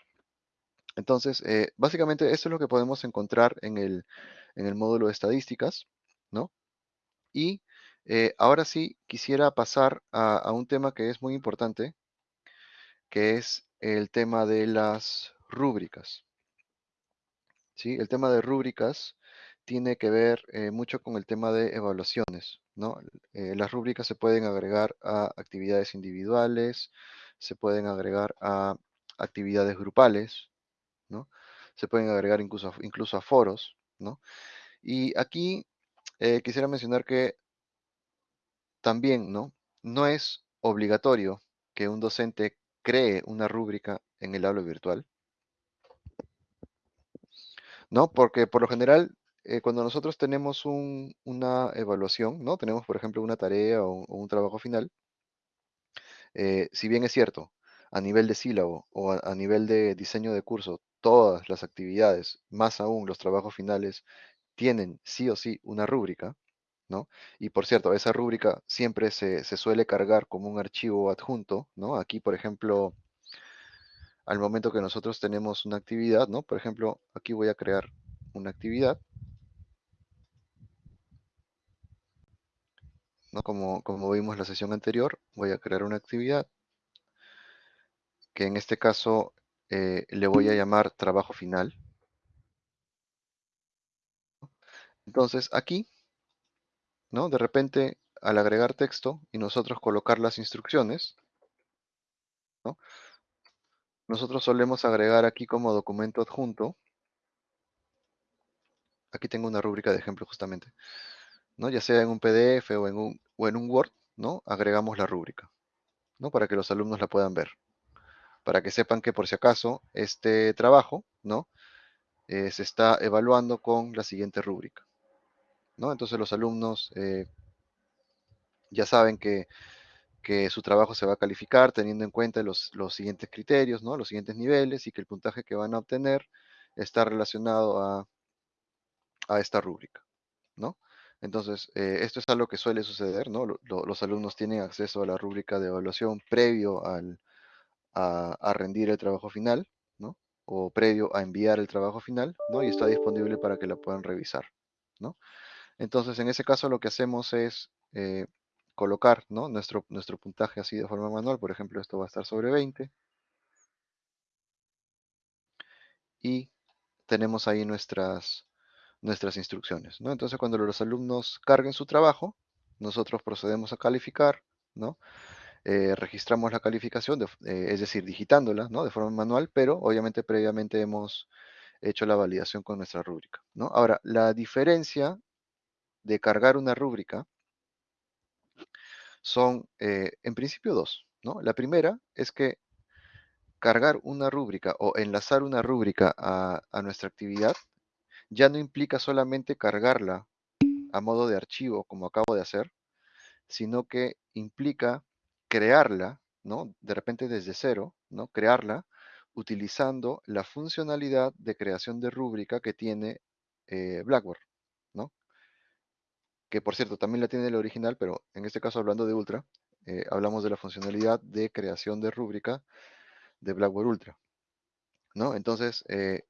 S1: Entonces, eh, básicamente esto es lo que podemos encontrar en el, en el módulo de estadísticas. ¿no? Y eh, ahora sí quisiera pasar a, un tema que es muy importante, que es el tema de las rúbricas. ¿sí? El tema de rúbricas tiene que ver eh, mucho con el tema de evaluaciones, ¿no? Las rúbricas se pueden agregar a actividades individuales, se pueden agregar a actividades grupales, ¿no? Se pueden agregar incluso, incluso a foros, ¿no? Y aquí eh, quisiera mencionar que también, ¿no? No es obligatorio que un docente cree una rúbrica en el aula virtual, ¿no? Porque por lo general, eh, cuando nosotros tenemos un- una evaluación, ¿no? Tenemos, por ejemplo, una tarea o, o un trabajo final, eh, si bien es cierto, a nivel de sílabo o a, nivel de diseño de curso, todas las actividades, más aún los trabajos finales, tienen sí o sí una rúbrica, ¿no? Y por cierto, esa rúbrica siempre se, se suele cargar como un archivo adjunto, ¿no? Aquí, por ejemplo, al momento que nosotros tenemos una actividad, ¿no? Por ejemplo, aquí voy a crear una actividad. ¿no? Como, como vimos la sesión anterior, voy a crear una actividad que en este caso eh, le voy a llamar trabajo final. Entonces aquí, ¿no? De repente, al agregar texto y nosotros colocar las instrucciones, ¿no? Nosotros solemos agregar aquí como documento adjunto. Aquí tengo una rúbrica de ejemplo justamente, ¿no? Ya sea en un PDF o en un, o en un Word, ¿no? Agregamos la rúbrica, ¿no? Para que los alumnos la puedan ver. Para que sepan que por si acaso este trabajo, ¿no? Eh, se está evaluando con la siguiente rúbrica. ¿no? Entonces los alumnos eh, ya saben que, que, su trabajo se va a calificar teniendo en cuenta los, los, siguientes criterios, ¿no? los siguientes niveles y que el puntaje que van a obtener está relacionado a, a esta rúbrica. ¿no? Entonces, eh, esto es algo que suele suceder, ¿no? Lo, lo, los alumnos tienen acceso a la rúbrica de evaluación previo al, a, rendir el trabajo final, ¿no? O previo a enviar el trabajo final, ¿no? Y está disponible para que la puedan revisar, ¿no? Entonces, en ese caso lo que hacemos es eh, colocar ¿no? nuestro, nuestro puntaje así de forma manual. Por ejemplo, esto va a estar sobre 20. Y tenemos ahí nuestras, nuestras instrucciones. ¿no? Entonces, cuando los alumnos carguen su trabajo, nosotros procedemos a calificar, ¿no? Eh, registramos la calificación, eh, es decir, digitándola de forma manual, pero obviamente previamente hemos hecho la validación con nuestra rúbrica. Ahora, la diferencia de cargar una rúbrica son eh, en principio dos. La primera es que cargar una rúbrica o enlazar una rúbrica a, nuestra actividad ya no implica solamente cargarla a modo de archivo como acabo de hacer, sino que implica crearla, ¿no? De repente desde cero, ¿no? Crearla utilizando la funcionalidad de creación de rúbrica que tiene eh, Blackboard, ¿no? que por cierto también la tiene el original, pero en este caso hablando de Ultra, eh, hablamos de la funcionalidad de creación de rúbrica de Blackboard Ultra. ¿no? Entonces, eh,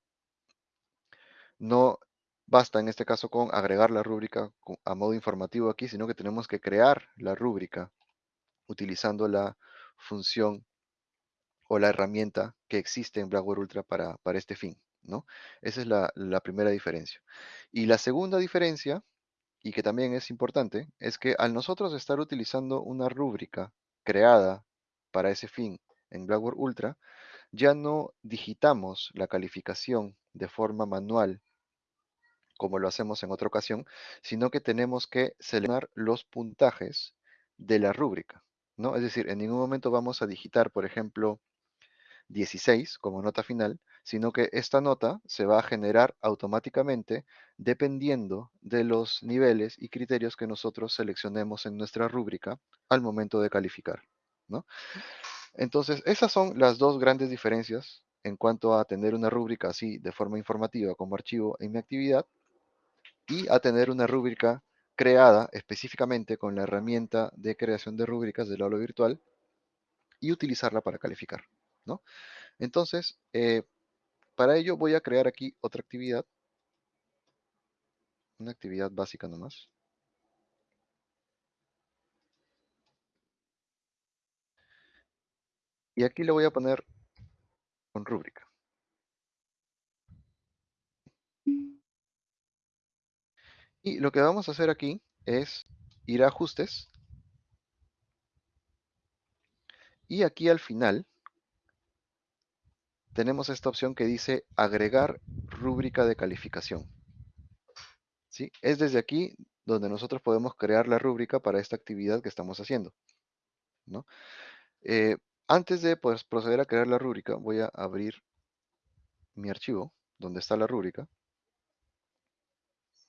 S1: no basta en este caso con agregar la rúbrica a modo informativo aquí, sino que tenemos que crear la rúbrica utilizando la función o la herramienta que existe en Blackboard Ultra para, para este fin. ¿no? Esa es la, la primera diferencia. Y la segunda diferencia y que también es importante, es que al nosotros estar utilizando una rúbrica creada para ese fin en Blackboard Ultra, ya no digitamos la calificación de forma manual como lo hacemos en otra ocasión, sino que tenemos que seleccionar los puntajes de la rúbrica, ¿no? Es decir, en ningún momento vamos a digitar, por ejemplo, 16 como nota final, sino que esta nota se va a generar automáticamente dependiendo de los niveles y criterios que nosotros seleccionemos en nuestra rúbrica al momento de calificar, ¿no? Entonces, esas son las dos grandes diferencias en cuanto a tener una rúbrica así de forma informativa como archivo en mi actividad y a tener una rúbrica creada específicamente con la herramienta de creación de rúbricas del aula virtual y utilizarla para calificar, ¿no? Entonces, eh, para ello voy a crear aquí otra actividad, una actividad básica nomás. Y aquí le voy a poner con rúbrica. Y lo que vamos a hacer aquí es ir a ajustes. Y aquí al final tenemos esta opción que dice agregar rúbrica de calificación. ¿Sí? Es desde aquí donde nosotros podemos crear la rúbrica para esta actividad que estamos haciendo. ¿no? Eh, antes de pues, proceder a crear la rúbrica, voy a abrir mi archivo donde está la rúbrica.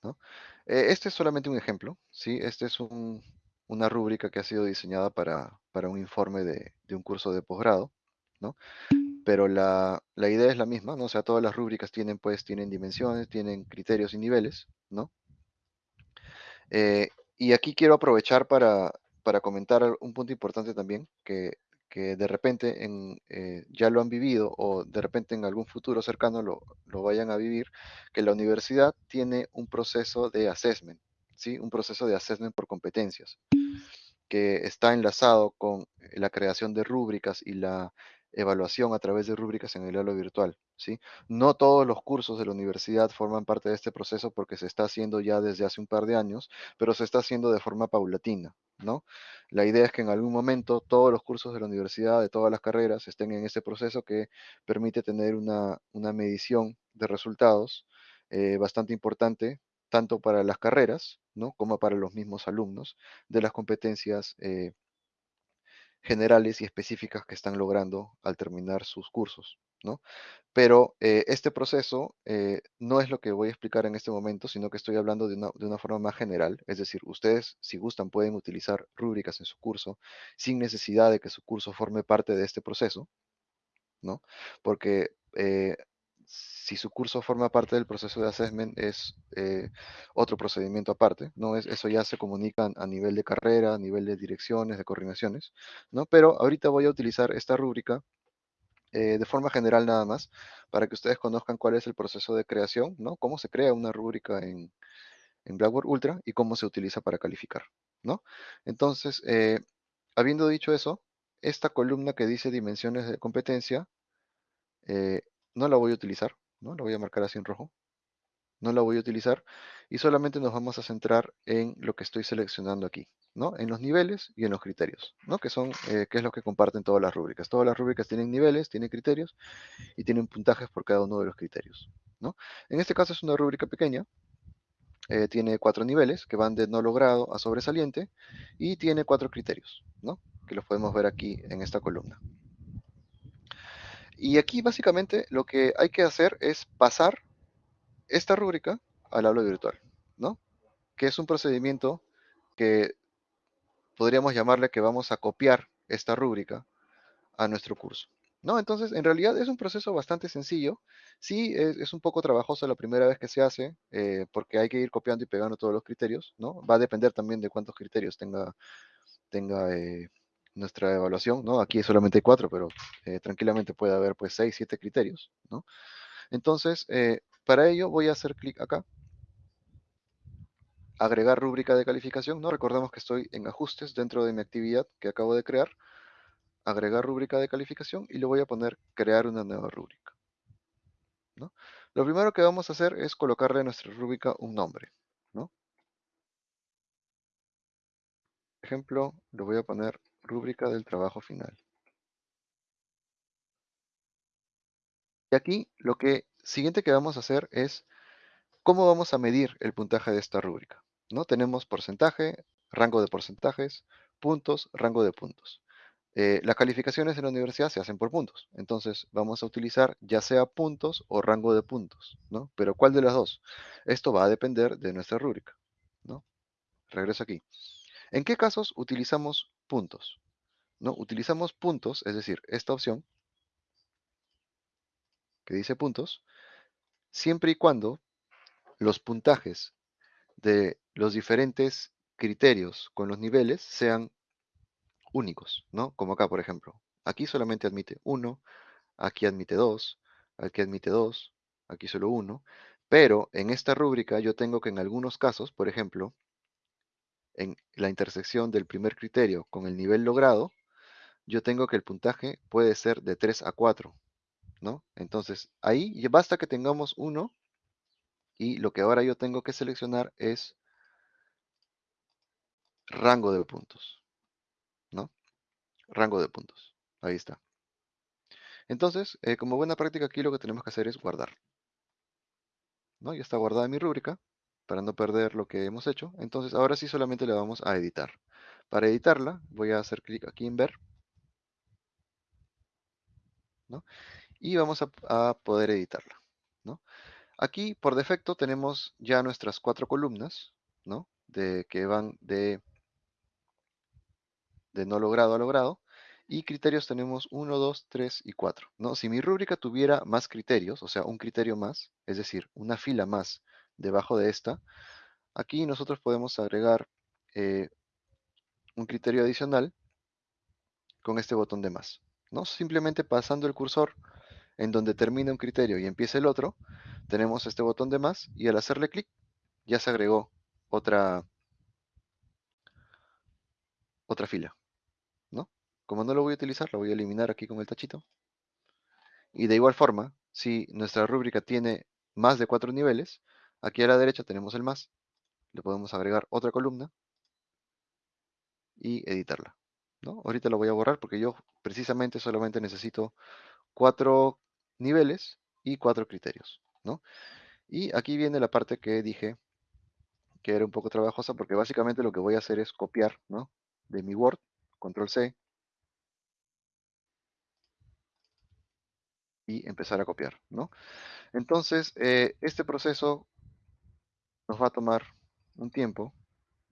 S1: ¿no? Eh, este es solamente un ejemplo, ¿sí? Este es un, una rúbrica que ha sido diseñada para, para un informe de, de, un curso de posgrado, ¿no? Pero la, la, idea es la misma, ¿no? O sea, todas las rúbricas tienen, pues, tienen dimensiones, tienen criterios y niveles, ¿no? Eh, y aquí quiero aprovechar para, para comentar un punto importante también, que que de repente en, eh, ya lo han vivido o de repente en algún futuro cercano lo, lo, vayan a vivir, que la universidad tiene un proceso de assessment, ¿sí? un proceso de assessment por competencias, que está enlazado con la creación de rúbricas y la evaluación a través de rúbricas en el aula virtual. ¿sí? No todos los cursos de la universidad forman parte de este proceso porque se está haciendo ya desde hace un par de años, pero se está haciendo de forma paulatina. ¿no? La idea es que en algún momento todos los cursos de la universidad, de todas las carreras, estén en este proceso que permite tener una, una medición de resultados eh, bastante importante, tanto para las carreras, ¿no? como para los mismos alumnos, de las competencias eh, generales y específicas que están logrando al terminar sus cursos, ¿no? Pero eh, este proceso eh, no es lo que voy a explicar en este momento, sino que estoy hablando de una, de una, forma más general, es decir, ustedes, si gustan, pueden utilizar rúbricas en su curso sin necesidad de que su curso forme parte de este proceso, ¿no? Porque eh, si su curso forma parte del proceso de assessment es eh, otro procedimiento aparte, ¿no? Es, eso ya se comunica a nivel de carrera, a nivel de direcciones, de coordinaciones, ¿no? Pero ahorita voy a utilizar esta rúbrica eh, de forma general nada más, para que ustedes conozcan cuál es el proceso de creación, ¿no? Cómo se crea una rúbrica en, en Blackboard Ultra y cómo se utiliza para calificar, ¿no? Entonces, eh, habiendo dicho eso, esta columna que dice dimensiones de competencia, eh, no la voy a utilizar, ¿no? La voy a marcar así en rojo. No la voy a utilizar y solamente nos vamos a centrar en lo que estoy seleccionando aquí, ¿no? En los niveles y en los criterios, ¿no? Que son, eh, que es lo que comparten todas las rúbricas. Todas las rúbricas tienen niveles, tienen criterios y tienen puntajes por cada uno de los criterios, ¿no? En este caso es una rúbrica pequeña, eh, tiene cuatro niveles que van de no logrado a sobresaliente y tiene cuatro criterios, ¿no? Que los podemos ver aquí en esta columna. Y aquí básicamente lo que hay que hacer es pasar esta rúbrica al aula virtual, ¿no? Que es un procedimiento que podríamos llamarle que vamos a copiar esta rúbrica a nuestro curso, ¿no? Entonces, en realidad es un proceso bastante sencillo. Sí, es, un poco trabajoso la primera vez que se hace, eh, porque hay que ir copiando y pegando todos los criterios, ¿no? Va a depender también de cuántos criterios tenga, tenga eh, nuestra evaluación, ¿no? Aquí solamente hay cuatro, pero eh, tranquilamente puede haber pues seis, siete criterios, ¿no? Entonces, eh, para ello voy a hacer clic acá, agregar rúbrica de calificación, ¿no? Recordemos que estoy en ajustes dentro de mi actividad que acabo de crear, agregar rúbrica de calificación y le voy a poner crear una nueva rúbrica, ¿no? Lo primero que vamos a hacer es colocarle a nuestra rúbrica un nombre, ¿no? Por ejemplo, le voy a poner rúbrica del trabajo final. Y aquí lo que siguiente que vamos a hacer es cómo vamos a medir el puntaje de esta rúbrica. ¿no? Tenemos porcentaje, rango de porcentajes, puntos, rango de puntos. Eh, las calificaciones en la universidad se hacen por puntos. Entonces vamos a utilizar ya sea puntos o rango de puntos. ¿no? Pero ¿cuál de las dos? Esto va a depender de nuestra rúbrica. ¿no? Regreso aquí. ¿En qué casos utilizamos puntos? ¿No? Utilizamos puntos, es decir, esta opción que dice puntos, siempre y cuando los puntajes de los diferentes criterios con los niveles sean únicos, ¿no? Como acá, por ejemplo. Aquí solamente admite 1, aquí admite 2, aquí admite 2, aquí solo 1. Pero en esta rúbrica yo tengo que en algunos casos, por ejemplo, en la intersección del primer criterio con el nivel logrado, yo tengo que el puntaje puede ser de 3 a 4, ¿no? Entonces, ahí basta que tengamos 1 y lo que ahora yo tengo que seleccionar es rango de puntos, ¿no? Rango de puntos. Ahí está. Entonces, eh, como buena práctica aquí lo que tenemos que hacer es guardar. ¿no? Ya está guardada mi rúbrica para no perder lo que hemos hecho. Entonces, ahora sí solamente le vamos a editar. Para editarla, voy a hacer clic aquí en ver. ¿no? Y vamos a, a poder editarla. ¿no? Aquí, por defecto, tenemos ya nuestras cuatro columnas, ¿no? De, que van de, de no logrado a logrado. Y criterios tenemos 1, 2, 3 y 4. ¿no? Si mi rúbrica tuviera más criterios, o sea, un criterio más, es decir, una fila más debajo de esta, aquí nosotros podemos agregar eh, un criterio adicional con este botón de más. ¿no? Simplemente pasando el cursor en donde termina un criterio y empieza el otro, tenemos este botón de más y al hacerle clic ya se agregó otra, otra fila. ¿no? Como no lo voy a utilizar, lo voy a eliminar aquí con el tachito. Y de igual forma, si nuestra rúbrica tiene más de cuatro niveles, aquí a la derecha tenemos el más. Le podemos agregar otra columna y editarla. ¿no? Ahorita lo voy a borrar porque yo precisamente solamente necesito cuatro niveles y cuatro criterios. ¿no? Y aquí viene la parte que dije que era un poco trabajosa porque básicamente lo que voy a hacer es copiar ¿no? de mi Word, control C, y empezar a copiar, ¿no? Entonces, eh, este proceso nos va a tomar un tiempo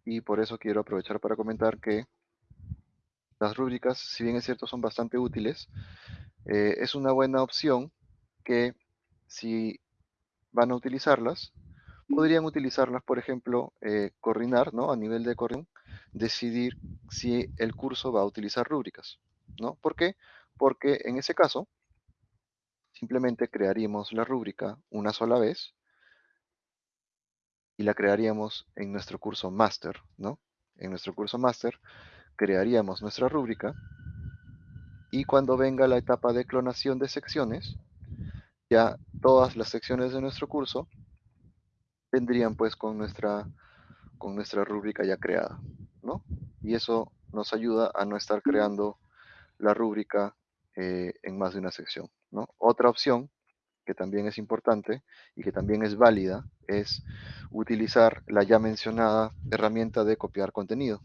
S1: y por eso quiero aprovechar para comentar que las rúbricas, si bien es cierto, son bastante útiles, eh, es una buena opción que si van a utilizarlas, podrían utilizarlas, por ejemplo, eh, coordinar, ¿no? A nivel de coordinación, decidir si el curso va a utilizar rúbricas, ¿no? ¿Por qué? Porque en ese caso, simplemente crearíamos la rúbrica una sola vez y la crearíamos en nuestro curso máster, ¿no? En nuestro curso máster crearíamos nuestra rúbrica y cuando venga la etapa de clonación de secciones, ya todas las secciones de nuestro curso vendrían pues con nuestra, con nuestra rúbrica ya creada, ¿no? Y eso nos ayuda a no estar creando la rúbrica eh, en más de una sección, ¿no? Otra opción que también es importante y que también es válida es utilizar la ya mencionada herramienta de copiar contenido,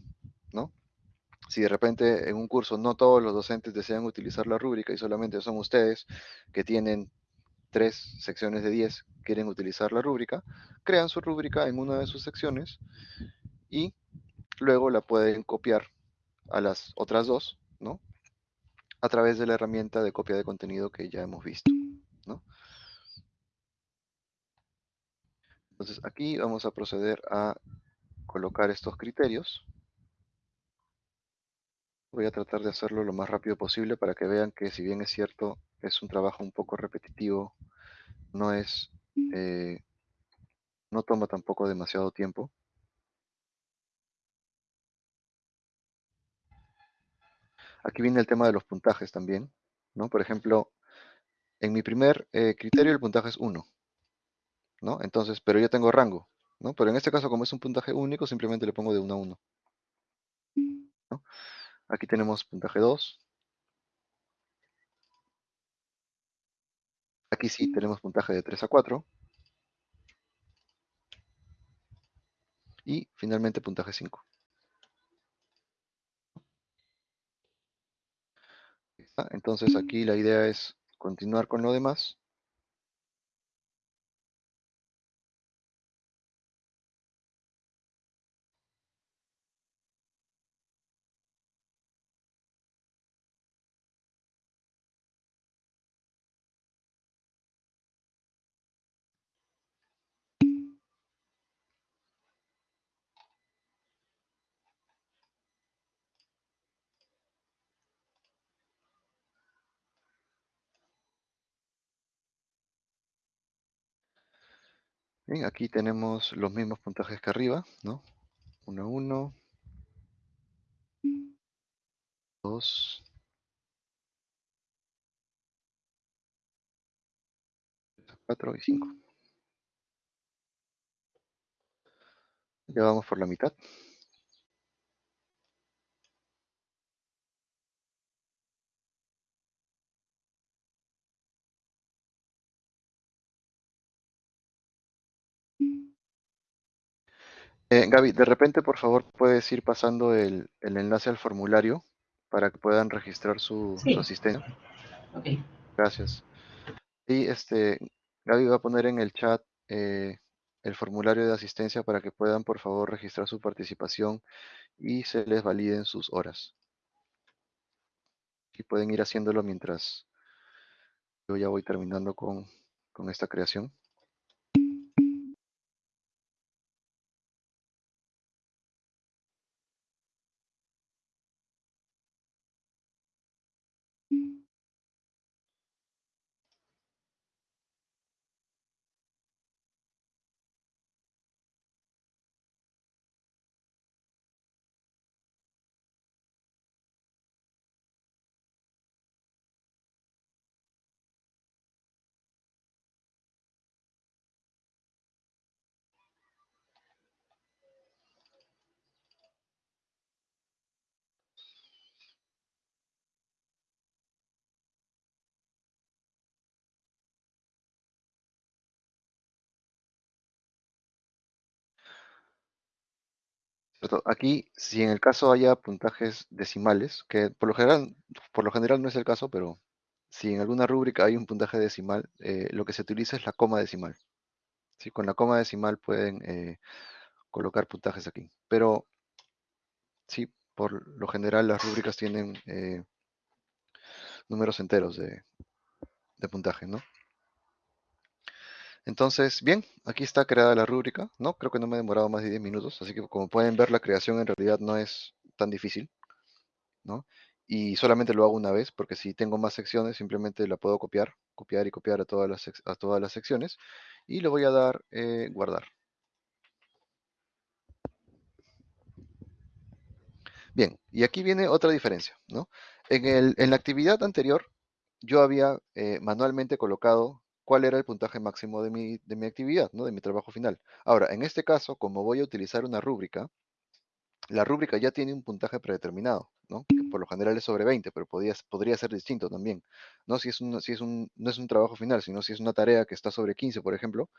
S1: ¿no? Si de repente en un curso no todos los docentes desean utilizar la rúbrica y solamente son ustedes que tienen tres secciones de 10 quieren utilizar la rúbrica, crean su rúbrica en una de sus secciones y luego la pueden copiar a las otras dos, ¿no? A través de la herramienta de copia de contenido que ya hemos visto, ¿no? Entonces aquí vamos a proceder a colocar estos criterios. Voy a tratar de hacerlo lo más rápido posible para que vean que si bien es cierto, es un trabajo un poco repetitivo, no es, eh, no toma tampoco demasiado tiempo. Aquí viene el tema de los puntajes también, ¿no? Por ejemplo, en mi primer eh, criterio el puntaje es 1, ¿no? Entonces, pero yo tengo rango, ¿no? Pero en este caso, como es un puntaje único, simplemente le pongo de 1 a 1. ¿no? Aquí tenemos puntaje 2. Aquí sí tenemos puntaje de 3 a 4. Y finalmente puntaje 5. Entonces aquí la idea es continuar con lo demás. Bien, aquí tenemos los mismos puntajes que arriba, ¿no? 1, 1, 2, 4 y 5. Ya vamos por la mitad. Eh, Gaby, de repente, por favor, puedes ir pasando el, el enlace al formulario para que puedan registrar su,
S4: Sí.
S1: su asistencia.
S4: Ok.
S1: Gracias. Y este, Gaby va a poner en el chat eh, el formulario de asistencia para que puedan, por favor, registrar su participación y se les validen sus horas. Y pueden ir haciéndolo mientras yo ya voy terminando con, con esta creación. Aquí, si en el caso haya puntajes decimales, que por lo general, por lo general no es el caso, pero si en alguna rúbrica hay un puntaje decimal, eh, lo que se utiliza es la coma decimal. ¿sí? Con la coma decimal pueden eh, colocar puntajes aquí. Pero sí, por lo general las rúbricas tienen eh, números enteros de, de puntaje, ¿no? Entonces, bien, aquí está creada la rúbrica, ¿no? Creo que no me he demorado más de 10 minutos, así que como pueden ver, la creación en realidad no es tan difícil, ¿no? Y solamente lo hago una vez, porque si tengo más secciones, simplemente la puedo copiar, copiar y copiar a todas las, a todas las secciones, y le voy a dar eh, guardar. Bien, y aquí viene otra diferencia, ¿no? En, el- en la actividad anterior, yo había eh, manualmente colocado cuál era el puntaje máximo de mi, de mi actividad, ¿no? De mi trabajo final. Ahora, en este caso, como voy a utilizar una rúbrica, la rúbrica ya tiene un puntaje predeterminado, ¿no? Que por lo general es sobre 20, pero podría, ser distinto también, ¿no? Si es un, si es un, no es un trabajo final, sino si es una tarea que está sobre 15, por ejemplo,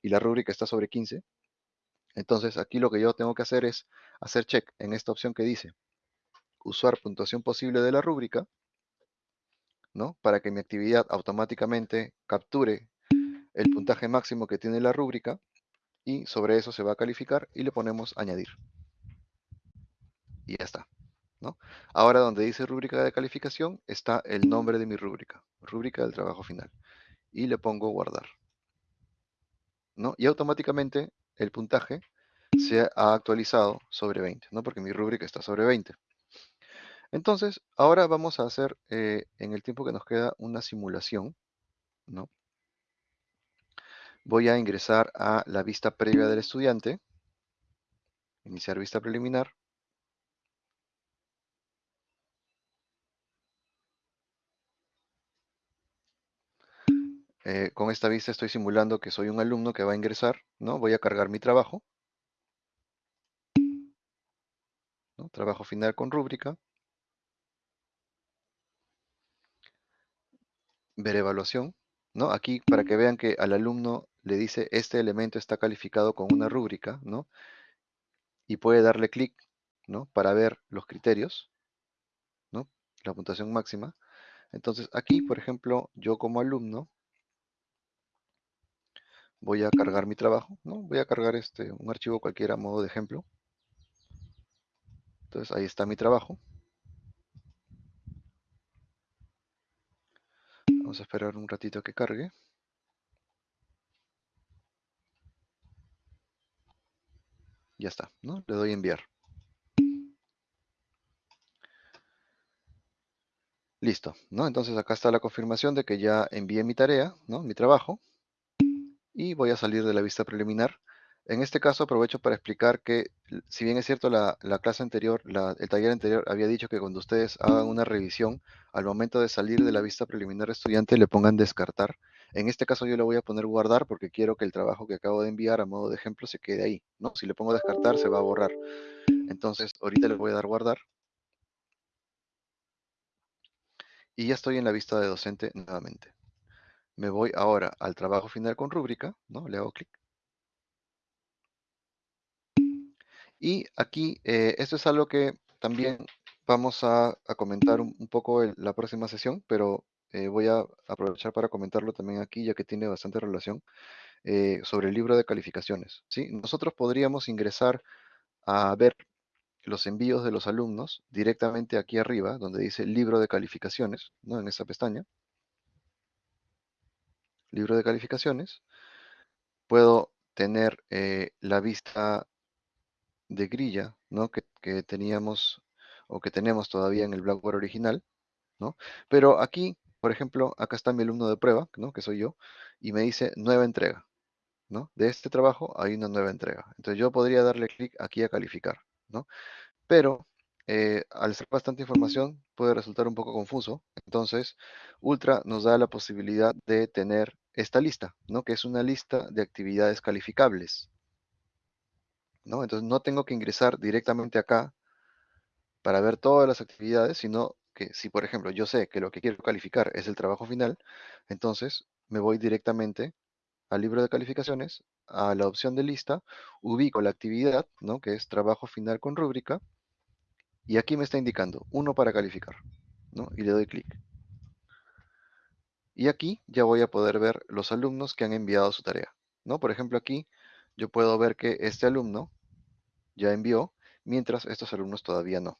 S1: y la rúbrica está sobre 15, entonces aquí lo que yo tengo que hacer es hacer check en esta opción que dice usar puntuación posible de la rúbrica, ¿no? Para que mi actividad automáticamente capture el puntaje máximo que tiene la rúbrica y sobre eso se va a calificar y le ponemos añadir. Y ya está. ¿no? Ahora donde dice rúbrica de calificación está el nombre de mi rúbrica, rúbrica del trabajo final. Y le pongo guardar. ¿no? Y automáticamente el puntaje se ha actualizado sobre 20, ¿no? porque mi rúbrica está sobre 20. Entonces, ahora vamos a hacer eh, en el tiempo que nos queda una simulación. ¿no? Voy a ingresar a la vista previa del estudiante. Iniciar vista preliminar. Eh, con esta vista estoy simulando que soy un alumno que va a ingresar, ¿no? Voy a cargar mi trabajo. ¿no? Trabajo final con rúbrica. Ver evaluación, ¿no? Aquí para que vean que al alumno le dice este elemento está calificado con una rúbrica, ¿no? Y puede darle clic, ¿no? Para ver los criterios, ¿no? La puntuación máxima. Entonces aquí, por ejemplo, yo como alumno voy a cargar mi trabajo, ¿no? Voy a cargar este, un archivo cualquiera a modo de ejemplo. Entonces ahí está mi trabajo. Vamos a esperar un ratito a que cargue. Ya está, ¿no? Le doy enviar. Listo, ¿no? Entonces acá está la confirmación de que ya envié mi tarea, ¿no? Mi trabajo. Y voy a salir de la vista preliminar. En este caso aprovecho para explicar que, si bien es cierto, la, la clase anterior, el taller anterior había dicho que cuando ustedes hagan una revisión, al momento de salir de la vista preliminar estudiante le pongan descartar. En este caso yo le voy a poner guardar porque quiero que el trabajo que acabo de enviar a modo de ejemplo se quede ahí, ¿no? Si le pongo descartar se va a borrar. Entonces ahorita le voy a dar guardar. Y ya estoy en la vista de docente nuevamente. Me voy ahora al trabajo final con rúbrica, ¿no? Le hago clic. Y aquí, eh, esto es algo que también vamos a, comentar un, poco en la próxima sesión, pero eh, voy a aprovechar para comentarlo también aquí, ya que tiene bastante relación, eh, sobre el libro de calificaciones. ¿sí? Nosotros podríamos ingresar a ver los envíos de los alumnos directamente aquí arriba, donde dice libro de calificaciones, ¿no? en esta pestaña. Libro de calificaciones. Puedo tener la vista de grilla, ¿no? Que, que teníamos o que tenemos todavía en el Blackboard original, ¿no? Pero aquí, por ejemplo, acá está mi alumno de prueba, ¿no? Que soy yo, y me dice nueva entrega, ¿no? De este trabajo hay una nueva entrega. Entonces yo podría darle clic aquí a calificar, ¿no? Pero eh, al ser bastante información puede resultar un poco confuso. Entonces, Ultra nos da la posibilidad de tener esta lista, ¿no? Que es una lista de actividades calificables, Entonces no tengo que ingresar directamente acá para ver todas las actividades, sino que si, por ejemplo, yo sé que lo que quiero calificar es el trabajo final, entonces me voy directamente al libro de calificaciones, a la opción de lista, ubico la actividad, ¿no? Que es trabajo final con rúbrica, y aquí me está indicando uno para calificar. Y le doy clic. Y aquí ya voy a poder ver los alumnos que han enviado su tarea. Por ejemplo, aquí yo puedo ver que este alumno ya envió, mientras estos alumnos todavía no.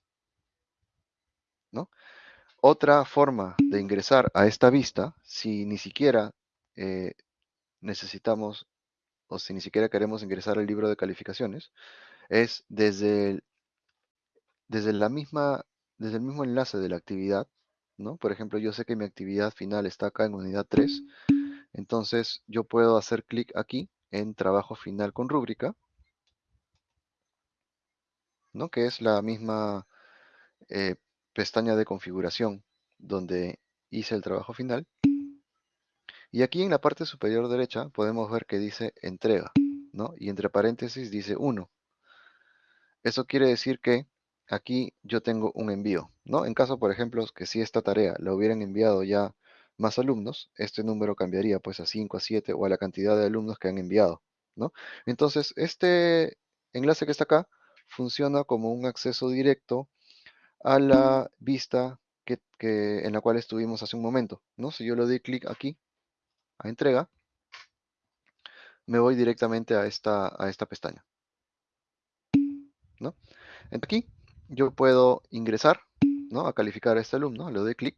S1: ¿no? Otra forma de ingresar a esta vista, si ni siquiera eh, necesitamos o si ni siquiera queremos ingresar al libro de calificaciones, es desde el, desde la misma, desde el mismo enlace de la actividad, ¿no? Por ejemplo, yo sé que mi actividad final está acá en unidad 3, entonces yo puedo hacer clic aquí en trabajo final con rúbrica, ¿no? Que es la misma eh, pestaña de configuración donde hice el trabajo final. Y aquí en la parte superior derecha podemos ver que dice entrega, ¿no? Y entre paréntesis dice 1. Eso quiere decir que aquí yo tengo un envío, ¿no? En caso, por ejemplo, que si esta tarea la hubieran enviado ya más alumnos, este número cambiaría pues a 5, a 7 o a la cantidad de alumnos que han enviado, ¿no? Entonces, este enlace que está acá funciona como un acceso directo a la vista que, en la cual estuvimos hace un momento, ¿no? Si yo le doy clic aquí, a entrega, me voy directamente a esta, a esta pestaña, ¿no? Aquí yo puedo ingresar, ¿no? A calificar a este alumno, le doy clic.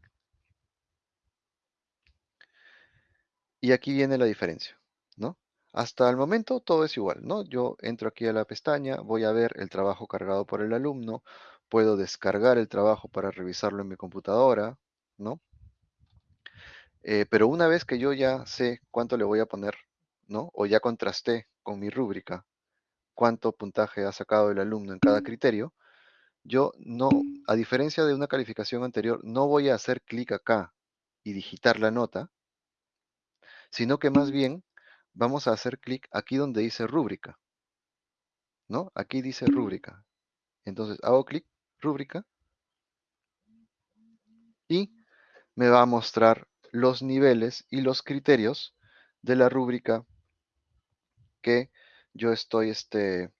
S1: Y aquí viene la diferencia, ¿no? Hasta el momento todo es igual, ¿no? Yo entro aquí a la pestaña, voy a ver el trabajo cargado por el alumno, puedo descargar el trabajo para revisarlo en mi computadora, ¿no? Eh, pero una vez que yo ya sé cuánto le voy a poner, ¿no? O ya contrasté con mi rúbrica cuánto puntaje ha sacado el alumno en cada criterio, yo no, a diferencia de una calificación anterior, no voy a hacer clic acá y digitar la nota, sino que más bien vamos a hacer clic aquí donde dice rúbrica, ¿no? Aquí dice rúbrica. Entonces hago clic, rúbrica, y me va a mostrar los niveles y los criterios de la rúbrica que yo estoy este,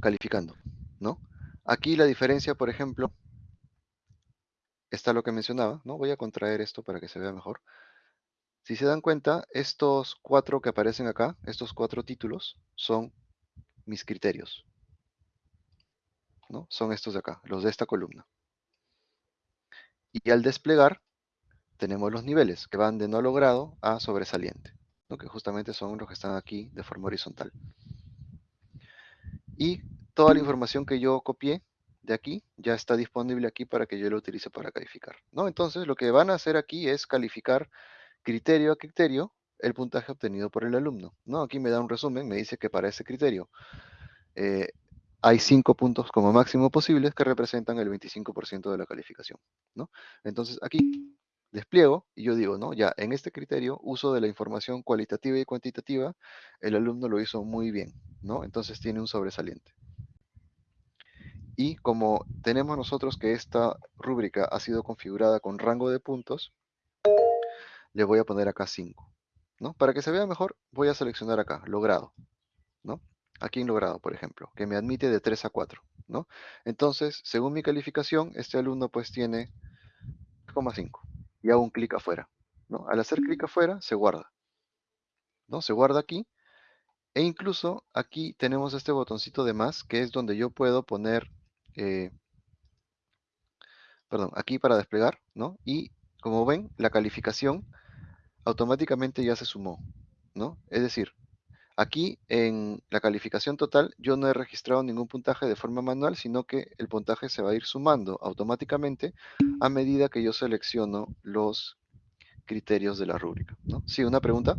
S1: calificando, ¿no? Aquí la diferencia, por ejemplo, está lo que mencionaba, ¿no? Voy a contraer esto para que se vea mejor. Si se dan cuenta, estos cuatro que aparecen acá, estos cuatro títulos, son mis criterios, ¿no? Son estos de acá, los de esta columna. Y al desplegar, tenemos los niveles, que van de no logrado a sobresaliente, ¿no? que justamente son los que están aquí de forma horizontal. Y toda la información que yo copié de aquí ya está disponible aquí para que yo lo utilice para calificar. ¿no? Entonces, lo que van a hacer aquí es calificar criterio a criterio el puntaje obtenido por el alumno. ¿no? Aquí me da un resumen, me dice que para ese criterio eh, hay cinco puntos como máximo posibles que representan el 25% de la calificación. ¿no? Entonces, aquí despliego y yo digo, ¿no? Ya, en este criterio, uso de la información cualitativa y cuantitativa, el alumno lo hizo muy bien, ¿no? Entonces tiene un sobresaliente. Y como tenemos nosotros que esta rúbrica ha sido configurada con rango de puntos, le voy a poner acá 5, ¿no? Para que se vea mejor, voy a seleccionar acá, logrado, ¿no? Aquí en logrado, por ejemplo, que me admite de 3 a 4, ¿no? Entonces, según mi calificación, este alumno pues tiene 3,5 y hago un clic afuera. ¿no? Al hacer clic afuera, se guarda. ¿no? Se guarda aquí. E incluso aquí tenemos este botoncito de más, que es donde yo puedo poner, eh, perdón, aquí para desplegar, ¿no? Y como ven, la calificación automáticamente ya se sumó, ¿no? Es decir, Aquí en la calificación total yo no he registrado ningún puntaje de forma manual, sino que el puntaje se va a ir sumando automáticamente a medida que yo selecciono los criterios de la rúbrica. ¿no? Sí, una pregunta.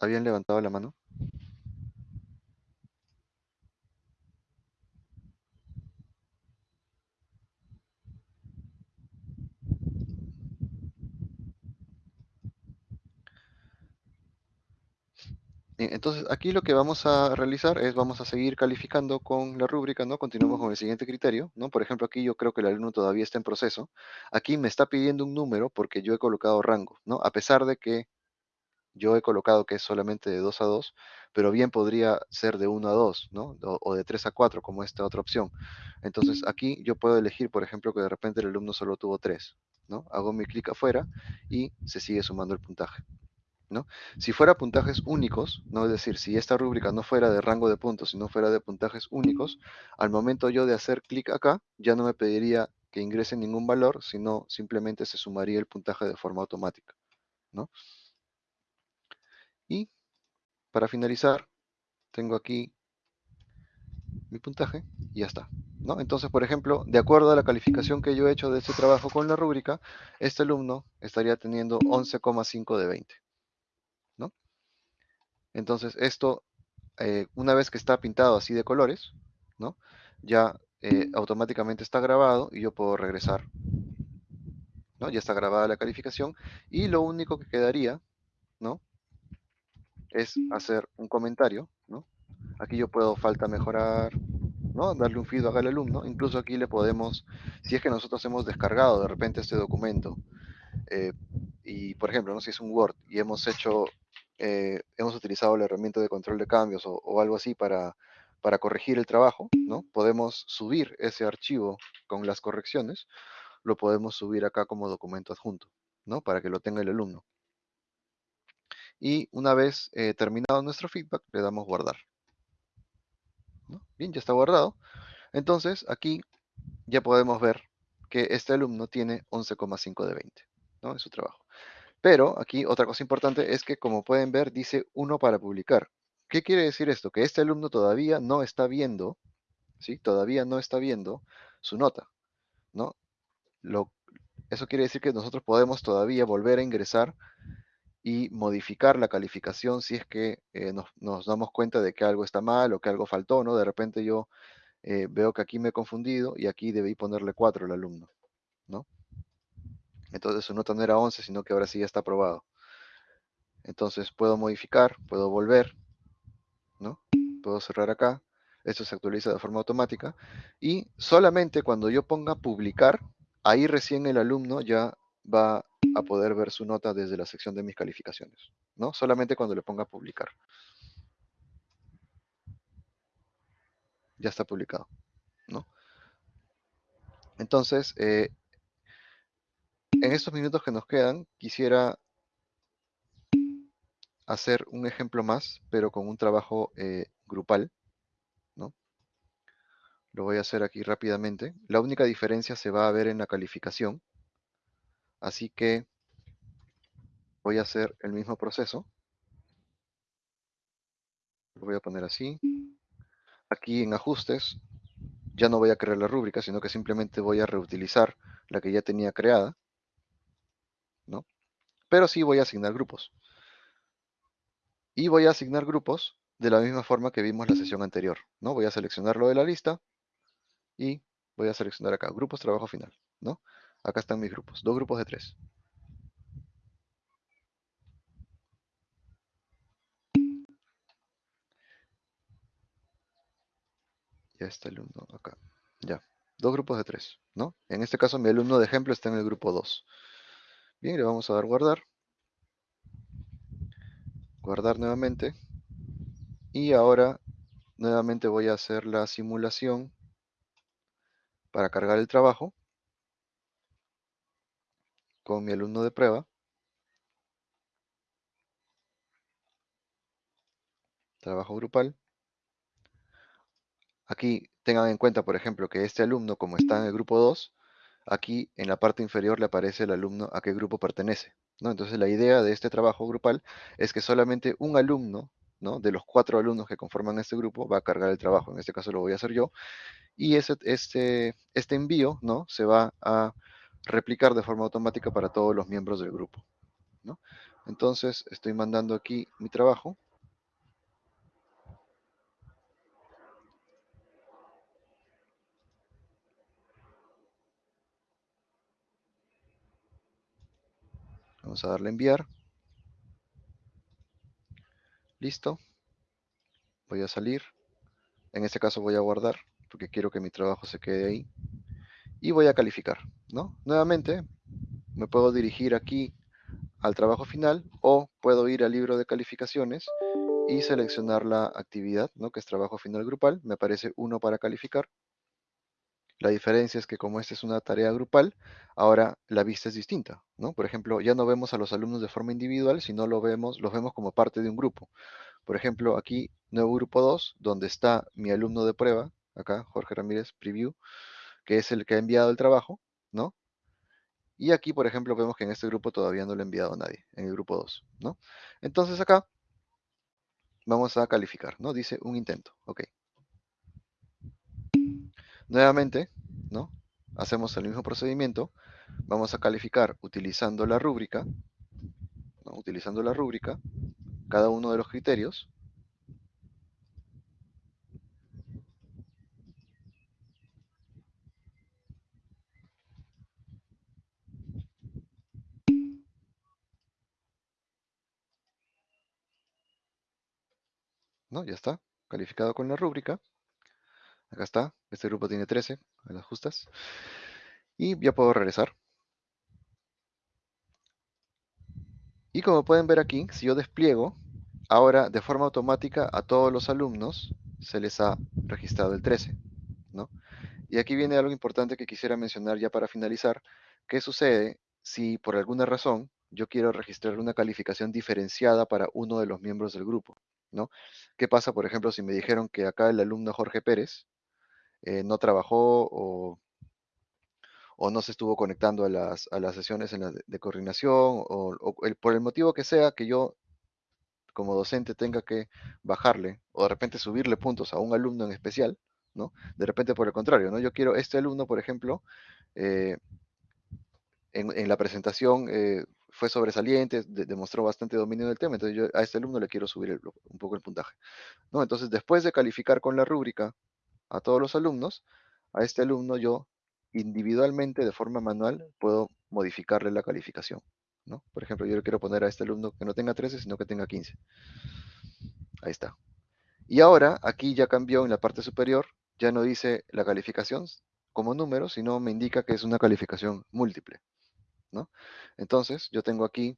S1: ¿Habían levantado la mano? Entonces aquí lo que vamos a realizar es vamos a seguir calificando con la rúbrica, ¿no? Continuamos con el siguiente criterio, ¿no? Por ejemplo, aquí yo creo que el alumno todavía está en proceso. Aquí me está pidiendo un número porque yo he colocado rango, ¿no? A pesar de que yo he colocado que es solamente de 2 a 2, pero bien podría ser de 1 a 2, ¿no? O, o, de 3 a 4, como esta otra opción. Entonces aquí yo puedo elegir, por ejemplo, que de repente el alumno solo tuvo 3, ¿no? Hago mi clic afuera y se sigue sumando el puntaje. Si fuera puntajes únicos, ¿no? es decir, si esta rúbrica no fuera de rango de puntos, sino fuera de puntajes únicos, al momento yo de hacer clic acá, ya no me pediría que ingrese ningún valor, sino simplemente se sumaría el puntaje de forma automática. ¿no? Y para finalizar, tengo aquí mi puntaje y ya está. ¿no? Entonces, por ejemplo, de acuerdo a la calificación que yo he hecho de este trabajo con la rúbrica, este alumno estaría teniendo 11,5 de 20. Entonces esto, eh, una vez que está pintado así de colores, ¿no? ya eh, automáticamente está grabado y yo puedo regresar. ¿no? Ya está grabada la calificación y lo único que quedaría ¿no? es hacer un comentario. ¿no? Aquí yo puedo falta mejorar, ¿no? darle un feedback al alumno. Incluso aquí le podemos, si es que nosotros hemos descargado de repente este documento, eh, y por ejemplo, ¿no? si es un Word y hemos hecho eh, hemos utilizado la herramienta de control de cambios o, algo así para, corregir el trabajo, ¿no? Podemos subir ese archivo con las correcciones, lo podemos subir acá como documento adjunto, ¿no? Para que lo tenga el alumno. Y una vez eh, terminado nuestro feedback, le damos guardar. Bien, ya está guardado. Entonces, aquí ya podemos ver que este alumno tiene 11,5 de 20, ¿no? En su trabajo. Pero aquí otra cosa importante es que, como pueden ver, dice uno para publicar. ¿Qué quiere decir esto? Que este alumno todavía no está viendo, ¿sí? Todavía no está viendo su nota, ¿no? Lo, eso quiere decir que nosotros podemos todavía volver a ingresar y modificar la calificación si es que eh, nos, damos cuenta de que algo está mal o que algo faltó, ¿no? De repente yo eh, veo que aquí me he confundido y aquí debí ponerle 4 al alumno, ¿no? Entonces su nota no era 11, sino que ahora sí ya está aprobado. Entonces puedo modificar, puedo volver, ¿no? Puedo cerrar acá, Esto se actualiza de forma automática. Y solamente cuando yo ponga publicar, ahí recién el alumno ya va a poder ver su nota desde la sección de mis calificaciones. ¿no? Solamente cuando le ponga publicar. Ya está publicado. ¿no? Entonces, eh, en estos minutos que nos quedan, quisiera hacer un ejemplo más, pero con un trabajo eh, grupal. ¿no? Lo voy a hacer aquí rápidamente. La única diferencia se va a ver en la calificación. Así que voy a hacer el mismo proceso. Lo voy a poner así. Aquí en ajustes, ya no voy a crear la rúbrica, sino que simplemente voy a reutilizar la que ya tenía creada. ¿No? Pero sí voy a asignar grupos. Y voy a asignar grupos de la misma forma que vimos la sesión anterior. ¿no? Voy a seleccionarlo de la lista y voy a seleccionar acá, grupos trabajo final. ¿no? Acá están mis grupos, dos grupos de tres. Ya está el alumno acá. Ya, dos grupos de tres, ¿no? En este caso mi alumno de ejemplo está en el grupo 2. Bien, le vamos a dar guardar. Guardar nuevamente. Y ahora nuevamente voy a hacer la simulación para cargar el trabajo con mi alumno de prueba. Trabajo grupal. Aquí tengan en cuenta, por ejemplo, que este alumno, como está en el grupo 2, aquí en la parte inferior le aparece el alumno a qué grupo pertenece. ¿no? Entonces la idea de este trabajo grupal es que solamente un alumno, ¿no? de los cuatro alumnos que conforman este grupo, va a cargar el trabajo. En este caso lo voy a hacer yo. Y ese, este, este envío ¿no? se va a replicar de forma automática para todos los miembros del grupo. Entonces estoy mandando aquí mi trabajo. Vamos a darle enviar. Listo. Voy a salir. En este caso voy a guardar porque quiero que mi trabajo se quede ahí. Y voy a calificar, ¿no? Nuevamente, me puedo dirigir aquí al trabajo final o puedo ir al libro de calificaciones y seleccionar la actividad, ¿no? Que es trabajo final grupal. Me aparece uno para calificar. La diferencia es que como esta es una tarea grupal, ahora la vista es distinta, ¿no? Por ejemplo, ya no vemos a los alumnos de forma individual, sino lo vemos, los vemos como parte de un grupo. Por ejemplo, aquí, nuevo grupo 2, donde está mi alumno de prueba, acá, Jorge Ramírez, preview, que es el que ha enviado el trabajo, ¿no? Y aquí, por ejemplo, vemos que en este grupo todavía no lo ha enviado nadie, en el grupo 2, ¿no? Entonces acá, vamos a calificar, ¿no? Dice un intento, ok. Nuevamente, ¿no? Hacemos el mismo procedimiento. Vamos a calificar utilizando la rúbrica, ¿no? utilizando la rúbrica, cada uno de los criterios. ¿No? Ya está, calificado con la rúbrica. Acá está, este grupo tiene 13, a las justas. Y ya puedo regresar. Y como pueden ver aquí, si yo despliego, ahora de forma automática a todos los alumnos se les ha registrado el 13. ¿no? Y aquí viene algo importante que quisiera mencionar ya para finalizar. ¿Qué sucede si por alguna razón yo quiero registrar una calificación diferenciada para uno de los miembros del grupo? ¿no? ¿Qué pasa, por ejemplo, si me dijeron que acá el alumno Jorge Pérez eh, no trabajó o, no se estuvo conectando a las, sesiones en de, coordinación o, por el motivo que sea que yo como docente tenga que bajarle o de repente subirle puntos a un alumno en especial, ¿no? De repente por el contrario, ¿no? Yo quiero este alumno, por ejemplo, eh, en, la presentación eh, fue sobresaliente, demostró bastante dominio del tema, entonces yo a este alumno le quiero subir un poco el puntaje, ¿no? Entonces después de calificar con la rúbrica a todos los alumnos, a este alumno yo individualmente, de forma manual, puedo modificarle la calificación. ¿no? Por ejemplo, yo le quiero poner a este alumno que no tenga 13, sino que tenga 15. Ahí está. Y ahora, aquí ya cambió en la parte superior, ya no dice la calificación como número, sino me indica que es una calificación múltiple, ¿no? Entonces, yo tengo aquí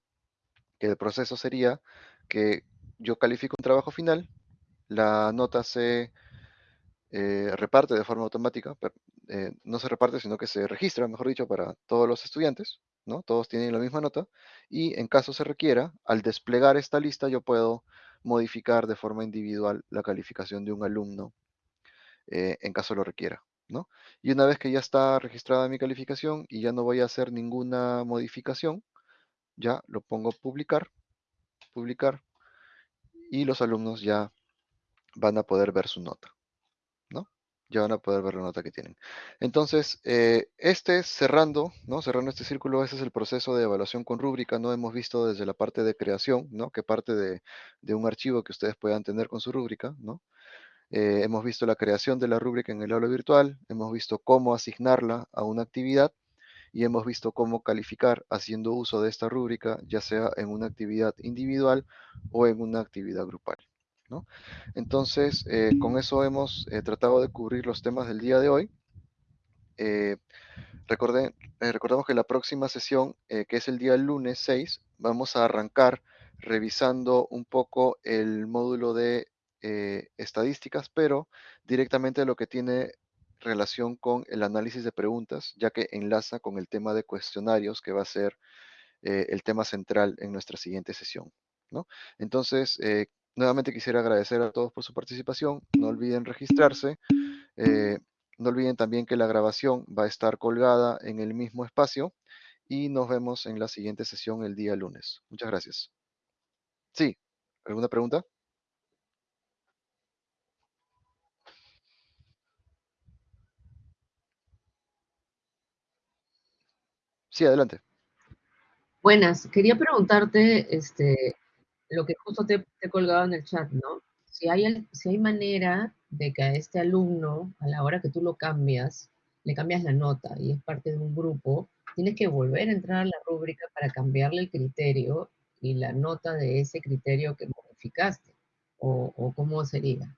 S1: que el proceso sería que yo califico un trabajo final, la nota se eh, reparte de forma automática, eh, no se reparte, sino que se registra, mejor dicho, para todos los estudiantes, ¿no? Todos tienen la misma nota, y en caso se requiera, al desplegar esta lista, yo puedo modificar de forma individual la calificación de un alumno, eh, en caso lo requiera, ¿no? Y una vez que ya está registrada mi calificación y ya no voy a hacer ninguna modificación, ya lo pongo publicar, publicar, y los alumnos ya van a poder ver su nota, ¿no? Ya van a poder ver la nota que tienen. Entonces, eh, este cerrando, ¿no? Cerrando este círculo, ese es el proceso de evaluación con rúbrica, ¿no? Hemos visto desde la parte de creación, ¿no? Que parte de, de un archivo que ustedes puedan tener con su rúbrica, ¿no? Eh, hemos visto la creación de la rúbrica en el aula virtual, hemos visto cómo asignarla a una actividad y hemos visto cómo calificar haciendo uso de esta rúbrica, ya sea en una actividad individual o en una actividad grupal. Entonces, eh, con eso hemos eh, tratado de cubrir los temas del día de hoy. Eh, recordemos que la próxima sesión, que es el día lunes 6, vamos a arrancar revisando un poco el módulo de estadísticas, pero directamente lo que tiene relación con el análisis de preguntas, ya que enlaza con el tema de cuestionarios, que va a ser el tema central en nuestra siguiente sesión. ¿no? Entonces, eh, nuevamente quisiera agradecer a todos por su participación. No olviden registrarse. Eh, no olviden también que la grabación va a estar colgada en el mismo espacio y nos vemos en la siguiente sesión el día lunes. Muchas gracias. Sí, ¿alguna pregunta? Sí, adelante.
S4: Buenas, quería preguntarte este, lo que justo te, he colgado en el chat, ¿no? Si hay, si hay manera de que a este alumno, a la hora que tú lo cambias, le cambias la nota y es parte de un grupo, tienes que volver a entrar a la rúbrica para cambiarle el criterio y la nota de ese criterio que modificaste, o, o cómo sería.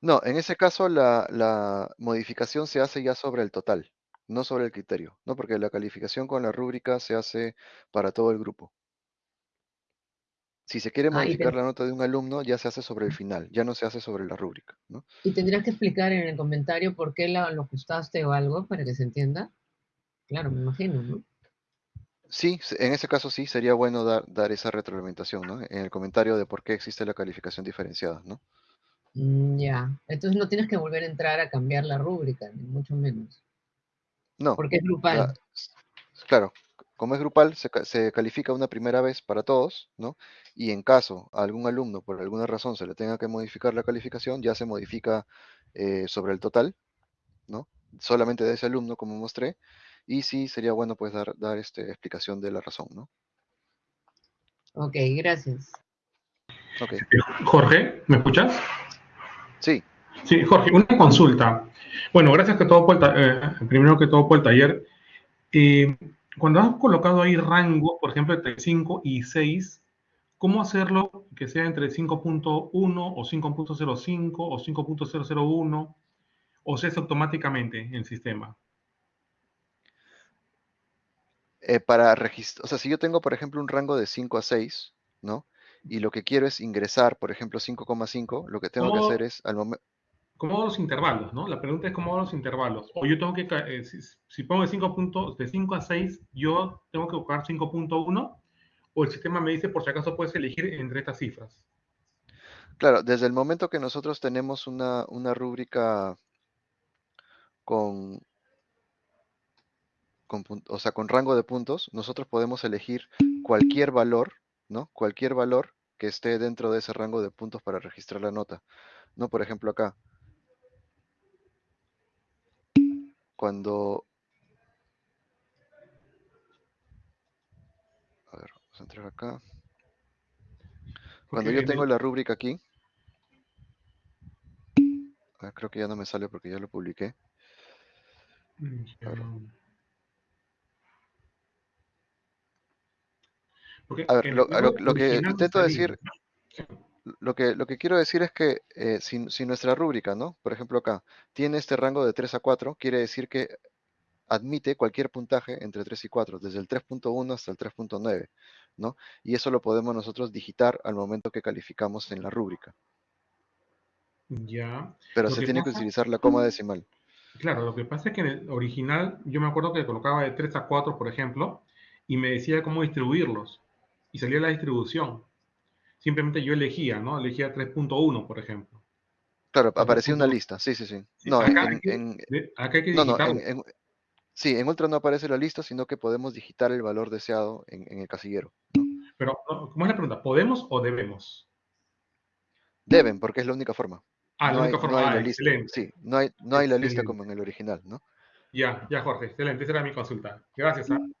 S1: No, en ese caso la, la modificación se hace ya sobre el total no sobre el criterio, ¿no? Porque la calificación con la rúbrica se hace para todo el grupo. Si se quiere ah, modificar la nota de un alumno, ya se hace sobre el final, ya no se hace sobre la rúbrica, ¿no?
S4: ¿Y tendrías que explicar en el comentario por qué lo ajustaste o algo para que se entienda? Claro, me imagino, ¿no?
S1: Sí, en ese caso sí, sería bueno dar, dar esa retroalimentación, ¿no? En el comentario de por qué existe la calificación diferenciada, ¿no?
S4: Mm, ya, entonces no tienes que volver a entrar a cambiar la rúbrica, ni mucho menos.
S1: No.
S4: Porque es grupal.
S1: claro, como es grupal, se, califica una primera vez para todos, ¿no? Y en caso a algún alumno por alguna razón se le tenga que modificar la calificación, ya se modifica eh, sobre el total, ¿no? Solamente de ese alumno, como mostré, y sí sería bueno pues dar, dar este, explicación de la razón, ¿no?
S4: Ok, gracias.
S5: Okay. Jorge, ¿me escuchas?
S1: Sí.
S5: Sí, Jorge, una consulta. Bueno, gracias que todo por el, eh, primero que todo por el taller. Eh, cuando has colocado ahí rango, por ejemplo, entre 5 y 6, ¿cómo hacerlo que sea entre 5.1 o 5.05 o 5.001 o se hace automáticamente en el sistema?
S1: Eh, para registrar, o sea, si yo tengo, por ejemplo, un rango de 5 a 6, ¿no? Y lo que quiero es ingresar, por ejemplo, 5,5, lo que tengo que hacer es, al momento,
S5: ¿Cómo los intervalos? ¿no? La pregunta es cómo los intervalos. O yo tengo que, eh, si, pongo de 5, puntos, de 5 a 6, yo tengo que buscar 5.1 o el sistema me dice por si acaso puedes elegir entre estas cifras.
S1: Claro, desde el momento que nosotros tenemos una, una rúbrica con, con, o sea, con rango de puntos, nosotros podemos elegir cualquier valor, ¿no? Cualquier valor que esté dentro de ese rango de puntos para registrar la nota. ¿No? Por ejemplo, acá, cuando... A ver, vamos a entrar acá. Cuando yo tengo la rúbrica aquí, creo que ya no me sale porque ya lo publiqué. A ver, lo, que intento decir, lo que, lo que quiero decir es que eh, si, si nuestra rúbrica, ¿no? Por ejemplo acá, tiene este rango de 3 a 4, quiere decir que admite cualquier puntaje entre 3 y 4, desde el 3.1 hasta el 3.9, ¿no? Y eso lo podemos nosotros digitar al momento que calificamos en la rúbrica.
S5: Ya.
S1: Pero
S5: Lo
S1: se tiene que utilizar la coma decimal.
S5: Claro, lo que pasa es que en el original yo me acuerdo que colocaba de 3 a 4, por ejemplo, y me decía cómo distribuirlos. Y salía la distribución. Simplemente yo elegía, ¿no? Elegía 3.1, por ejemplo.
S1: Claro, aparecía una
S5: 3.1.
S1: lista, sí, sí, sí.
S5: Sí,
S1: No,
S5: acá,
S1: en,
S5: hay que,
S1: en-
S5: acá hay que
S1: no, no,
S5: digitarlo.
S1: en- en- sí, en Ultra no aparece la lista, sino que podemos digitar el valor deseado en, en el casillero.
S5: Pero, ¿cómo es la pregunta? ¿Podemos o debemos?
S1: Deben, porque es la única forma.
S5: Ah, la
S1: no
S5: única
S1: hay,
S5: forma.
S1: no hay
S5: ah,
S1: la lista.
S5: excelente.
S1: Sí, no hay, no hay la lista como en el original, ¿no?
S5: Ya, ya, Jorge, excelente. Esa era mi consulta. Gracias. hermano.